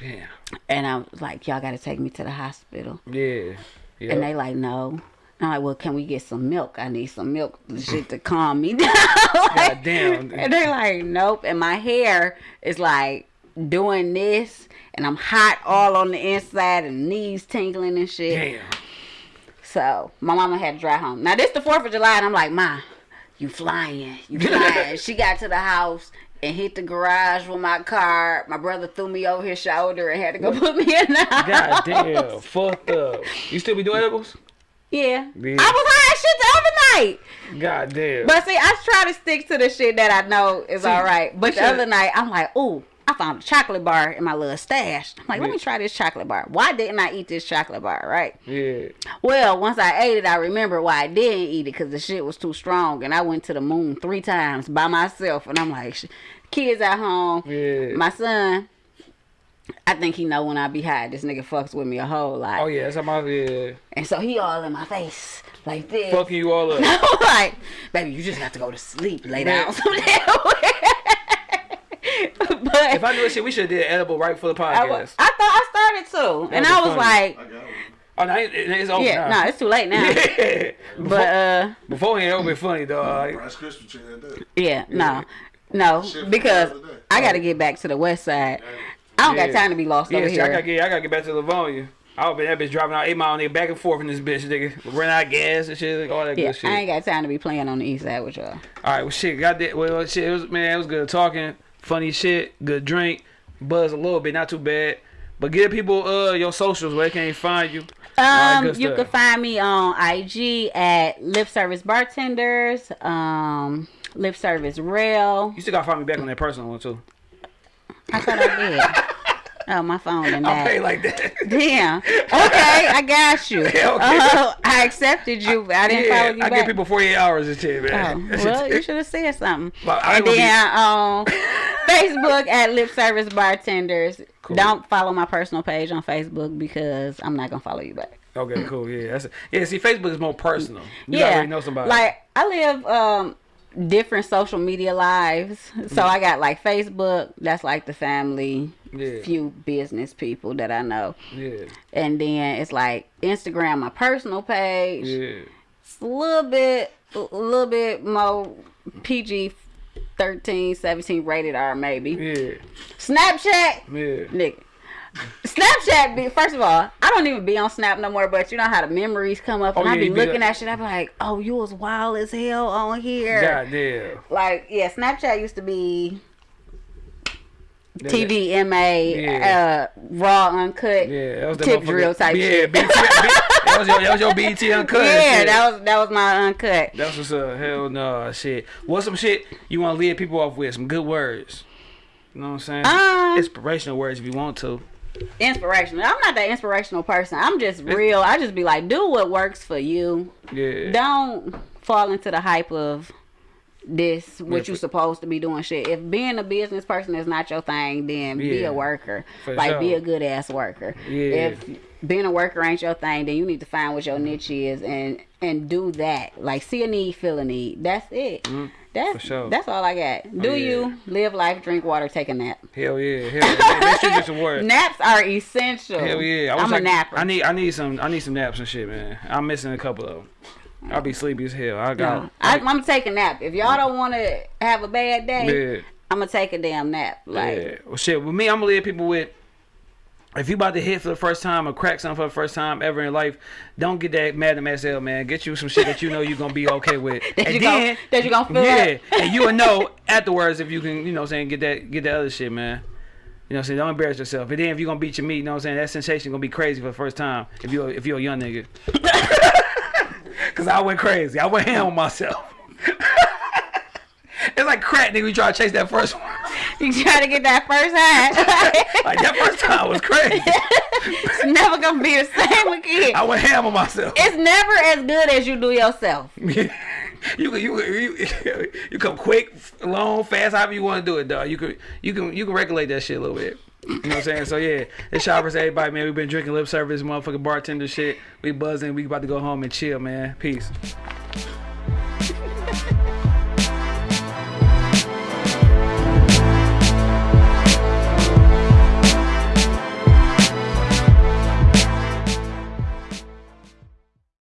Yeah. And I was like, y'all gotta take me to the hospital. Yeah. Yeah. And they like, no. And I'm like, well, can we get some milk? I need some milk, shit to calm me down. God damn. and they like, nope. And my hair is like doing this, and I'm hot all on the inside, and knees tingling and shit. Damn. So my mama had to drive home. Now this the Fourth of July, and I'm like, ma, you flying, you flying. she got to the house and hit the garage with my car. My brother threw me over his shoulder and had to go put me in the house. God damn. Fucked up. You still be doing edibles? Yeah. Yeah. I was high shit the other night. God damn. But see, I try to stick to the shit that I know is See, all right. But the should- other night, I'm like, ooh, I found a chocolate bar in my little stash. I'm like, let Yeah. me try this chocolate bar. Why didn't I eat this chocolate bar, right? yeah. Well, once I ate it, I remember why I didn't eat it because the shit was too strong. And I went to the moon three times by myself. And I'm like, kids at home. Yeah. My son, I think he know when I be high. This nigga fucks with me a whole lot. Oh yeah, that's how my yeah. And so he all in my face like this. Fucking you all up. Like, baby, you just have to go to sleep, lay down some damn way. but If I knew that shit, we should have did edible right for the I, podcast. wa- I thought I started to, and That'd I was funny. like, I got one. oh, now it- it's over yeah, now. no, it's too late now. Yeah. But uh, Before it would be funny though. Like, Rice Krispie treat that day. yeah, no, no, because the other day. I got to get back to the west side. I don't Yeah. got time to be lost yeah, over shit, I gotta here. get I gotta get back to Livonia. I would be that bitch driving out eight mile nigga back and forth in this bitch nigga. Run out of gas and shit, like, all that Yeah, good shit. I ain't got time to be playing on the east side with y'all. All right, well, shit, got that. Well, shit, it was man, it was good talking, funny shit, good drink, buzz a little bit, not too bad. But give people uh your socials where they can't find you. Um, you stuff. can find me on IG at Lip Service Bartenders, um, Lip Service Rail. You still gotta find me back on that personal one too. I thought I did. Oh, my phone and I'll pay like that. Damn. Okay, I got you. Yeah, okay. Oh, I accepted you. but I didn't follow yeah, you I back. give people 48 hours and shit, Oh, well, you should have said something. But I and gonna be- then on Facebook at Lip Service Bartenders. Cool. Don't follow my personal page on Facebook because I'm not gonna follow you back. Okay, cool. Yeah, that's yeah. See, Facebook is more personal. You yeah, already know somebody. Like I live um different social media lives, so I got like Facebook. That's like the family, Yeah. few business people that I know, yeah, and then it's like Instagram, my personal page. yeah. It's a little bit, a little bit more PG. 13, 17 rated R maybe. Yeah, Snapchat, yeah. nigga. Snapchat, be, first of all, I don't even be on Snap no more, but you know how the memories come up and Oh, I yeah, be be looking at shit. I be like, oh, you was wild as hell on here. God damn. Like, yeah, Snapchat used to be TVMA, Yeah. uh, raw, uncut, Yeah, that was the tip drill type yeah, shit. BET, that was your that was your BET uncut. yeah, shit. that was that was my uncut. That's what's up. Hell no, shit. What's some shit you want to lead people off with? Some good words. You know what I'm saying? Um, Inspirational words if you want to. Inspirational. I'm not that inspirational person. I'm just real. I just be like, do what works for you. Yeah. don't fall into the hype of this what Yeah, you supposed to be doing shit if being a business person is not your thing then be a worker like be a good ass worker Yeah. if being a worker ain't your thing then you need to find what your niche is and and do that like see a need feel a need that's it that's Mm-hmm. for sure. that's all i got do Oh, yeah. you live life drink water take a nap Hell yeah. Hell yeah. Make sure you get some words. naps are essential Hell yeah. I like, a napper I need I need some I need some naps and shit, man. I'm missing a couple of them. I'll be sleepy as hell. I got no, I, i'm gonna take a nap if y'all don't want to have a bad day yeah. i'm gonna take a damn nap like yeah. Well shit, with me I'm gonna leave people with if you about to hit for the first time or crack something for the first time ever in life, don't get that mad at SL, man. Get you some shit that you know you're gonna be okay with. That and you gon- that you gonna feel Yeah, and you will know afterwards if you can, you know what I'm saying, get that get that other shit, man. You know what I'm saying? Don't embarrass yourself. And then if you're gonna beat your meat, you know what I'm saying, that sensation gonna be crazy for the first time if you if you're a young nigga. Cause I went crazy. I went ham on myself. It's like crack, nigga. We try to chase that first one. You try to get that first high. Like that first time was crazy. it's never gonna be the same again. I went ham on myself. It's never as good as you do yourself. you can you, you you come quick, long, fast, however you want to do it, dog. You can you can you can regulate that shit a little bit. You know what I'm saying? So yeah, it's shoppers, everybody, man. We've been drinking lip service, motherfucking bartender shit. We buzzing. We about to go home and chill, man. Peace.